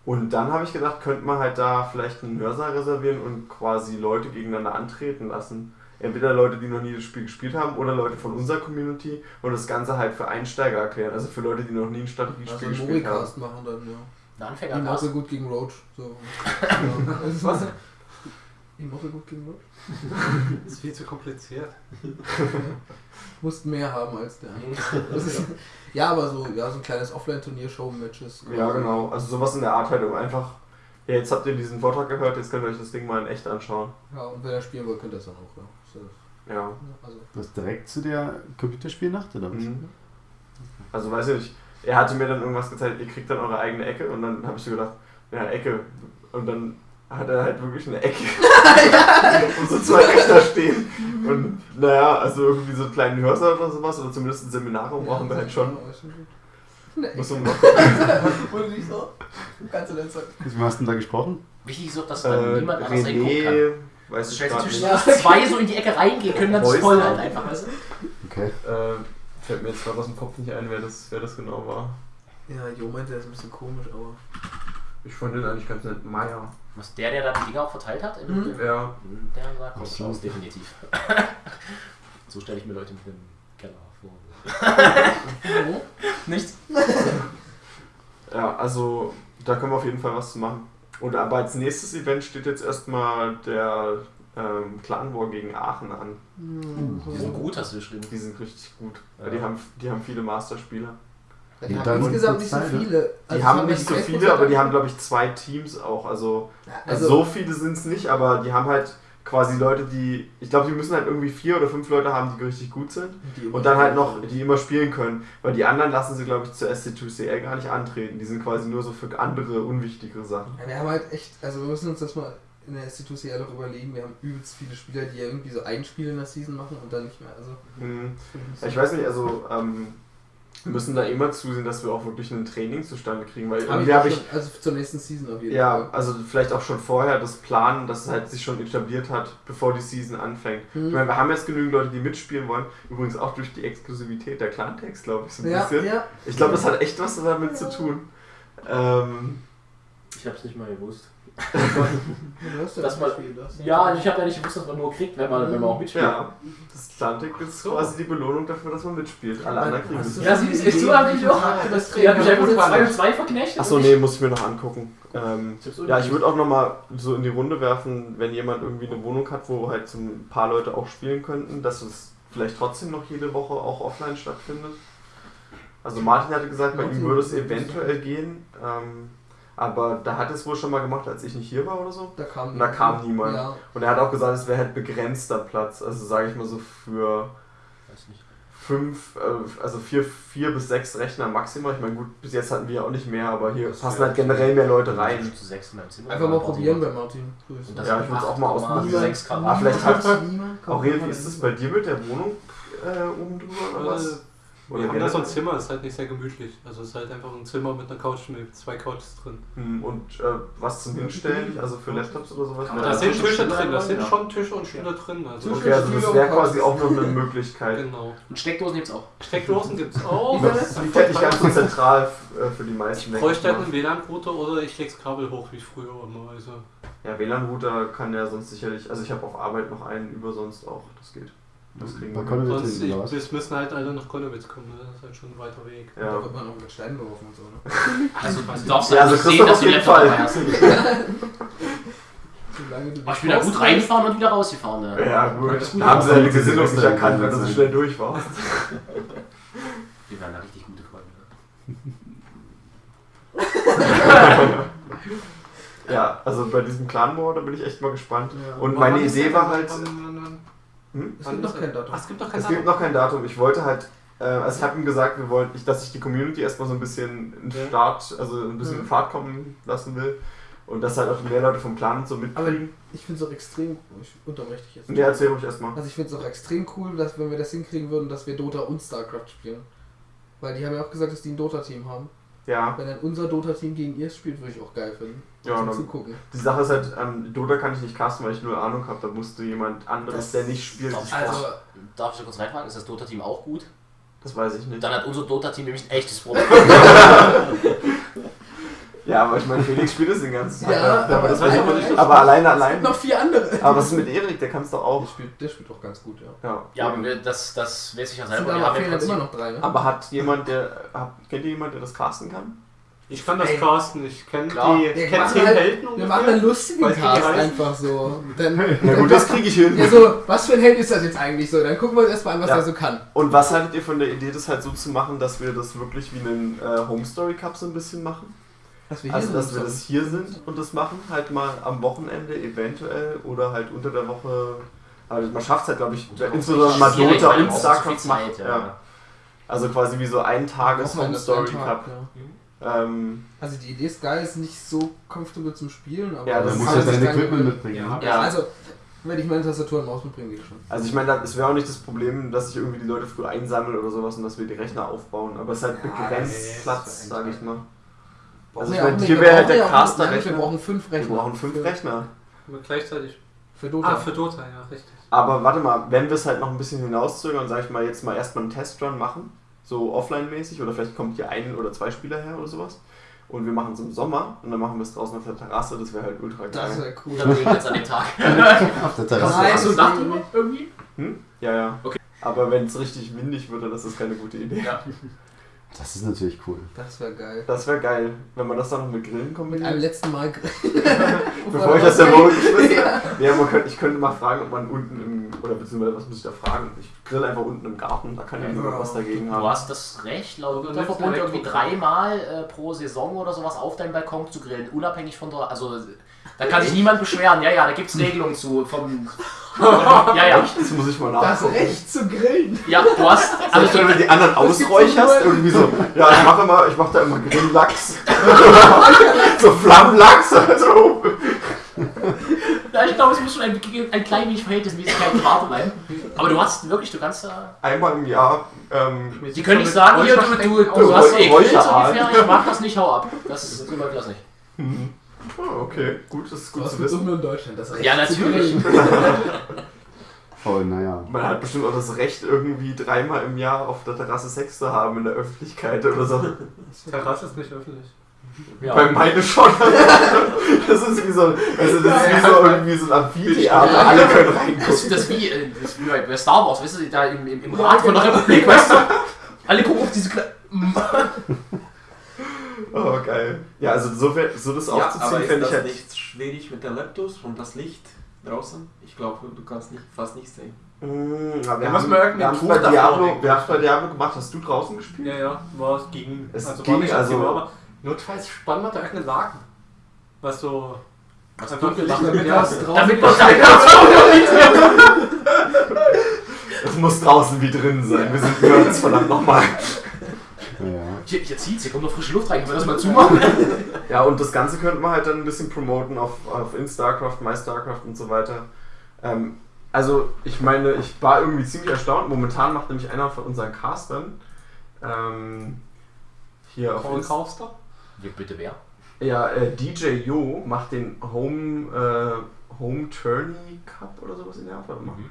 und dann habe ich gedacht, könnte man halt da vielleicht einen Hörsaal reservieren und quasi Leute gegeneinander antreten lassen. Entweder Leute, die noch nie das Spiel gespielt haben, oder Leute von unserer Community und das Ganze halt für Einsteiger erklären. Also für Leute, die noch nie ein Also Strategiespiel einen gespielt haben. Machen dann, ja. Ein Ich Anfänger mache gut gegen Roach. So. [LAUGHS] was? Ich mache gut gegen Roach. Das [LAUGHS] ist viel zu kompliziert. [LAUGHS] Musst mehr haben als der [LAUGHS] andere. Das ist, ja, aber so, ja, so ein kleines Offline-Turnier, Show-Matches. Ja, genau. Also sowas in der Art halt, um einfach. Ja, jetzt habt ihr diesen Vortrag gehört, jetzt könnt ihr euch das Ding mal in echt anschauen. Ja, und wenn er spielen will, könnt ihr es dann auch, ja. So, Ja. Also, Das direkt zu der Computerspielnacht oder was? Mhm. Also weiß ich nicht, er hatte mir dann irgendwas gezeigt, ihr kriegt dann eure eigene Ecke und dann habe ich so gedacht, ja, Ecke. Und dann hat er halt wirklich eine Ecke. [LAUGHS] [LAUGHS] und so zwei Rechner stehen. Und naja, also irgendwie so einen kleinen Hörsaal oder sowas oder zumindest ein Seminarraum brauchen wir halt schon. Ja. Nee. Muss man mal Wurde [LAUGHS] nicht so. Kannst du denn sagen? Mit wem hast du denn da gesprochen? Wichtig ist auch, dass dann äh, niemand anders reingucken kann. René, weiß Das ich stellt gerade sich nicht. zwischen dass zwei so in die Ecke reingehen können, dann ist voll halt einfach, weißt du? Okay. Äh, fällt mir jetzt gerade aus dem Kopf nicht ein, wer das, wer das genau war. Ja, Jo meinte, der ist ein bisschen komisch, aber. Ich fand den eigentlich ganz nett. Meier. Was der, der da die Dinger auch verteilt hat? Im, Mhm. Ja. Der sagt Ach was so. aus, definitiv. [LAUGHS] so stelle ich mir Leute mit dem Keller vor. [LAUGHS] Nichts? [LAUGHS] Ja, also da können wir auf jeden Fall was zu machen. Und aber als nächstes Event steht jetzt erstmal der ähm, Clan War gegen Aachen an. Die sind gut, hast du geschrieben. Die sind richtig gut. Ja. Die, haben, die haben viele Masterspieler. Die haben dann insgesamt nicht so viele. Die Also haben es nicht so viele, aber die haben, glaube ich, zwei Teams auch. Also, also Also, so viele sind es nicht, aber die haben halt quasi Leute, die. Ich glaube, die müssen halt irgendwie vier oder fünf Leute haben, die richtig gut sind. die Und dann halt noch, die immer spielen können. Weil die anderen lassen sie, glaube ich, zur SC2CL gar nicht antreten. Die sind quasi nur so für andere, unwichtigere Sachen. Ja, wir haben halt echt, also wir müssen uns das mal in der SC2CL auch überlegen. Wir haben übelst viele Spieler, die ja irgendwie so ein Spiel in der Season machen und dann nicht mehr. Also, Hm. Ja, Ich weiß nicht, also ähm, wir müssen da immer zusehen, dass wir auch wirklich ein Training zustande kriegen. Weil irgendwie habe ich, schon, also zur nächsten Season auf jeden ja, Fall. also vielleicht auch schon vorher das Planen, dass es halt sich schon etabliert hat, bevor die Season anfängt. Hm. Ich meine, wir haben jetzt genügend Leute, die mitspielen wollen. Übrigens auch durch die Exklusivität der Clan-Text, glaube ich, so ein Ja, bisschen. ja. Ich glaube, das hat echt was damit zu tun. Ähm, Ich hab's nicht mal gewusst. Ja Das Spiel, das. Ja, ich habe ja nicht gewusst, dass man nur kriegt, wenn man, wenn man auch mitspielt. ja, das Clan-Text ist quasi die Belohnung dafür, dass man mitspielt. Alle anderen kriegen du Ja, sie ist echt so, hab ich auch. das Die hat mich einfach Training nur 2 und machst? 2 verknechtet. Achso, nee, muss ich mir noch angucken. Ähm, Ich ja, ich würde auch nochmal so in die Runde werfen, wenn jemand irgendwie eine Wohnung hat, wo halt so ein paar Leute auch spielen könnten, dass es vielleicht trotzdem noch jede Woche auch offline stattfindet. Also Martin hatte gesagt, bei ihm würde es eventuell gehen, ähm, aber da hat es wohl schon mal gemacht, als ich nicht hier war oder so. Da kam, Und da kam niemand. Ja. Und er hat auch gesagt, es wäre halt begrenzter Platz, also sage ich mal so für Weiß nicht. fünf, äh, also vier, vier bis sechs Rechner maximal. Ich meine, gut, bis jetzt hatten wir ja auch nicht mehr, aber hier Das passen halt generell mehr Leute rein. Zu sechs in meinem Zimmer. Einfach mal probieren bei Martin. Ja, ich würd's auch mal 8,6 ausprobieren. Ah, vielleicht hat- Aurel, wie ist das bei dir mit der Wohnung äh, oben drüber oder was? Oder Wir haben da so ein? Zimmer, ist halt nicht sehr gemütlich. Also es ist halt einfach ein Zimmer mit einer Couch mit zwei Couches drin. Hm, Und äh, was zum Hinstellen, also für Laptops oder sowas? Man Da das sind schon Tische drin, da sind Ja. schon Tische und Stühle drin. Also Okay, also das wäre quasi auch noch eine Möglichkeit. Genau. Und Steckdosen gibt's auch. Steckdosen gibt es [LAUGHS] auch. Das liegt halt nicht ganz so zentral äh, für die meisten. Ich bräuchte halt einen WLAN-Router oder ich leg's Kabel hoch wie früher immer. Also Ja, WLAN-Router kann ja sonst sicherlich, also ich habe auf Arbeit noch einen über sonst auch, das geht. Das kriegen wir. Trinken, ich, wir müssen halt alle nach Konnewitz kommen, ne? das ist halt schon ein weiter Weg. Da Ja. wird man noch mit Steinen geworfen und so, ne? [LAUGHS] Also du [LAUGHS] darfst Ja, also nicht sehen, Christoph dass du Laptop dabei hast. [LAUGHS] Aber ich bin da gut reingefahren und wieder rausgefahren. Ne? Ja, gut. Das. Da haben sie deine Ja. Gesinnung nicht erkannt, wenn du so schnell durch warst. Wir werden da richtig gute Freunde. Ja, also bei diesem Clan War, da bin ich echt mal gespannt. Ja. Und meine Idee war halt, Wann- wann- wann- hm? Es gibt noch kein Datum. Ach, es gibt doch kein es gibt Datum. noch kein Datum. Ich wollte halt, äh, also ich habe ihm gesagt, wir wollen, ich, dass ich die Community erstmal so ein bisschen in Ja. Start, also ein bisschen in Mhm. Fahrt kommen lassen will. Und dass halt auch mehr Leute vom Clan und so Aber mitkriegen. ich finde es auch extrem, ich unterbreche dich jetzt. Nee, erzähl ruhig erstmal. Also ich finde es auch extrem cool, dass wenn wir das hinkriegen würden, dass wir Dota und StarCraft spielen. Weil die haben ja auch gesagt, dass die ein Dota-Team haben. Ja, Wenn dann unser Dota-Team gegen ihr spielt, würde ich auch geil finden. Ja, Zum Zugucken. die Sache ist halt, ähm, Dota kann ich nicht casten, weil ich null Ahnung habe. Da musste jemand anderes, Das- der nicht spielt, Darf ich, Also- darf ich da kurz reinfragen? Ist das Dota-Team auch gut? Das weiß ich nicht. Dann hat unser Dota-Team nämlich ein echtes Problem. [LAUGHS] [LAUGHS] Ja, aber ich meine, Felix spielt es den ganzen Tag. Ja, aber das weiß ich aber nicht, dass- aber alleine, Es allein. gibt noch vier andere. Aber was ist mit Erik? Der kann es doch Der auch. spielt, der spielt auch ganz gut, ja. Ja, Ja, aber wir- das, das weiß ich ja Es sind selber. Aber haben trotzdem- immer noch drei, ne? Aber hat jemand, der. Habt, kennt ihr jemanden, der das casten kann? Ich kann das Ey. casten, ich kenne Klar. die, ich kenn machen zehn halt- Helden Wir machen einen lustigen Cast einfach so. Dann, Na [LAUGHS] gut, das kriege ich hin. ja, so, was für ein Held ist das jetzt eigentlich so? Dann gucken wir uns erstmal an, was Ja. er so kann. Und was haltet ihr von der Idee, das halt so zu machen, dass wir das wirklich wie einen äh, Home Story Cup so ein bisschen machen? Dass wir Also, dass wir das hier sind und das machen, halt mal am Wochenende eventuell oder halt unter der Woche. Aber man schafft es halt, glaube ich, insbesondere mal Dota und StarCraft machen. Zeit, Ja. Also quasi wie so ein Tages Home Story Cup. ja. Ähm, Also die Idee ist geil, ist nicht so comfortable zum Spielen, aber Ja, das Du ist musst kann ja dein dann Equipment mitbringen. Ja. ne? Ja. Also, wenn ich meine Tastatur und Maus mitbringe, geht schon. Also ich meine, es wäre auch nicht das Problem, dass ich irgendwie die Leute früh einsammle oder sowas und dass wir die Rechner aufbauen. Aber es ist halt Ja, begrenzt Platz, sage ich mal. Also Nee, ich meine, hier Wir wäre halt der ja auch- Caster nein, Wir brauchen fünf Wir Rechner. brauchen fünf für, Rechner. Aber gleichzeitig. Für Dota. Ah, für Dota, ja, richtig. Aber warte mal, wenn wir es halt noch ein bisschen hinauszögern, sage ich mal, jetzt mal erstmal einen Testrun machen, so offline-mäßig, oder vielleicht kommt hier ein oder zwei Spieler her oder sowas. Und wir machen es im Sommer und dann machen wir es draußen auf der Terrasse, das wäre halt ultra das geil. wäre cool. Dann bin ich jetzt an dem Tag. [LAUGHS] Auf der Terrasse. Nein, das ist drüber irgendwie? Hm? Ja, ja. Okay. Aber wenn es richtig windig wird, dann ist das keine gute Idee. Ja. [LAUGHS] Das ist natürlich cool. Das wäre geil. Das wäre geil, wenn man das dann noch mit Grillen Mit kombiniert. einem letzten Mal. [LAUGHS] Bevor ich das der Woche [LAUGHS] geschmissen habe. Ja, man könnte, ich könnte mal fragen, ob man unten im, oder beziehungsweise was muss ich da fragen? Ich grill einfach unten im Garten, da kann ja niemand was dagegen Du haben. hast das Recht, laut Unterverbund irgendwie dreimal äh, pro Saison oder sowas auf deinem Balkon zu grillen, unabhängig von der. Also, da kann sich niemand beschweren. Ja, ja, da gibt es Regelungen zu. Vom, [LAUGHS] ja, ja. Das muss ich mal Das nachgucken. Recht zu grillen. Ja, du hast. [LAUGHS] Also wenn du die anderen ausräucherst, irgendwie so, ja, ich mache immer, ich mache da immer Grilllachs. [LAUGHS] so Flammlachs. Also. Ja, ich glaube, es muss schon ein, ein klein wenig Verhältnismäßigkeit gewahrt bleiben. Aber du hast wirklich, du kannst da. Einmal im Jahr. Ähm, Die können nicht sagen, hier, du, du, du hast eh Grills ungefähr, ich mag das nicht, hau ab. Das, so läuft das nicht. Oh, okay, gut, das ist gut Was zu wissen. nur in Deutschland? Das Recht Ja, natürlich. [LAUGHS] Oh, naja. Man hat bestimmt auch das Recht, irgendwie dreimal im Jahr auf der Terrasse Sex zu haben in der Öffentlichkeit oder so. Terrasse ist nicht öffentlich. Ja. Bei meine schon. [LAUGHS] Das ist wie so, also das ist wie so irgendwie so ein Amphitheater. Alle können Das, reingucken. das, wie, äh, das ist wie bei Star Wars, weißt du, da im, im, im Rat von der Republik, weißt du? Alle gucken auf diese Kle [LAUGHS] Oh, geil. Ja, also so, so das Ja, aufzuziehen, ist fände das ich halt. nicht schwierig mit den Laptops und das Licht draußen? Ich glaube, du kannst nicht, fast nichts sehen. Mm, ja, Da wir muss haben, wir haben bei Diablo, wir haben es bei Diablo gemacht. Hast du draußen gespielt? Ja, ja, war es gegen. Es also ging, war nicht also- optimal, aber notfalls spannen wir da irgendeinen Laken. Was so. Was einfach dunkel Licht- ist, Damit ja, das draußen Damit man damit Es muss draußen wie drin sein. Wir sind Nerds, verdammt nochmal. Naja. Hier, hier zieht's, hier kommt noch frische Luft rein, können wir das mal zumachen? [LAUGHS] Ja, und das Ganze könnte man halt dann ein bisschen promoten auf, auf in StarCraft, My StarCraft und so weiter. Ähm, also, ich meine, ich war irgendwie ziemlich erstaunt. Momentan macht nämlich einer von unseren Castern ähm, hier auf Paul Kaufster? Ja, bitte wer? Ja, äh, DJ Yo macht den Home, äh, Home Tourney Cup oder sowas in der Art. Warte mal. Mhm.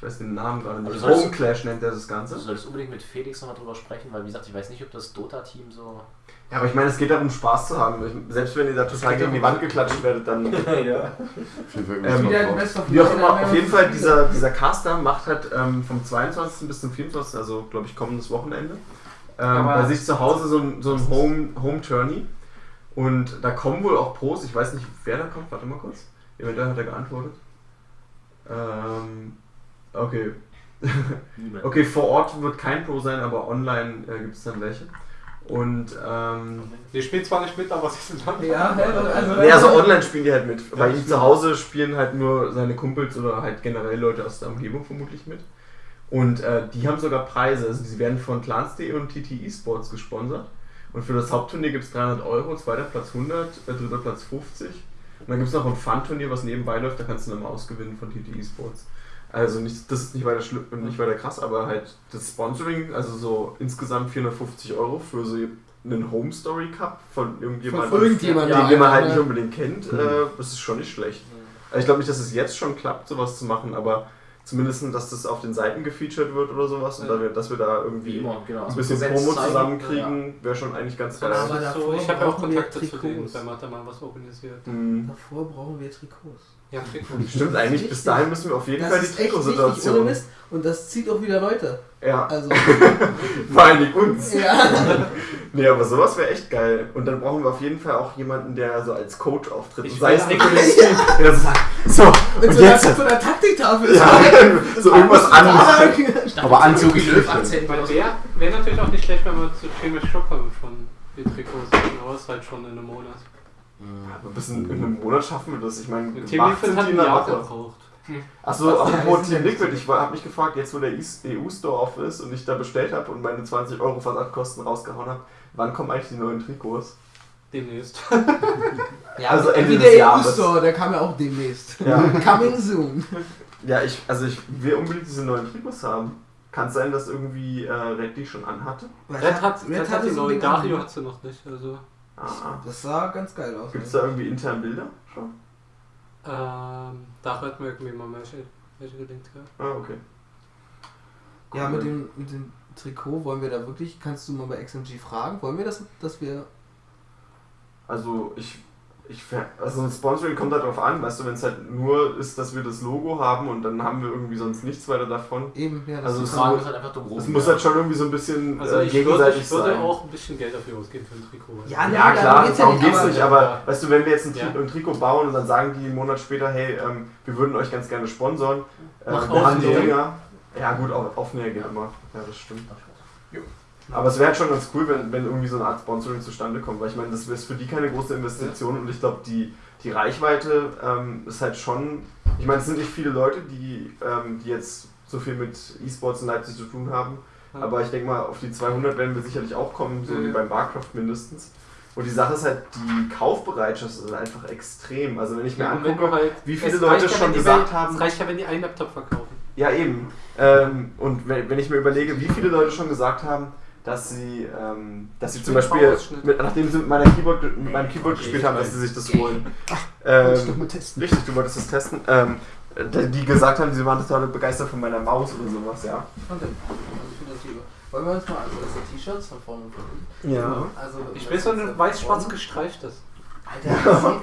Ich weiß den Namen gerade nicht. sollst- Home Clash nennt er das Ganze. Du solltest unbedingt mit Felix nochmal drüber sprechen, weil wie gesagt, ich weiß nicht, ob das Dota-Team so. Ja, aber ich meine, es geht darum, Spaß zu haben. Ich, selbst wenn ihr da total gegen die Wand geklatscht werdet, dann. [LAUGHS] ja. Auf jeden Fall Ähm, Wie auch immer, auf jeden Fall, dieser, dieser Caster macht halt ähm, vom 22. bis zum 24., also glaube ich kommendes Wochenende, ähm, bei sich zu Hause so ein, so ein Home, Home Tourney. Und da kommen wohl auch Pros, ich weiß nicht, wer da kommt, warte mal kurz. Eventuell hat er geantwortet. Ähm, okay. Okay, vor Ort wird kein Pro sein, aber online äh, gibt es dann welche. Und ähm, Die spielen zwar nicht mit, aber sie sind dann. Ja, also, Nee, also online spielen die halt mit. Bei ihm zu Hause spielen halt nur seine Kumpels oder halt generell Leute aus der Umgebung vermutlich mit. Und äh, die haben sogar Preise. Also sie werden von Clans.de und TT Esports gesponsert. Und für das Hauptturnier gibt es 300 Euro, zweiter Platz 100, äh, dritter Platz 50. Und dann gibt es noch ein Fun-Turnier, was nebenbei läuft, da kannst du eine Maus gewinnen von TT Esports. Also nicht, das ist nicht weiter, schlimm, nicht weiter krass, aber halt das Sponsoring, also so insgesamt 450 Euro für so einen Home Story Cup von irgendjemandem, Von irgendjemandem, den, den man halt ja. nicht unbedingt kennt, äh, das ist schon nicht schlecht. Also ich glaube nicht, dass es jetzt schon klappt, sowas zu machen, aber zumindest, dass das auf den Seiten gefeatured wird oder sowas und Ja. da wir, dass wir da Wie irgendwie immer, genau. ein bisschen Präsenz Promo zusammenkriegen, wäre schon eigentlich ganz geil. Aber Aber davor so, ich habe ja auch brauchen wir Kontakte zu denen, Trikots. wenn man da mal was organisiert. Hm. Davor brauchen wir Trikots. Ja, Trikots. [LAUGHS] Stimmt eigentlich, bis dahin müssen wir auf jeden Das Fall die ist wichtig, Trikotsituation. Und das zieht auch wieder Leute. Ja, Also, [LAUGHS] vor allen Dingen uns. ja. [LAUGHS] Nee, aber sowas wäre echt geil. Und dann brauchen wir auf jeden Fall auch jemanden, der so als Coach auftritt. Ich Sei es Nicolas Cage, der so sagt, so, Mit und so jetzt. so einer Taktiktafel. Ja, so irgendwas anderes. Aber Anzug- Akzent. Weil wäre wär natürlich auch nicht schlecht, wenn wir zu Chemisch Stockholm schon die Trikots aber es ist halt schon in einem Monat. Aber bis in, in einem Monat schaffen wir das. Ich meine, Team Liquid hat die ein Woche. gebraucht. Achso, apropos Ja, Team Liquid, ich habe mich gefragt, jetzt wo der EU-Store off ist und ich da bestellt habe und meine 20 Euro Versandkosten rausgehauen habe, wann kommen eigentlich die neuen Trikots? Demnächst. [LAUGHS] Ja, Also Ende wie des der. EU-Store, der kam ja auch demnächst. Ja. [LAUGHS] Coming soon. Ja, ich, also ich will unbedingt diese neuen Trikots haben. Kann es sein, dass irgendwie äh, Red die schon anhatte? Red hat, Red hat die so ein neue Dario hat sie noch nicht. Also Ah. Das sah ganz geil aus. Gibt es da irgendwie intern Bilder schon? ähm, Dario hat mir irgendwie mal welche, welche gelinkt. Ja. Ah, okay. Ja, mit dem, mit dem Trikot wollen wir da wirklich, kannst du mal bei XMG fragen, wollen wir das, dass wir, Also ich, Ich, also ein Sponsoring kommt halt drauf an, weißt du, wenn es halt nur ist, dass wir das Logo haben und dann haben wir irgendwie sonst nichts weiter davon. Eben, ja, das Also ist es halt einfach dumm Es rum. muss halt schon irgendwie so ein bisschen Also äh, ich würde, gegenseitig ich würde sein. auch ein bisschen Geld dafür ausgeben für ein Trikot. Ja, nee, Ja, klar, geht's darum nicht, geht's aber- nicht, aber weißt du, wenn wir jetzt ein, Tri Ja. ein Trikot bauen und dann sagen die einen Monat später, hey, ähm, wir würden euch ganz gerne sponsoren, äh, wir haben die. Dinger. Ja, gut, auf, Aufnäher geht immer. Ja, das stimmt. Aber es wäre halt schon ganz cool, wenn, wenn irgendwie so eine Art Sponsoring zustande kommt, weil ich meine, das ist für die keine große Investition und ich glaube, die, die Reichweite ähm, ist halt schon. Ich meine, es sind nicht viele Leute, die, ähm, die jetzt so viel mit E-Sports in Leipzig zu tun haben, Ja. aber ich denke mal, auf die 200 werden wir sicherlich auch kommen, so Ja, wie ja. beim Warcraft mindestens. Und die Sache ist halt, die Kaufbereitschaft ist einfach extrem. Also wenn ich mir Ja, angucke, halt, wie viele Leute ja, schon gesagt Welt- haben- Es reicht ja, wenn die einen Laptop verkaufen. ja, eben. Ähm, und wenn, wenn ich mir überlege, wie viele Leute schon gesagt haben, dass sie, ähm, dass sie zum Beispiel, mit, nachdem sie mit, meiner Keyboard, mit meinem Keyboard gespielt haben, dass sie sich das holen. Wollte ich doch Ähm, mal testen. richtig, du wolltest das testen. Ähm, die gesagt haben, sie waren total begeistert von meiner Maus oder sowas, ja. Dann- also ich finde das lieber. Wollen wir uns mal also das T-Shirts von vorne und von hinten. Ja. Also, Ich das will so ist ein ja weiß-schwarz vorne. gestreiftes. Alter.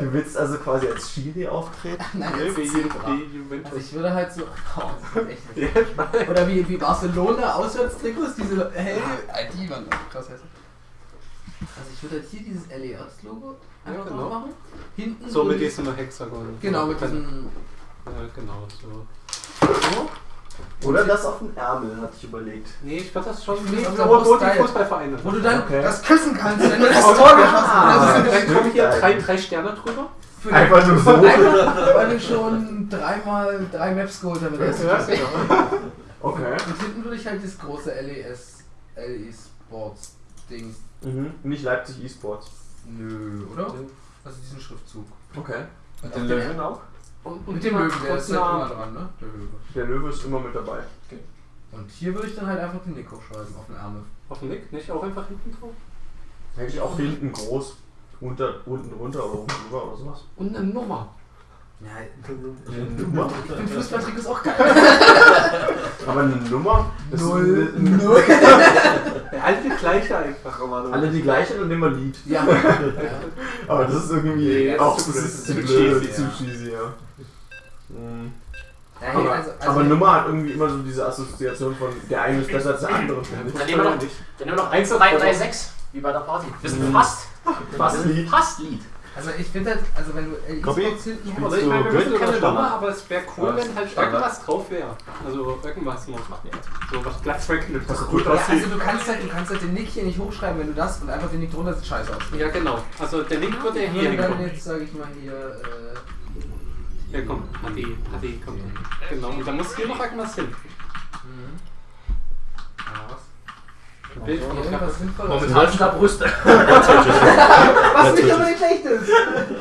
Du willst also quasi als Schiri auftreten? [LAUGHS] Nein, Nee, das wie Juventus. Also ich würde halt so. [LAUGHS] Oh, das ist echt nicht. Oder wie, wie Barcelona Auswärtstrikots, diese hell. Ah, die waren krass hässlich. Also ich würde halt hier dieses LES-Logo einfach Ja, genau. machen. Hinten So mit diesem Hexagon. Genau, mit diesem. Ja, genau, so. So. Oder das auf den Ärmel, hatte ich überlegt. Nee, ich würde das schon. Ich Nee, das aber nur die. Fußballvereine. Wo du dann Okay. das küssen kannst, wenn du das Oh, Tor ja. geschossen hast. Also, dann kommen hier Geil. drei, drei Sterne drüber. Für Einfach nur so. Einfach, weil du schon dreimal drei Maps geholt hast. mit der Ja, ersten genau. Okay. Und hinten würde ich halt das große LES, LE Sports Ding. Mhm. Nicht Leipzig E-Sports. Nö, oder? Also diesen Schriftzug. Okay. Und Den Löwen auch? Und, Mit dem Löwen, der und ist halt immer dran, ne? Der Löwe. Der Löwe ist immer mit dabei. Und hier würde ich dann halt einfach den Nick hochschreiben auf den Ärmel. Auf dem Nick, nicht auch einfach hinten drauf? Hätte ich auch hinten groß, unter, unten runter oder oben drüber oder sowas. Und eine Nummer. Ja, Nummer? ich finde Fußballtrick ist auch geil. [LAUGHS] Aber eine Nummer? Das Null, ist eine, null. Alle die gleiche einfach. alle die gleiche und immer Lied. Ja. [LAUGHS] Aber das ist irgendwie Nee, auch das ist Zu blöd, zu ja. cheesy, ja. Mhm. ja Aber, also, also, aber Nummer hat irgendwie immer so diese Assoziation von der eine ist besser als der andere. Dann nehmen wir noch, dann nehmen wir noch 1, 3, 3, 6, wie bei der Party. Das ist Mhm. fast. Fast Lied. Fast Lied. also ich finde halt, also wenn du LE Copy? Sports hinten Also ich meine, wir müssen keine? Nummer, aber es wäre cool, Ja, wenn halt Standard. irgendwas drauf wäre. Also irgendwas noch. So was wegknüpft. Was gut Ja, aussieht. also du kannst halt, du kannst halt den Nick hier nicht hochschreiben, wenn du das und einfach den Nick drunter sieht scheiße aus. Ja, genau. Also der Link würde ja hier würde dann hinkommen. jetzt, sage ich mal hier, äh, Ja, komm. HD, HD kommt dann. Genau. Und da muss hier noch irgendwas hin. mhm. Ja, was? Ein Bild von der Irgendwas Klappe. Sinnvolles. Momentan sind da Brüste. [LAUGHS] [LAUGHS] Was nicht aber nicht schlecht ist.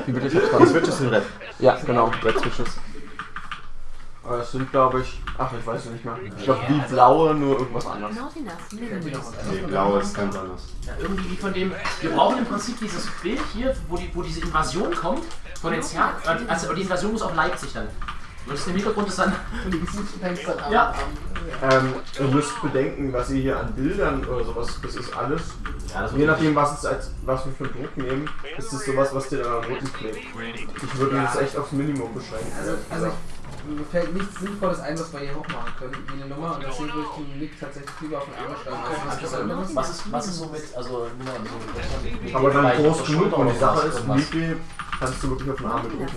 Wie bitte? Die Switches sind red. Ja, genau, Red Switches. Aber es sind, glaube ich, ach, ich weiß es nicht mehr. Ich glaube, wie blaue, nur irgendwas anderes. Nee, blau ist ganz anders. Ja, irgendwie wie von dem. Wir brauchen im Prinzip dieses Bild hier, wo, die, wo diese Invasion kommt. Von den Zerg. Also die Invasion muss auf Leipzig dann. Und das im Hintergrund ist dann. Die. Ja. Ähm, ihr müsst bedenken, was ihr hier an Bildern oder sowas, das ist alles. Ja, das Je nachdem, was, es als, was wir für einen Druck nehmen, ist es sowas, was dir dann am Rücken klebt. Ich würde das echt aufs Minimum beschränken. Also, also mir fällt nichts Sinnvolles ein, was wir hier hochmachen können, wie eine Nummer. Und deswegen würde ich den Nick tatsächlich lieber auf den Ärmel schreiben. Also was ist, was ist so mit, also nur mal so, aber dann groß genug und die Sache ist. Mickey kannst du wirklich auf den Arm drücken.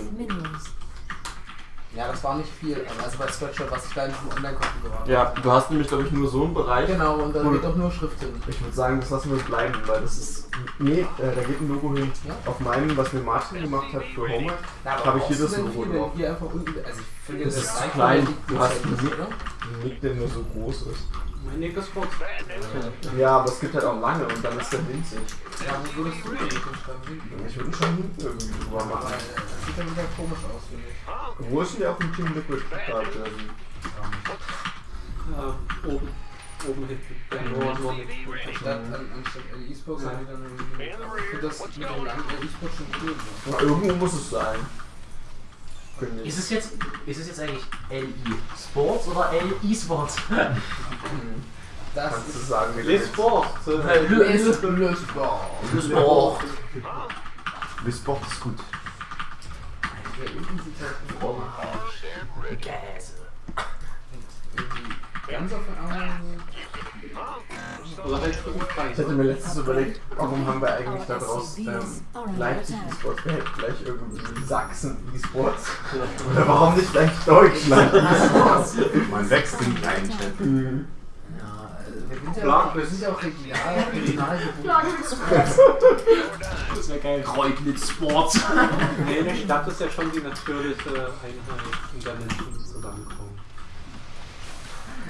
Ja, das war nicht viel. Also bei Spreadshirt, was ich da in diesem Online-Konto habe. Ja, du hast nämlich, glaube ich, nur so einen Bereich. Genau, und da geht auch nur Schrift hin. Ich würde sagen, das lassen wir bleiben, weil das ist. Nee, äh, da geht ein Logo hin. Ja? Auf meinem, was mir Martin gemacht hat für Homework, Ja, habe ich hier das Logo drauf. hier einfach. Also ich finde, Das ist zu reicht, klein. Du hast ist, oder? Nick, der nur so groß ist. Mein Nick ist kurz. Ja, aber es gibt halt auch lange und dann ist der winzig. Ja, wo würdest du den nicht hinschreiben? Hinten? Ich würde ihn schon hinten irgendwie drüber machen. das sieht dann wieder komisch aus, finde ich. Wo ist denn der auf dem Team Liquid gerade? Äh, oben. Oben hinten. Ja, nur, nur Nick. Statt an, anstatt E-Sports haben die dann irgendwie. Ich finde das mit dem langen E-Sports schon cool. irgendwo muss es sein. Ich. Ist es jetzt, ist es jetzt eigentlich LI Sports oder LI Sports? Das Kannst du sagen, wie das Sport. Le Le Sport. Sport. Wii Sport ist gut. Ja, irgendwie sieht halt Oder halt Ich hatte mir letztens überlegt, warum haben wir eigentlich da draußen ähm, Leipzig E-Sports? Wir hätten gleich irgendwie Sachsen E-Sports. Oder warum nicht gleich Deutschland E-Sports? Man wächst in kleinen Städten. Ja, also wir sind ja auch, regional, regional gebunden. Das wäre geil. Kreutnitz Sports. Nee, eine Stadt ist ja schon die natürliche Einheit, in der Menschen zusammenkommen.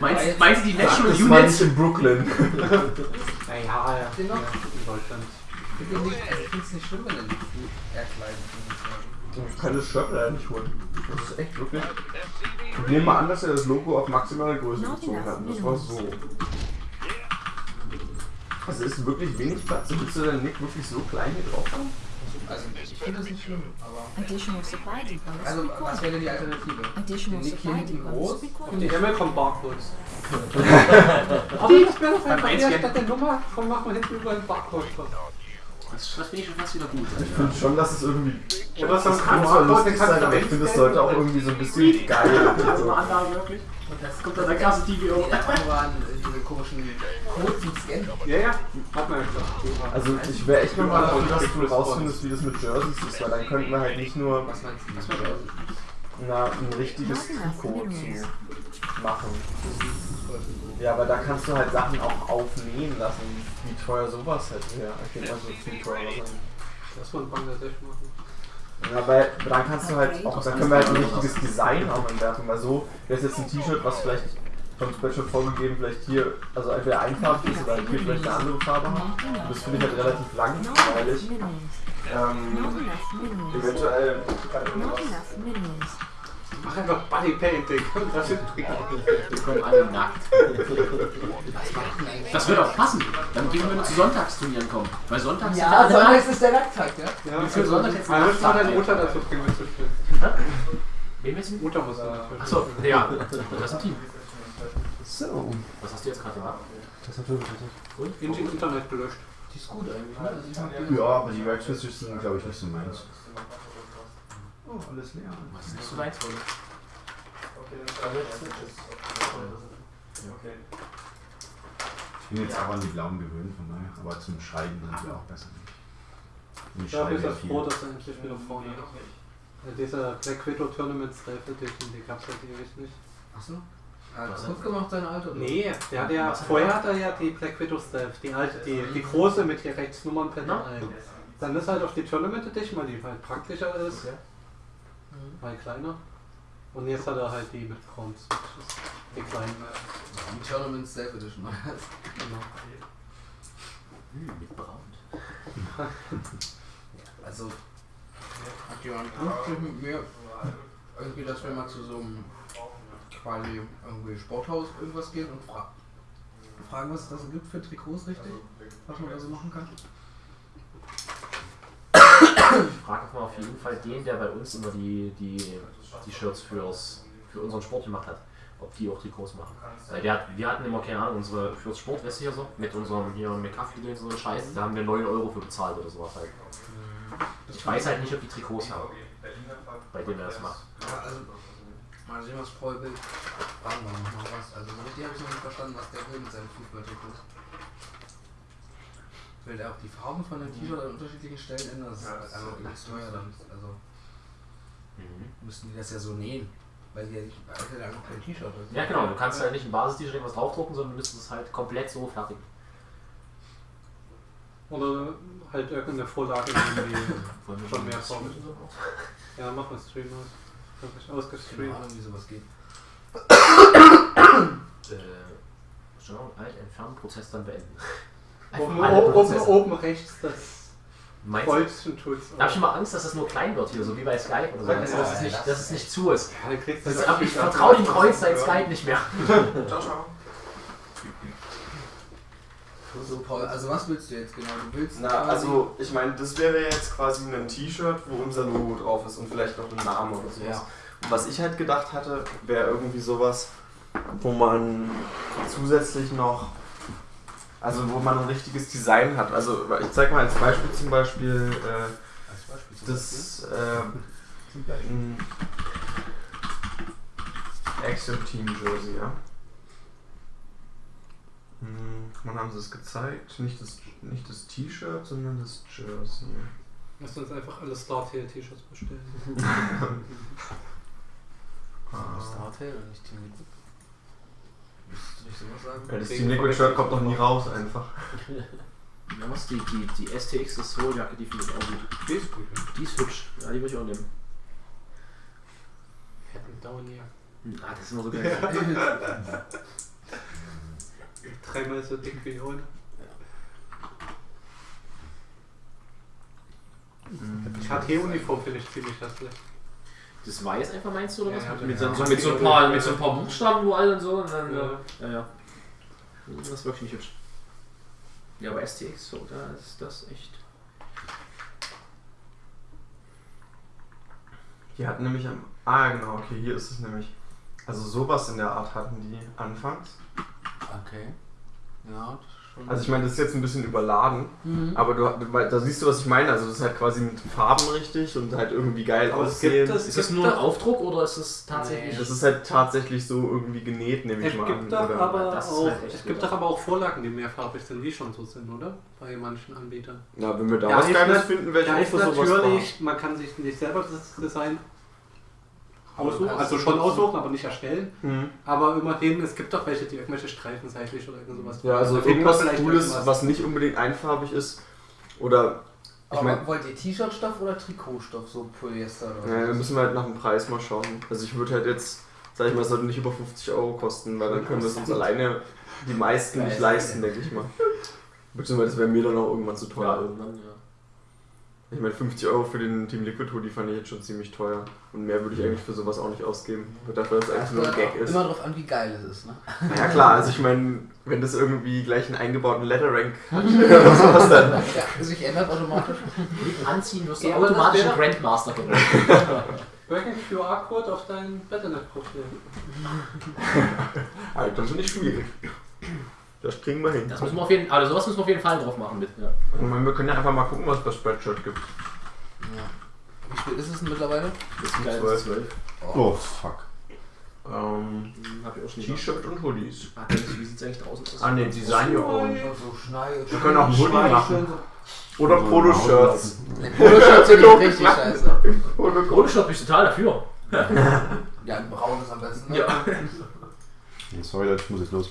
Meinst, meinst du die National Das nicht Units? in Brooklyn. [LAUGHS] Naja, ja, in Deutschland. Ich finde nicht, also es nicht schlimm, wenn er die eher klein ist. Ich kann das Shirt leider nicht holen. Das ist echt wirklich. Ich nehme mal an, dass er das Logo auf maximale Größe gezogen hat. Das war so. Also ist wirklich wenig Platz. Willst du deinen Nick wirklich so klein hier drauf haben? Also ich finde das nicht schlimm, aber. Additional supply Also was wäre denn die Alternative? Additional Nick supply groß? Und die required. Himmel kommt Barcodes. Aber das wäre doch einfach eher statt der Nummer, komm, machen wir hinten über einen Barcode. Das, das finde ich schon fast wieder gut. Ich finde schon, dass es irgendwie. Oder Das kann zwar lustig sein, aber ich finde, es sollte auch irgendwie so ein bisschen geil. Also eine Anlage wirklich. Das kommt dann der krasse TVO. Ja, waren diese komischen Codes zum Scannen. Ja, ja, hat man ja gesagt. Also ich wäre echt nochmal dafür, dass du rausfindest, wie das mit Jerseys ist, weil dann könnten wir halt nicht nur Was meinst du? Was das? na, ein richtiges Trikot zu machen. Ja, aber da kannst du halt Sachen auch aufnehmen lassen. Wie teuer sowas halt wäre. Ich denke mal so viel teurer sein. Lass mal in Bangladesch machen. Ja, dann kannst du halt auch, dann können wir halt ein richtiges Design auch entwerfen, weil so wäre es jetzt ein T-Shirt, was vielleicht vom Spreadshirt vorgegeben vielleicht hier, also entweder einfarbig ist oder hier vielleicht eine andere Farbe hat. Und das finde ich halt relativ langweilig. minerals. Ähm, minerals. eventuell minerals. Mach einfach Body Painting. [LAUGHS] Das ist Wir kommen alle nackt. [LAUGHS] Das wird auch passen. Dann gehen wir nur zu Sonntagsturnieren kommen. Weil Sonntags sind Ja, alle Sonntag ist der Nacktag, ja? Ja, für Sonntag jetzt Man muss mal deine Mutter dazu bringen, mitzuspielen. Wen willst du? Mutter muss da. Achso, ja. Das ist ein Team. So. Was hast du jetzt gerade gemacht? Das hat wirklich Engine Internet gelöscht. Die ist gut eigentlich, ne? Also. Ja, aber die Werkzeuge sind, glaube ich, nicht so meins. Oh, alles leer. Was ist nicht so deins, Freunde? Ich bin jetzt auch an die blauen gewöhnt, von daher. Aber zum Schreiben sind die auch besser. Und ich Ich bin das froh, dass er endlich wieder vorne ist. Ja, Dieser Black Widow Tournament Stealth Edition, die gab es halt ewig nicht. Achso. Er hat kaputt gemacht, sein Alter. Nee, der hat ja, vorher hat er ja die Black Widow Stealth, die alte, die, die große mit hier rechts Nummernblätter Na? ein. Dann ist halt auf die Tournament Edition, weil die halt praktischer ist, Okay. Weil kleiner. Und jetzt hat er halt die mit Crowns, die kleinen. Die Tournament Self Edition. Genau. Hm, mit Braun. [LAUGHS] Also, hat jemand Lust mit mir irgendwie, dass wir mal zu so einem quasi irgendwie Sporthaus irgendwas gehen und fra fragen, was es da so gibt für Trikots, richtig? Was man da so machen kann? Ich frage mal auf jeden Fall den, der bei uns immer die, die, die Shirts fürs, für unseren Sport gemacht hat. Ob die auch Trikots machen. Weil der hat, wir hatten immer, keine Ahnung, unsere fürs Sportweste hier so, mit unserem hier McCaffrey und so einen Scheiß, da haben wir 9 Euro für bezahlt oder sowas halt. Ich weiß halt nicht, ob die Trikots haben. Bei dem er das macht. Ja, also, mal sehen, was Paul will. Fragen wir noch mal was. Also, so richtig habe ich noch nicht verstanden, was der will mit seinen Fußballtrikots. Will der auch die Farben von dem T-Shirt an unterschiedlichen Stellen ändern? Das ist einfach übelst teuer dann. Also, müssten die das ja so nähen. Weil die ja nicht, weil der einfach kein T-Shirt. Ja genau, du kannst halt nicht ein Basis-T-Shirt was draufdrucken, sondern du müsstest es halt komplett so fertigen. Oder halt irgendeine Vorlage [LAUGHS] Schon mal mehr so? Ja, mach mal Stream aus. Hab ich Keine ausgestreamt. Ahnung, wie sowas geht. [COUGHS] Äh, Steuerung alt entfernen, Prozess dann beenden. Oben, oben rechts das Meinst? Kreuzchen tut's. Da hab ich immer Angst, dass das nur klein wird hier, so wie bei Skype oder so. Also, dass, es nicht, dass es nicht zu ist. Ja, Das ist aber ich vertraue dem Kreuz seit Skype nicht mehr. [LAUGHS] Ciao, ciao. So, Paul, also was willst du jetzt genau? Du willst Na, also ich meine, das wäre jetzt quasi ein T-Shirt, wo unser Logo drauf ist und vielleicht noch ein Name oder sowas. Ja. Und was ich halt gedacht hatte, wäre irgendwie sowas, wo man zusätzlich noch, also wo man ein richtiges Design hat. Also ich zeig mal als Beispiel zum Beispiel, äh, Das äh, Action Team Jersey, ja. Hm, wann haben sie es gezeigt? Nicht das, nicht das T-Shirt, sondern das Jersey. Lass uns einfach alle Startail-T-Shirts bestellen. [LAUGHS] [LAUGHS] [LAUGHS] Ah. Startail und nicht Team Liquid. Müsstest du nicht sowas sagen? Ja, das Team Liquid Shirt kommt noch nie raus einfach. Ja, was die, die, die STX, das Soul-Jacke, die finde ich auch gut. Die ist gut. ja. Die ist hübsch. Ja, die würde ich auch nehmen. Hätten dauern ja. Hm, Ah, das ist immer so geil. [LAUGHS] Dreimal so dick wie ohne. KT-Uniform finde ich ziemlich hässlich. Das Weiß einfach meinst du oder was? ja, mit, ja. so, mit, so ein paar, mit so ein paar Buchstaben überall und so. Und dann, Ja. ja, ja. Das ist wirklich nicht hübsch. Ja, aber STX, so, da ist das echt. Die hatten nämlich am. Ah, genau, okay, hier ist es nämlich. Also sowas in der Art hatten die anfangs. Okay. Ja, das. Also ich meine, das ist jetzt ein bisschen überladen, Mhm. aber du, da siehst du, was ich meine. Also das ist halt quasi mit Farben richtig und halt irgendwie geil Aber es aussehen. gibt das- Ist das nur ein Aufdruck oder ist das tatsächlich. Das ist halt tatsächlich so irgendwie genäht, nehme ich Es mal an. gibt, doch oder? aber auch, halt es gibt doch aber auch Vorlagen, die mehrfarbig sind, die schon so sind, oder? Bei manchen Anbietern. Ja, wenn wir da Ja, was Geiles finden, ich Da ist natürlich, man kann sich nicht selber das Design aussuchen, also schon aussuchen, aber nicht erstellen. da. Mhm. Aber immerhin, es gibt doch welche, die irgendwelche Streifen seitlich oder irgend sowas. Ja, also Da irgendwas vielleicht Cooles, irgendwas. was nicht unbedingt einfarbig ist. Oder, ich Aber meine, wollt ihr T-Shirt-Stoff oder Trikotstoff, so Polyester oder ja, wir was? müssen halt nach dem Preis mal schauen. Also ich würde halt jetzt, sag ich mal, es sollte nicht über 50 Euro kosten, weil dann können wir es uns [LAUGHS] alleine die meisten nicht leisten, denke ich mal. Beziehungsweise das wäre mir dann auch irgendwann zu Ja, teuer. irgendwann, ja. Ich meine, 50 Euro für den Team Liquid Hoodie fand ich jetzt schon ziemlich teuer. Und mehr würde ich eigentlich für sowas auch nicht ausgeben. Ich dachte, dass es eigentlich nur ein Gag ist. Immer drauf an, wie geil es ist, ne? Ja klar, also ich meine, wenn das irgendwie gleich einen eingebauten Letterrank [LAUGHS] hat oder sowas, dann. Ja, sich ändert automatisch. Mit Anziehen wirst du Ja, automatisch ein Grandmaster geworden. [LAUGHS] Welchen QR-Code auf dein Battlenet-Profil? Halt, [LAUGHS] das ist nicht schwierig. Das kriegen wir hin. Das müssen wir auf jeden also sowas müssen wir auf jeden Fall drauf machen mit. Ja. Meine, wir können ja einfach mal gucken, was es bei Spreadshirt gibt. Ja. Wie spät ist es denn mittlerweile? Das ist das ist 12. Oh, fuck. Ähm, Hm, T-Shirt und Hoodies. Ah, Wie sieht's eigentlich draußen aus? Ah ne, Design Your Own. Wir können auch einen Hoodie machen. Oder So Poloshirts. Poloshirts ich richtig scheiße. Poloshop bin ich total dafür. Ja, ein braunes am besten. Ne? Ja. Sorry, Leute, ich muss jetzt los.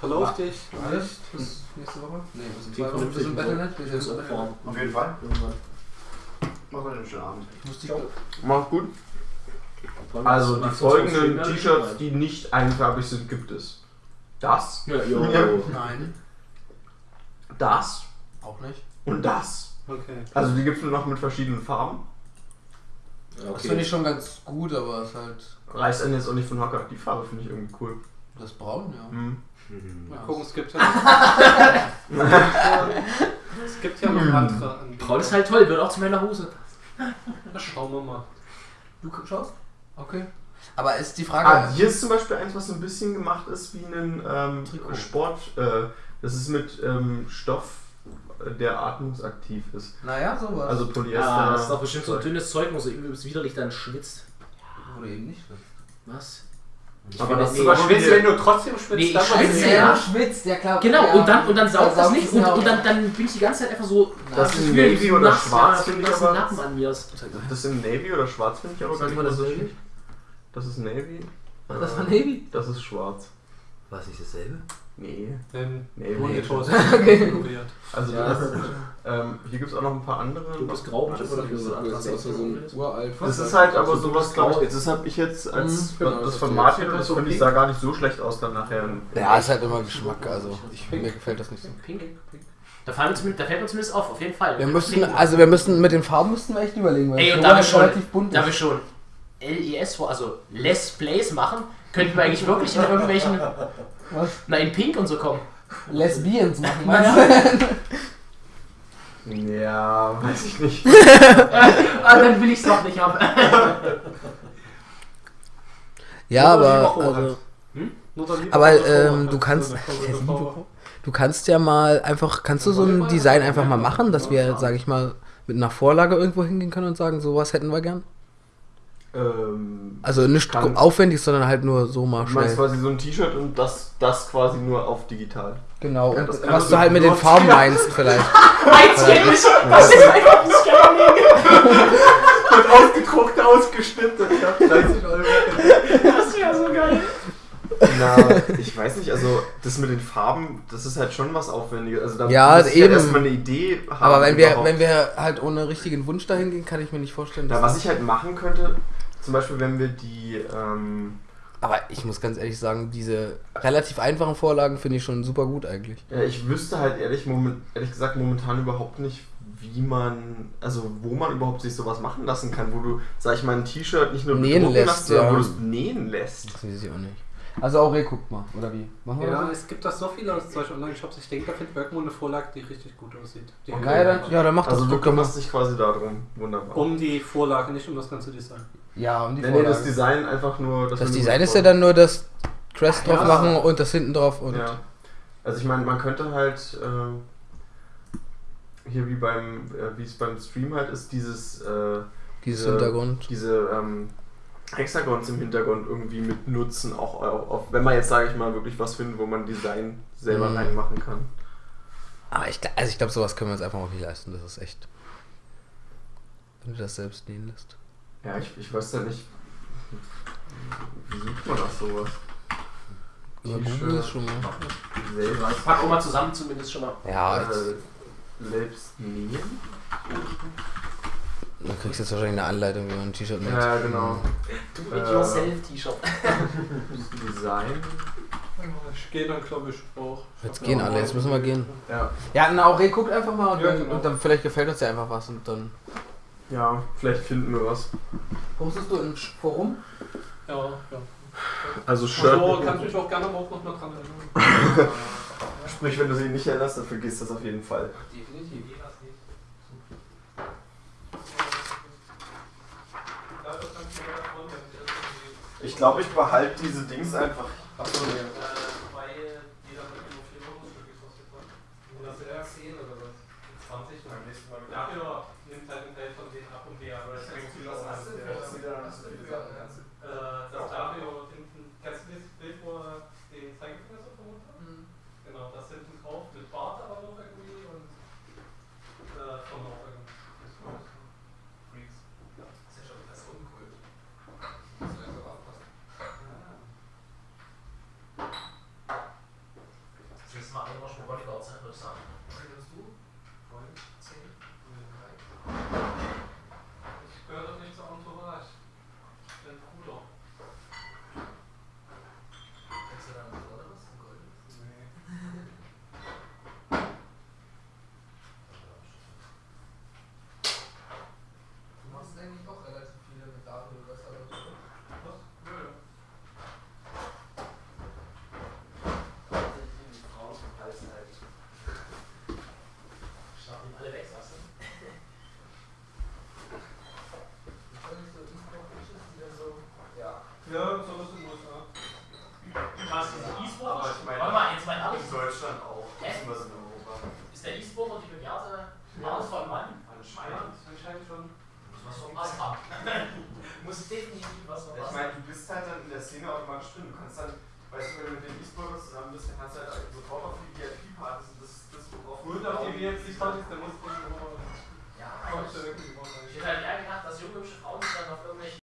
Verlauf dich. Echt? Bis nächste Woche? Nee, sind ist im auch Battlenet. Auf jeden Fall. Mach mal einen schönen Abend. Ich muss die Mach gut. Also die macht folgenden T-Shirts, die nicht einfarbig sind, gibt es. Das, Ja, jo. Ja. Nein, das auch nicht. und das. Okay. Also die gibt es nur noch mit verschiedenen Farben. Ja, Das okay. finde ich schon ganz gut, aber es ist halt Reißt einen jetzt auch nicht von Hocker. Die Farbe finde ich irgendwie cool. Das Braun, ja. Mhm. Mal Ja. gucken, es gibt ja [LAUGHS] noch, es gibt ja noch andere Anbieter. Braun ist halt toll, wird auch zu meiner Hose. Na, Schauen wir mal. Du schaust? Okay. Aber ist die Frage. Ah, hier ist zum Beispiel eins, was so ein bisschen gemacht ist wie ein ähm, Trikot. Sport. Äh, das ist mit ähm, Stoff, äh, der atmungsaktiv ist. naja, sowas. Also Polyester. Ja, das ist doch bestimmt so ein dünnes Zeug, wo so übelst widerlich dann schwitzt. Oder eben nicht. Was? Aber das ist nee, schwitzt, wenn du trotzdem schwitzt, Nee, ich dann schwitze was- ja. Ja, schwitzt, ja klar. Genau, ja. und dann, und dann saugt das nicht und, ja und dann, dann bin ich die ganze Zeit einfach so. Das das in Gefühl, Navy oder nass, schwarz ja, finde ich aber- an mir ist. Das in Navy oder schwarz finde ich aber gar nicht das so schlecht. Das ist Navy. Ach, das war Navy? Das ist schwarz. War es nicht dasselbe? Nee. Den Navy. Monitor Okay. Also Ja. das, ähm, hier gibt es auch noch ein paar andere. Du bist grau, das, oder? Das ist anders als so ein- uralt. das ist halt aber So sowas, glaube grau. ich, das habe ich jetzt als Mhm, genau, das das von ist Martin jetzt und das finde ich sah gar nicht so schlecht aus dann nachher. Ja, ist halt immer Geschmack, also ich, mir gefällt das nicht so. Pink, pink. Da, fallen wir da fällt mir zumindest auf, auf jeden Fall. Wir müssen, also wir müssen mit den Farben müssten wir echt überlegen, weil Ey, das und da wir schon, relativ bunt da wir schon LES, also Less Plays machen, könnten wir eigentlich wirklich in irgendwelchen, Was? na in Pink und so kommen. Lesbians machen, meinst du? [LAUGHS] Ja, weiß ich nicht. [LAUGHS] ah, dann will ich es doch nicht haben. Ja, aber, also, Lieberhof aber ähm, du kannst, du kannst ja mal einfach, kannst du so ein Design einfach mal machen, dass wir, sage ich mal, mit einer Vorlage irgendwo hingehen können und sagen, sowas hätten wir gern? Ähm, Also nicht Kann- aufwendig, sondern halt nur so mal du meinst schnell. quasi so ein T-Shirt und das, das quasi nur auf digital. Genau, Ja, und das kann was du halt mit den Farben [LAUGHS] meinst vielleicht. Eins geht nicht! Das ist einfach ein Scanner Und [LAUGHS] ausgedruckt, ausgeschnitten. Ja, 30 Euro. Das wäre so geil. Na, ich weiß nicht, also das mit den Farben, das ist halt schon was Aufwendiges. Also da Ja, muss ich eben. halt erstmal eine Idee haben. Aber wenn wir, wenn wir halt ohne richtigen Wunsch dahin gehen, kann ich mir nicht vorstellen, Ja, dass was ich halt machen könnte, zum Beispiel wenn wir die, ähm, Aber ich muss ganz ehrlich sagen, diese relativ einfachen Vorlagen finde ich schon super gut eigentlich. ja, ich wüsste halt ehrlich, moment, ehrlich gesagt momentan überhaupt nicht, wie man, also wo man überhaupt sich sowas machen lassen kann, wo du, sag ich mal, ein T-Shirt nicht nur Nähen lässt, lässt, sondern ja. wo du es nähen lässt. Das weiß ich auch nicht. Also Aurel, guckt mal, oder wie? Machen wir Ja, das? es gibt da so viele aus solchen Online-Shops. Ich denke, da findet irgendwo eine Vorlage, die richtig gut aussieht. Die Okay. Ja, dann, ja, dann mach das. Also du guck doch mal. kümmerst dich quasi darum. Wunderbar. Um die Vorlage, nicht um das ganze Design. Ja, um die nee, nee, das Vorlage. Design einfach nur... Das nur Design ist ja dann nur das Crest drauf Ja. machen und das hinten drauf und Ja. Also ich meine, man könnte halt äh, hier wie beim, äh, wie es beim Stream halt ist, dieses äh, dieses Diese- Hintergrund. diese ähm, Hexagons im Hintergrund irgendwie mit nutzen, auch, auch, wenn man jetzt sage ich mal wirklich was findet, wo man Design selber Mhm. reinmachen kann. Aber ich, gl- also ich glaube, sowas können wir uns einfach auch nicht leisten. Das ist echt. Wenn du das selbst nähen lässt. Ja, ich, ich weiß ja nicht, wie sucht man nach sowas? Über T-Shirt. Schon mal. Selber Ich pack auch mal zusammen zumindest schon mal. Ja, äh, selbst nähen? Dann kriegst du jetzt wahrscheinlich eine Anleitung, wie man ein T-Shirt näht. Ja, genau. Do Äh. it yourself T-Shirt. Design. Ich gehe dann, glaube ich, auch. Jetzt gehen alle, jetzt müssen wir gehen. Ja. Ja, na, Aurel, guckt einfach mal und, Ja, dann, genau. und dann vielleicht gefällt uns ja einfach was und dann. Ja, vielleicht finden wir was. Postest du im Forum? Ja, ja. Also Shirt. Also kannst du mich auch gerne morgen noch mal dran erinnern. [LAUGHS] Sprich, wenn du sie nicht erinnerst, dann vergisst das auf jeden Fall. Definitiv. Ich glaube, ich behalte diese Dings einfach. Achso, nee.